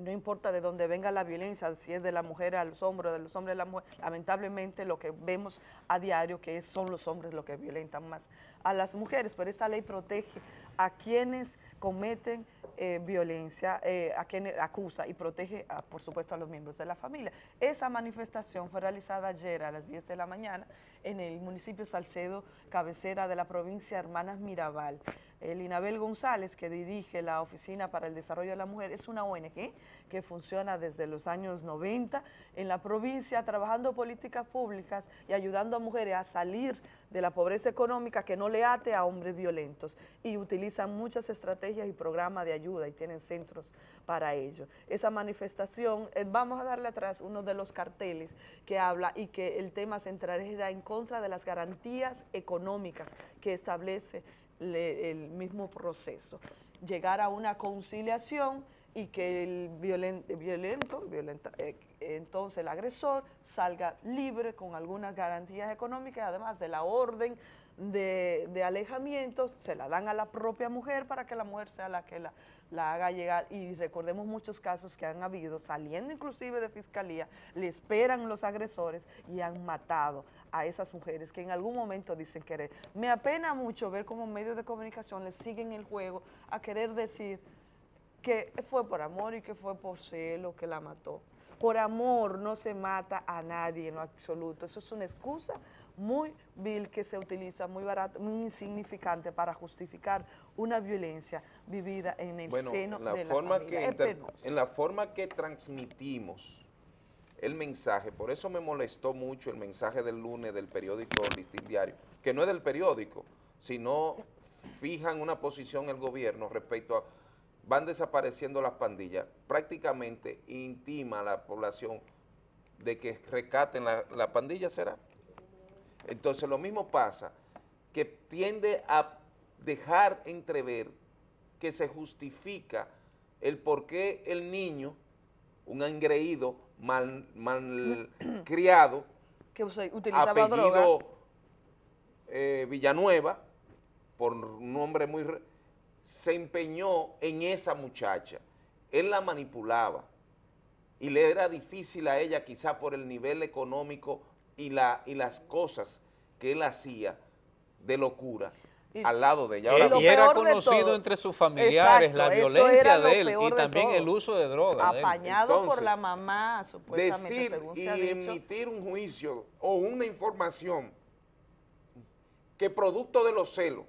no importa de dónde venga la violencia, si es de la mujer a los hombres, de los hombres a la mujer, lamentablemente lo que vemos a diario que son los hombres los que violentan más a las mujeres, pero esta ley protege a quienes cometen eh, violencia, eh, a quienes acusa y protege, por supuesto, a los miembros de la familia. Esa manifestación fue realizada ayer a las 10 de la mañana en el municipio Salcedo, cabecera de la provincia Hermanas Mirabal. El Inabel González, que dirige la Oficina para el Desarrollo de la Mujer, es una ONG que funciona desde los años 90 en la provincia, trabajando políticas públicas y ayudando a mujeres a salir de la pobreza económica que no le ate a hombres violentos y utilizan muchas estrategias y programas de ayuda y tienen centros para ello. Esa manifestación, eh, vamos a darle atrás uno de los carteles que habla y que el tema central es en contra de las garantías económicas que establece el mismo proceso, llegar a una conciliación y que el violento violenta, eh, entonces el agresor salga libre con algunas garantías económicas, además de la orden de, de alejamiento, se la dan a la propia mujer para que la mujer sea la que la, la haga llegar. Y recordemos muchos casos que han habido, saliendo inclusive de fiscalía, le esperan los agresores y han matado a esas mujeres que en algún momento dicen querer. Me apena mucho ver cómo medios de comunicación le siguen el juego a querer decir que fue por amor y que fue por celo que la mató. Por amor no se mata a nadie en lo absoluto. Eso es una excusa muy vil que se utiliza, muy barata, muy insignificante para justificar una violencia vivida en el seno de la familia. Que en la forma que transmitimos el mensaje, por eso me molestó mucho el mensaje del lunes del periódico Listín Diario, que no es del periódico, sino fijan una posición el gobierno respecto a van desapareciendo las pandillas, prácticamente intima a la población de que recaten la, la pandilla, ¿será? Entonces lo mismo pasa, que tiende a dejar entrever que se justifica el por qué el niño, un engreído, mal, mal <clears throat> criado, que utilizaba apellido eh, Villanueva, por un nombre muy se empeñó en esa muchacha, él la manipulaba y le era difícil a ella quizá por el nivel económico y, la, y las cosas que él hacía de locura al lado de ella. y era conocido entre sus familiares la violencia de él y también el uso de drogas. Apañado por la mamá, supuestamente, decir y emitir un juicio o una información que producto de los celos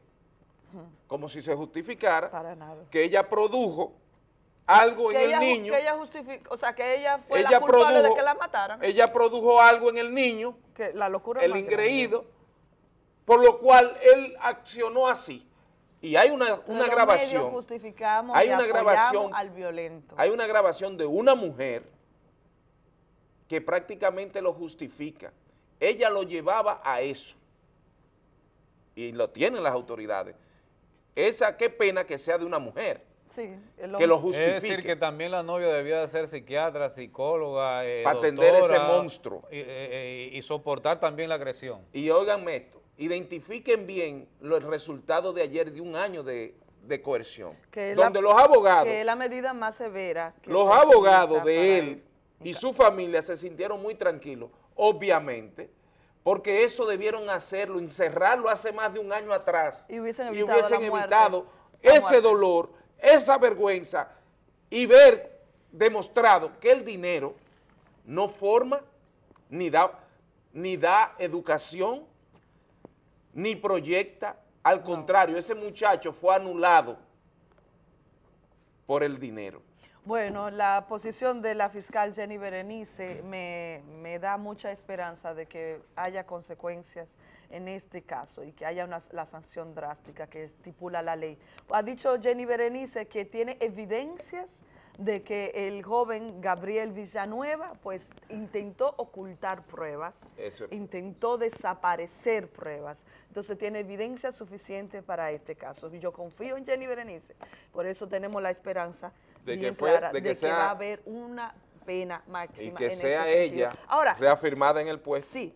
como si se justificara que ella produjo algo en el niño. Que ella o sea, que ella fue la culpable de que la mataran. Ella produjo algo en el niño, que la locura el ingreído, por lo cual él accionó así. Y hay una, una grabación. justificamos hay una grabación al violento. Hay una grabación de una mujer que prácticamente lo justifica. Ella lo llevaba a eso. Y lo tienen las autoridades esa qué pena que sea de una mujer. que lo justifique. Es decir, que también la novia debía de ser psiquiatra, psicóloga, eh, Para atender ese monstruo. Y, eh, y, soportar también la agresión. Y oiganme esto, identifiquen bien los resultados de ayer de un año de, coerción. donde los abogados... Que es la medida más severa. los abogados de él y su familia se sintieron muy tranquilos, obviamente, porque eso debieron hacerlo, encerrarlo hace más de un año atrás y hubiesen evitado, ese dolor, esa vergüenza y ver demostrado que el dinero no forma ni da, ni da educación ni proyecta, al contrario, ese muchacho fue anulado por el dinero. Bueno, la posición de la fiscal Jenny Berenice me, me, da mucha esperanza de que haya consecuencias en este caso y que haya una, la sanción drástica que estipula la ley. Ha dicho Jenny Berenice que tiene evidencias de que el joven Gabriel Villanueva pues intentó ocultar pruebas, intentó desaparecer pruebas, entonces tiene evidencia suficiente para este caso. Yo confío en Jenny Berenice, por eso tenemos la esperanza de que, de que va a haber una pena máxima. Y que sea ella Ahora, reafirmada en el puesto. Sí,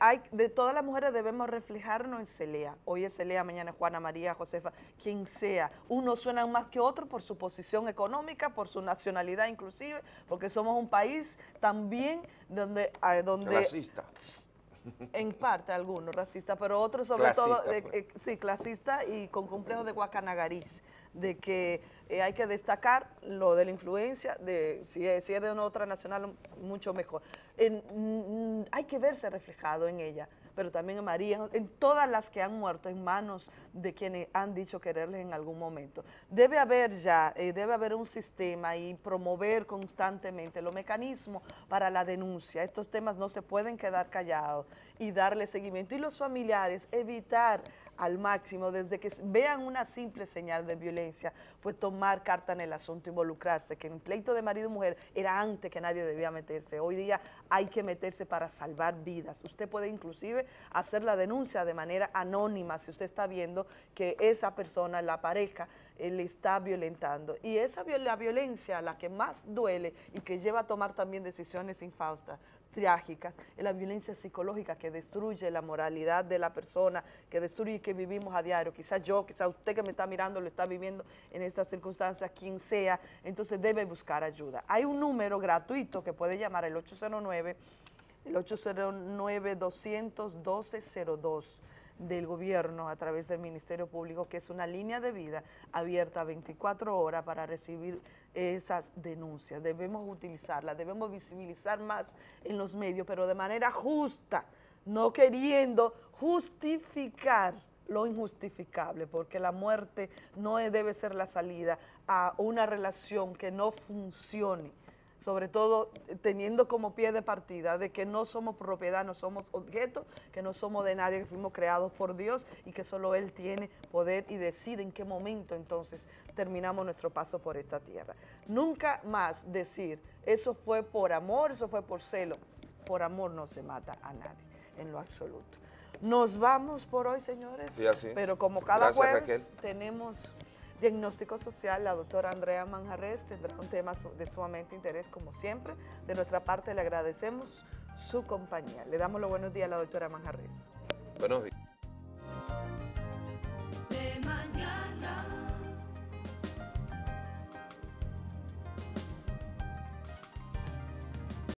hay, de todas las mujeres debemos reflejarnos en Celea. Hoy es Celea, mañana es Juana María, Josefa, quien sea. Uno suena más que otro por su posición económica, por su nacionalidad inclusive, porque somos un país también donde... donde Racista. En parte algunos racistas, pero otros sobre todo, pues. eh, sí, clasista y con complejo de guacanagariz de que eh, hay que destacar lo de la influencia, de si es, de una otra nacional, mucho mejor. En, hay que verse reflejado en ella, pero también en María, en todas las que han muerto en manos de quienes han dicho quererles en algún momento. Debe haber ya, eh, debe haber un sistema y promover constantemente los mecanismos para la denuncia. Estos temas no se pueden quedar callados y darle seguimiento. Y los familiares, evitar al máximo, desde que vean una simple señal de violencia, pues tomar carta en el asunto, involucrarse, que en pleito de marido y mujer era antes que nadie debía meterse, hoy día hay que meterse para salvar vidas. Usted puede inclusive hacer la denuncia de manera anónima si usted está viendo que esa persona, la pareja, eh, le está violentando. Y esa la violencia, la que más duele y que lleva a tomar también decisiones infaustas, trágicas, es la violencia psicológica que destruye la moralidad de la persona, que destruye que vivimos a diario. Quizás yo, quizás usted que me está mirando lo está viviendo en estas circunstancias, quien sea, entonces debe buscar ayuda. Hay un número gratuito que puede llamar el 809, el 809-212-02 del gobierno a través del Ministerio Público, que es una línea de vida abierta 24 horas para recibir esas denuncias. Debemos utilizarla, debemos visibilizar más en los medios, pero de manera justa, no queriendo justificar lo injustificable, porque la muerte no debe ser la salida a una relación que no funcione sobre todo teniendo como pie de partida de que no somos propiedad, no somos objetos, que no somos de nadie, que fuimos creados por Dios y que solo Él tiene poder y decide en qué momento entonces terminamos nuestro paso por esta tierra. Nunca más decir, eso fue por amor, eso fue por celo. Por amor no se mata a nadie, en lo absoluto. Nos vamos por hoy, señores. Sí, así Pero como cada jueves tenemos Diagnóstico Social, la doctora Andrea Manjarres tendrá un tema de sumamente interés como siempre. De nuestra parte le agradecemos su compañía. Le damos los buenos días a la doctora Manjarres. Buenos días.